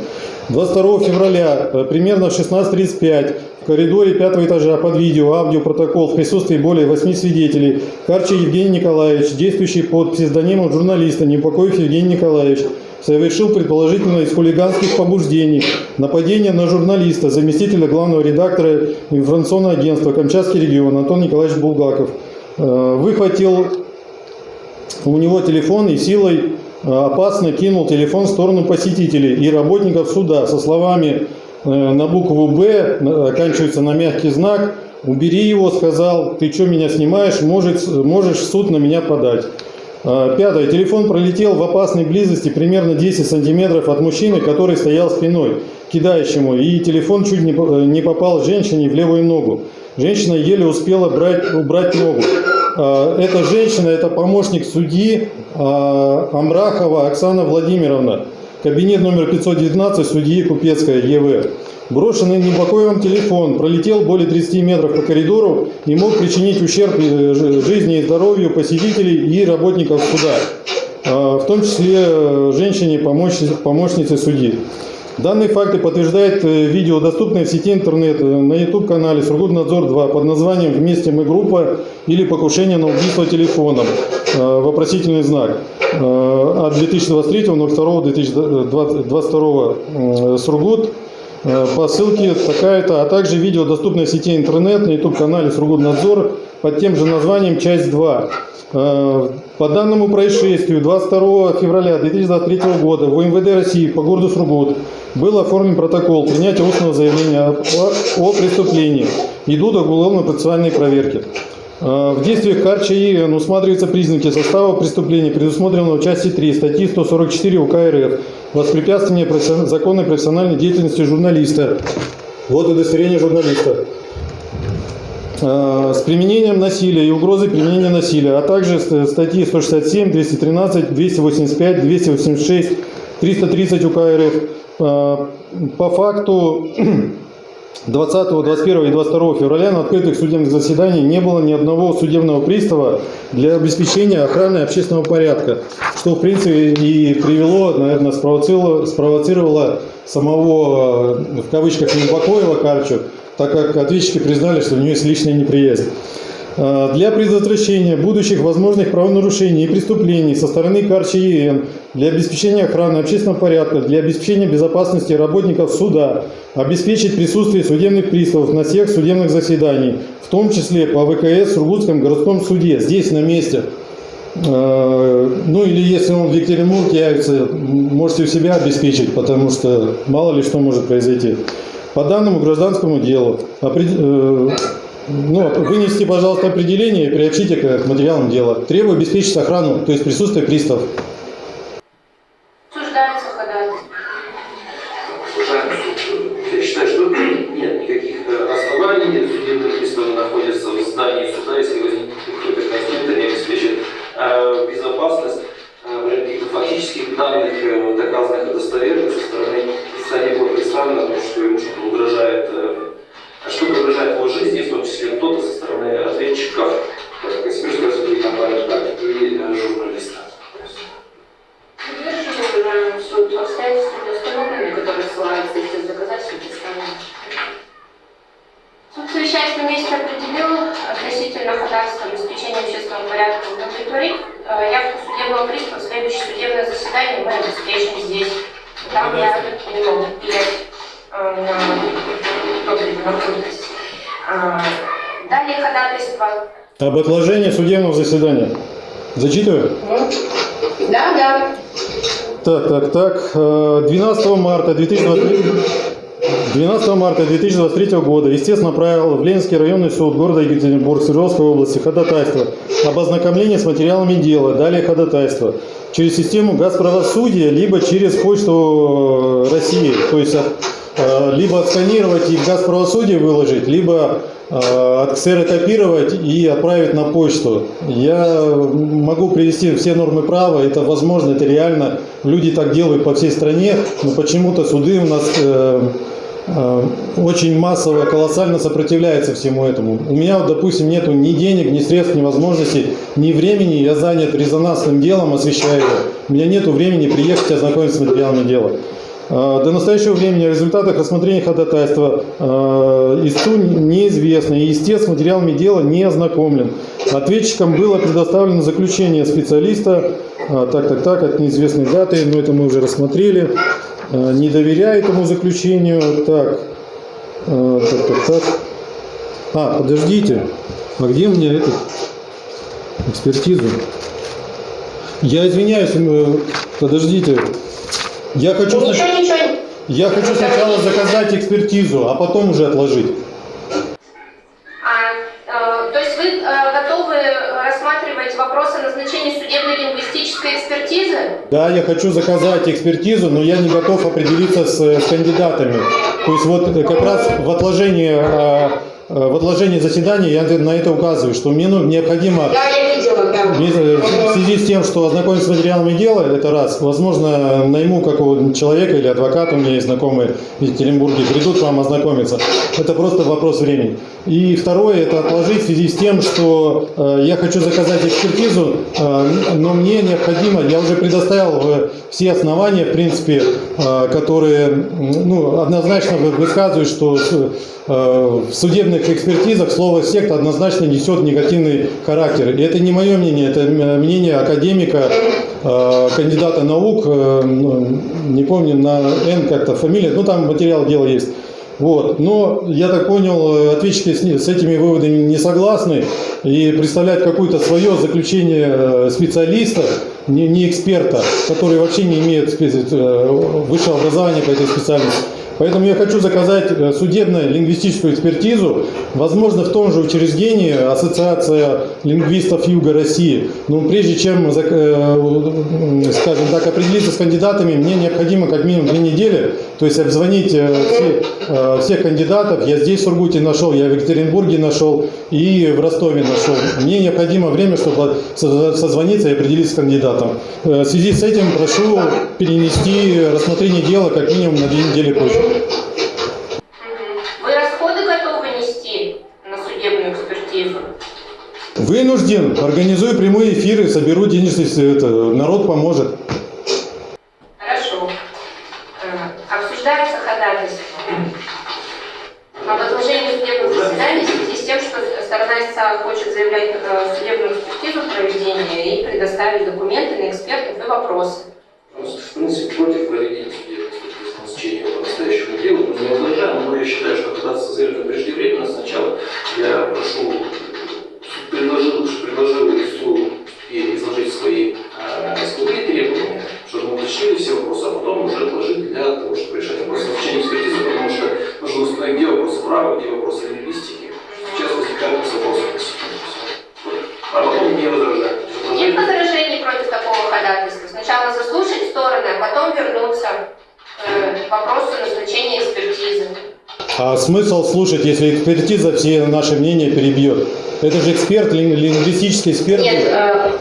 22 февраля, э, примерно в 16.35, в коридоре пятого этажа под видео, аудиопротокол в присутствии более восьми свидетелей, Карча Евгений Николаевич, действующий под псевдонимом журналиста Непокоев Евгений Николаевич, совершил предположительно из хулиганских побуждений нападение на журналиста, заместителя главного редактора информационного агентства «Камчатский регион» Антон Николаевич Булгаков. Э, Выхватил у него телефон и силой э, опасно кинул телефон в сторону посетителей и работников суда со словами на букву «Б», оканчивается на мягкий знак, «Убери его», сказал, «Ты что меня снимаешь? Можешь, можешь в суд на меня подать». Э, Пятое. Телефон пролетел в опасной близости примерно 10 сантиметров от мужчины, который стоял спиной кидающему, и телефон чуть не по- не попал женщине в левую ногу. Женщина еле успела брать, убрать ногу. Эта женщина, это помощник судьи Амрахова Оксана Владимировна. Кабинет номер 519 судьи Купецкая ЕВ. Брошенный Небокоевым телефон пролетел более 30 метров по коридору и мог причинить ущерб э, жи- жизни и здоровью посетителей и работников суда, а, в том числе э, женщине, помощнице, помощнице судьи. Данные факты подтверждает э, видео, доступное в сети интернет э, на YouTube-канале «Сургутнадзор-2» под названием «Вместе мы группа» или «Покушение на убийство телефоном». э, Вопросительный знак. От 2023.02.2022 Сургут. По ссылке такая-то, а также видео, доступное в сети интернет на YouTube-канале «Сургутнадзор» под тем же названием «Часть 2». Э, По данному происшествию 22 февраля 2023 года в МВД России по городу Сургут был оформлен протокол принятия устного заявления о, о преступлении. Идут уголовно-процессуальные проверки. Э, В действиях КАРЧИ усматриваются признаки состава преступления, предусмотренного в части 3 статьи 144 УК РФ «Воспрепятствование законной профессиональной деятельности журналиста». Вот удостоверение журналиста. Э, С применением насилия и угрозой применения насилия, а также ст- статьи 167, 213, 285, 286, 330 УК РФ. Э, По факту 20, 21 и 22 февраля на открытых судебных заседаниях не было ни одного судебного пристава для обеспечения охраны общественного порядка, что в принципе и привело, наверное, спровоцировало, спровоцировало самого, э, в кавычках, Небакоева Карчу, так как ответчики признали, что у нее есть личная неприязнь. Э, Для предотвращения будущих возможных правонарушений и преступлений со стороны Карчи ЕН, для обеспечения охраны общественного порядка, для обеспечения безопасности работников суда, обеспечить присутствие судебных приставов на всех судебных заседаниях, в том числе по ВКС в Сургутском городском суде, здесь на месте. Э, Ну или если он в Екатеринбурге явится, можете у себя обеспечить, потому что мало ли что может произойти. По данному гражданскому делу опред- э, ну, вынести, пожалуйста, определение и приобщите к материалам дела. Требую обеспечить охрану, то есть присутствие приставов. Марта 2023 12 марта 2023 года, естественно, направил в Ленинский районный суд города Екатеринбург Свердловской области ходатайство об ознакомлении с материалами дела, далее ходатайство через систему газправосудия, либо через почту России, то есть либо отсканировать и в газправосудие выложить, либо э, отксерокопировать и отправить на почту. Я могу привести все нормы права, это возможно, это реально. Люди так делают по всей стране, но почему-то суды у нас э, э, очень массово, колоссально сопротивляются всему этому. У меня, допустим, нету ни денег, ни средств, ни возможностей, ни времени. Я занят резонансным делом, освещаю его. У меня нету времени приехать и ознакомиться с материалами дела. Э, До настоящего времени о результатах рассмотрения ходатайства э, истцу неизвестно, и истец с материалами дела не ознакомлен. Ответчикам было предоставлено заключение специалиста, э, так, так, так, от неизвестной даты, но это мы уже рассмотрели. Не доверяю этому заключению. Так, так, так, так. А, подождите, а где мне этот экспертизу? Я извиняюсь, подождите. Я хочу, снач- Ничего, я хочу сначала заказать экспертизу, а потом уже отложить. А, э, то есть вы э, готовы рассматривать вопросы назначения судебной лингвистической экспертизы? Да, я хочу заказать экспертизу, но я не готов определиться с, с кандидатами. То есть вот э, как раз в отложении э, э, в отложении заседания я на это указываю, что мне ну, необходимо Да, я видела. В связи с тем, что ознакомиться с материалами дела, это раз. Возможно, найму какого-нибудь человека или адвоката, у меня есть знакомые в Екатеринбурге, придут к вам ознакомиться. Это просто вопрос времени. И второе, это отложить в связи с тем, что э, я хочу заказать экспертизу, э, но мне необходимо, я уже предоставил все основания, в принципе, э, которые ну, однозначно вы- высказывают, что э, в судебных экспертизах слово «секта» однозначно несет негативный характер. И это не мое мнение, это мнение академика, э, кандидата наук, э, ну, не помню, на «Н» как-то фамилия, ну там материал дела есть. Вот. Но, я так понял, э, ответчики с, с этими выводами не согласны и представляют какое-то свое заключение специалиста, не, не эксперта, который вообще не имеет высшего образования по этой специальности. Поэтому я хочу заказать э, судебно-лингвистическую экспертизу, возможно, в том же учреждении Ассоциация лингвистов Юга России. Но прежде чем, зак- э, скажем так, определиться с кандидатами, мне необходимо как минимум две недели, то есть обзвонить э, все- э, всех кандидатов. Я здесь в Сургуте нашел, я в Екатеринбурге нашел и в Ростове нашел. Мне необходимо время, чтобы со- созвониться и определиться с кандидатом. Э, В связи с этим прошу перенести рассмотрение дела как минимум на две недели позже. Вы расходы готовы нести на судебную экспертизу? Вынужден, организую прямые эфиры, соберу денежные, это, народ поможет. Хорошо. Э, Обсуждается ходатайство об отложении судебных заседаний в связи с тем, что сторона истца хочет заявлять э, судебную экспертизу проведения и предоставить документы на экспертов и вопросы. В принципе, против проведения течение по настоящему делу мы не возражаем, но я считаю, что ходатайство заявлено преждевременно. Сначала я прошу, предложил, предложил лицу и изложить свои исковые требования, чтобы мы уточнили все вопросы, а потом уже отложить для того, чтобы решать вопросы течение экспертизы, потому что нужно установить, где вопросы права, где вопросы лингвистики. Сейчас возникают вопросы. А потом не возражаем. Нет возражений против такого ходатайства. Сначала заслушать стороны, а потом вернуться к вопросу назначения экспертизы. А смысл слушать, если экспертиза все наши мнения перебьет? Это же эксперт, лин- лингвистический эксперт. Нет, э,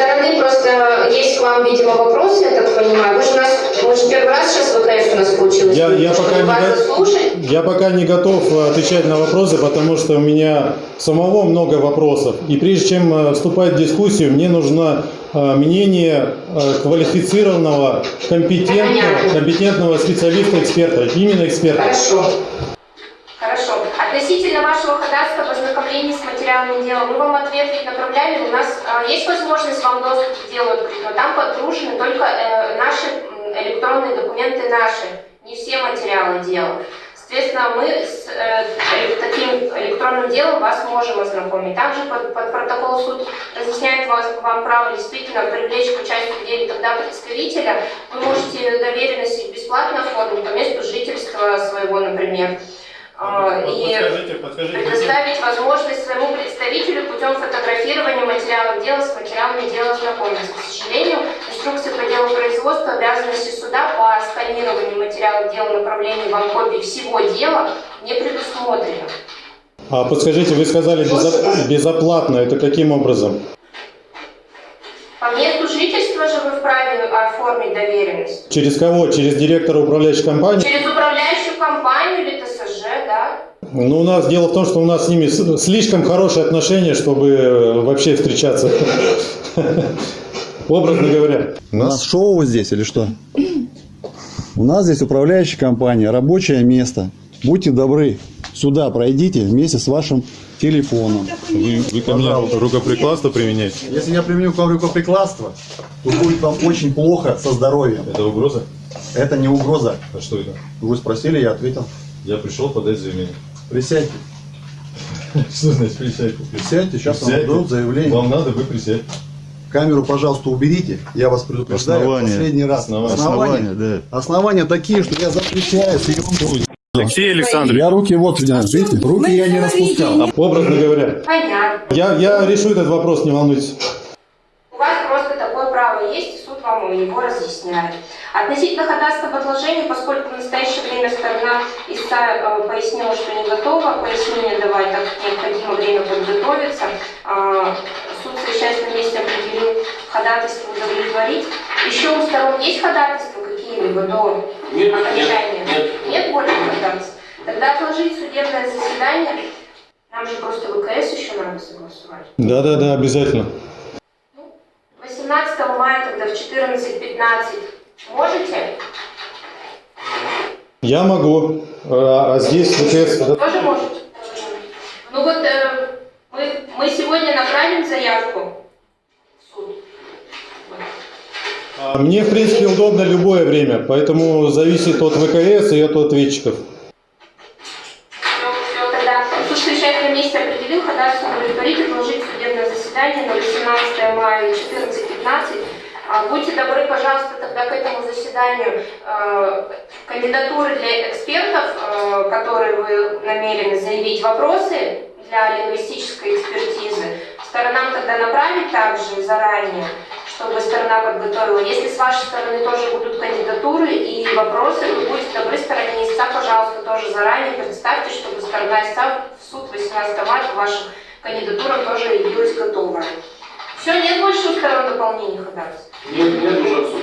стороны просто есть к вам, видимо, вопросы, я так понимаю. Вы же нас, мы же первый раз сейчас ВКС у нас получилось. Я, я, пока не го- заслушать. я пока не готов э, отвечать на вопросы, потому что у меня самого много вопросов. И прежде чем э, вступать в дискуссию, мне нужно э, мнение квалифицированного, компетентного, компетентного специалиста, эксперта, именно эксперта. Хорошо. Относительно вашего ходатайства об ознакомлении с материалами дела, мы вам ответ направляли. У нас э, есть возможность вам доступ к делу открыть, но там подгружены только э, наши электронные документы наши, не все материалы дела. Соответственно, мы с э, таким электронным делом вас можем ознакомить. Также под, под протокол суд разъясняет вас, вам право действительно привлечь к участию в деле тогда представителя. Вы можете доверенность бесплатно оформить по месту жительства своего, например. А, И предоставить возможность своему представителю путем фотографирования материалов дела с материалами дела ознакомиться. К сожалению, инструкция по делу производства обязанности суда по сканированию материалов дела направлению вам копий всего дела не предусмотрено. А подскажите, вы сказали безо- безоплатно, это каким образом? По месту жительства же вы вправе оформить доверенность. Через кого? Через директора управляющей компании? Через управляющую компанию или ТСЖ, да? Ну, у нас дело в том, что у нас с ними слишком хорошие отношения, чтобы э, вообще встречаться. Образно говоря. У нас шоу здесь или что? У нас здесь управляющая компания, рабочее место. Будьте добры, сюда пройдите вместе с вашим телефоном. Вы, вы ко мне рукоприкладство применяете? Если я применю к вам рукоприкладство, то будет вам очень плохо со здоровьем. Это угроза? Это не угроза. А что это? Вы спросили, я ответил. Я пришел подать заявление. Присядьте. Что значит присядьте? Присядьте, сейчас вам Присядьте. дадут заявление. Вам надо, вы присядьте. Камеру, пожалуйста, уберите. Я вас предупреждаю Основания. последний раз. Основания. Основания, Основания, Основания такие, что я запрещаю съемку. Алексей Александрович. Я руки вот, видите, руки я не распускал. Образно говоря. Понятно. Я, я решу этот вопрос, не волнуйтесь. У вас просто такое право есть, и суд вам его разъясняет. Относительно ходатайства об отложении, поскольку в настоящее время сторона истца э, пояснила, что не готова пояснение давать, так как необходимо время подготовиться, э, суд, совещаясь на месте, определил ходатайство удовлетворить. Еще у сторон есть ходатайства какие-либо до Нет, окончания? нет, Нет больше ходатайств? Тогда отложить судебное заседание. Нам же просто ВКС еще надо согласовать. Да-да-да, обязательно. 18 мая тогда в 14.15 можете? Я могу, а, а здесь ВКС... Тоже можете? Ну вот э, мы, мы сегодня направим заявку в суд. А Мне, в принципе, удобно любое время, поэтому зависит от ВКС и от ответчиков. На отложить судебное заседание на 18 мая 14.15. А, Будьте добры, пожалуйста, тогда к этому заседанию э, кандидатуры для экспертов, э, которые вы намерены заявить вопросы для лингвистической экспертизы, сторонам тогда направить также заранее, чтобы сторона подготовила. Если с вашей стороны тоже будут кандидатуры и вопросы, вы будьте добры, стороне истца, пожалуйста, тоже заранее представьте, чтобы сторона истца в суд 18 марта по вашим кандидатурам тоже явилась готова. Все, нет больше у сторон дополнений ходатайств? Нет, нет уже суд.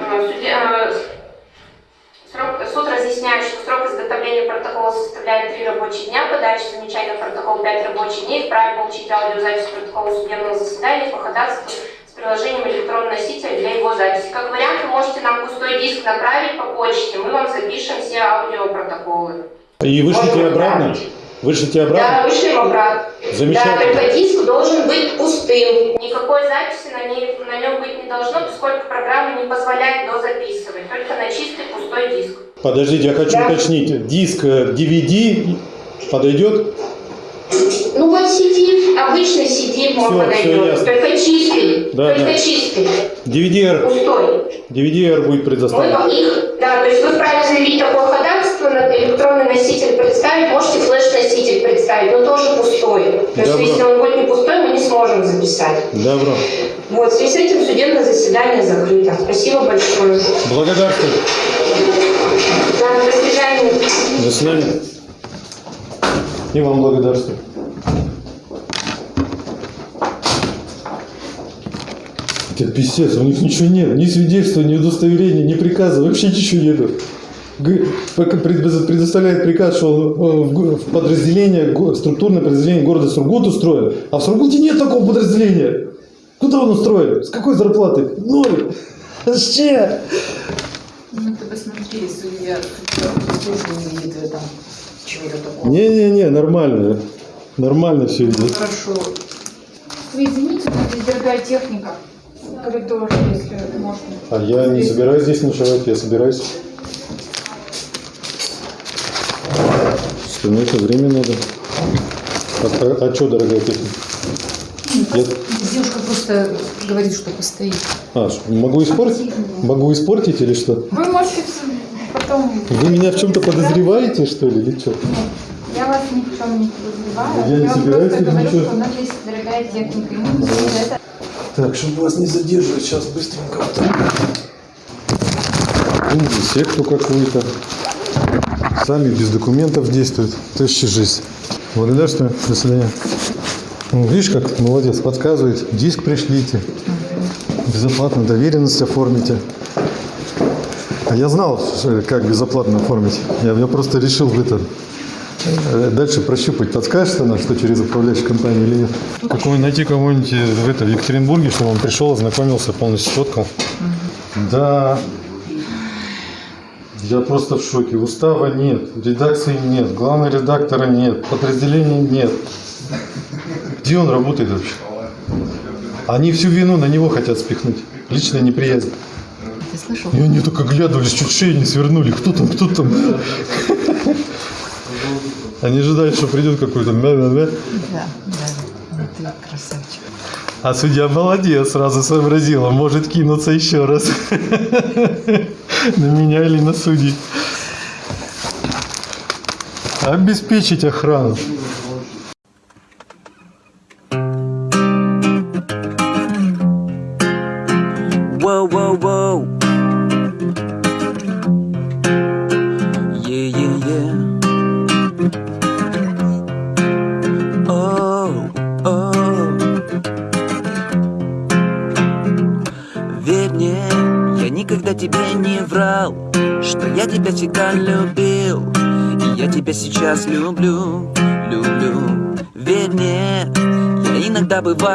А, а, Срок, суд разъясняет, что срок изготовления протокола составляет 3 рабочие дня, подача замечания на протокол 5 рабочих дней, вправе получить аудиозапись протокола судебного заседания по ходатайству с приложением электронного носителя для его записи. Как вариант, вы можете нам пустой диск направить по почте, мы вам запишем все аудиопротоколы. И вышлите обратно? Вышлите Да, обратно? вышлем обратно. Замечательно. Да, только диск должен быть пустым. Никакой записи на, ней, на нем быть не должно, поскольку программа не позволяет дозаписывать. Только на чистый пустой диск. Подождите, я хочу Да. уточнить. Диск э, DVD подойдет? Ну вот CD, обычный CD он Всё, подойдет. ясно. только чистый. Да, только да. чистый. DVD-R. Пустой. DVD-R будет Мы предоставлен. вам их, да, то есть вы вправе заявить такое ходатайство, на электронный носитель представить, можете флеш-носитель представить, но тоже пустой. То есть если он будет не пустой, мы не сможем записать. Добро. Вот, в связи с этим судебное заседание закрыто. Спасибо большое. Благодарствую. Да, до свидания. До свидания. И вам благодарствую. Это писец, у них ничего нет. Ни свидетельства, ни удостоверения, ни приказа, вообще ничего нету. Предоставляет приказ, что э, в подразделение, структурное подразделение города Сургут устроен. А в Сургуте нет такого подразделения. Куда он устроен? С какой зарплатой? Ноль. Вообще. Ну ты посмотри, судья, не видит в этом чего-то такого. Не-не-не, нормально. Нормально все идет. Хорошо. Вы извините, но здесь дорогая техника. Коридор, если можно. А я не собираюсь здесь ночевать, я собираюсь. Что на это время надо. А, а, что, дорогая техника? Я- Девушка просто говорит, что постоит. а, могу испортить? Могу испортить или что? Вы можете потом... Вы меня в чем-то подозреваете, что ли, или что? Я вас ни в чем не подозреваю. Я не собираюсь просто говорю, ничего. что у нас здесь дорогая техника. За это Так, чтобы вас не задерживать, сейчас быстренько. Ну, секту какую-то. Сами без документов действуют. Тащи жизнь. Благодарствую. До свидания. Ну, видишь, как молодец, подсказывает. Диск пришлите. Безоплатно доверенность оформите. А я знал, что- как безоплатно оформить. Я, я просто решил в это э, дальше прощупать. Подскажет она, что через управляющую компанию или нет? Какой найти кого-нибудь э, в, это, в Екатеринбурге, чтобы он пришел, ознакомился, полностью сфоткал. Да. Я просто в шоке. Устава нет, редакции нет, главного редактора нет, подразделения нет. Где он работает вообще? Они всю вину на него хотят спихнуть. Личная неприязнь. Ты слышал? И они только глядывались, чуть шею не свернули. Кто там, кто там? Они ожидают, что придет какой-то мя-мя-мя. Да, да. Ты красавчик. А судья молодец, сразу сообразила, может кинуться еще раз. На меня или на судей. Обеспечить охрану.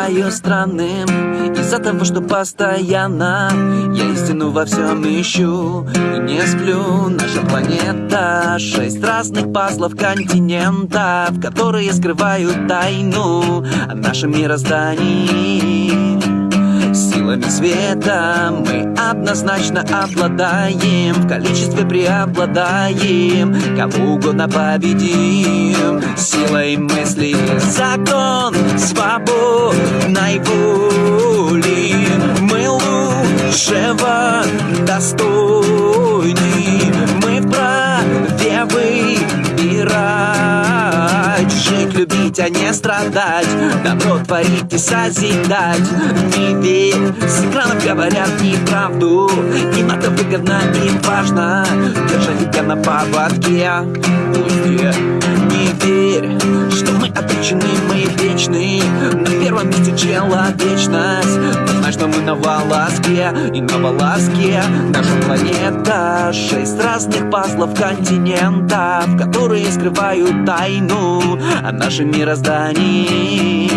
Бываю странным Из-за того, что постоянно Я истину во всем ищу И не сплю. Наша планета Шесть разных пазлов континентов Которые скрывают тайну О нашем мироздании Силами света мы однозначно обладаем В количестве преобладаем. Кого угодно победим. Силой мысли закон свободной воли. Мы лучшего достойны. Мы вправе выбирать Жить, любить, а не страдать. Добро творить и созидать. Не верь, с экранов говорят неправду. Им это выгодно и важно. Держать тебя на поводке. Пусть не верь, что мы обречены, мы вечны. На первом месте человечность. Но знай, что мы на волоске. И на волоске Наша планета. Шесть разных пазлов континентов Которые скрывают тайну о нашем мироздании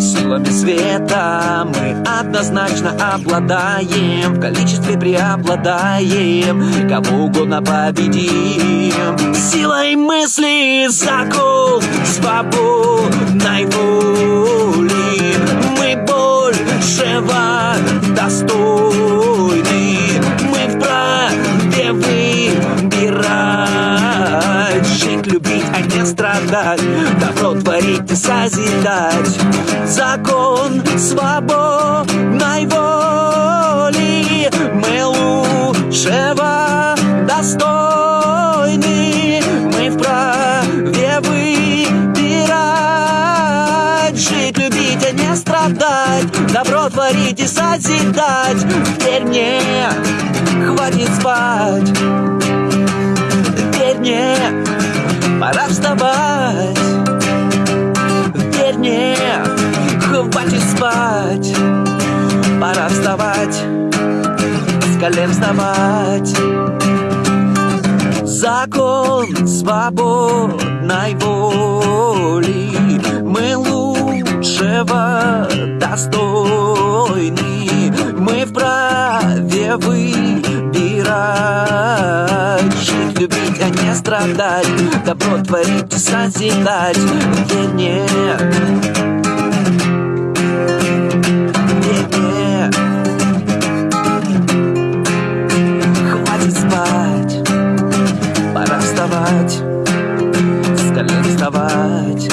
Силами света мы однозначно обладаем. В количестве преобладаем. Кого угодно победим. Силой мысли закон свободной воли Мы большего достойны. Мы вправе выбирать любить, а не страдать. Добро творить и созидать Закон свободной воли. Мы лучшего достойны. Мы вправе выбирать. Жить, любить, а не страдать. Добро творить и созидать Верь мне, хватит спать. Верь мне, пора вставать. Верь мне, хватит спать. Пора вставать, с колен вставать. Закон свободной воли. Мы лучшего достойны Мы вправе выбирать. Жить, любить, а не страдать. Добро творить и созидать. Спать. Пора вставать. С колен вставать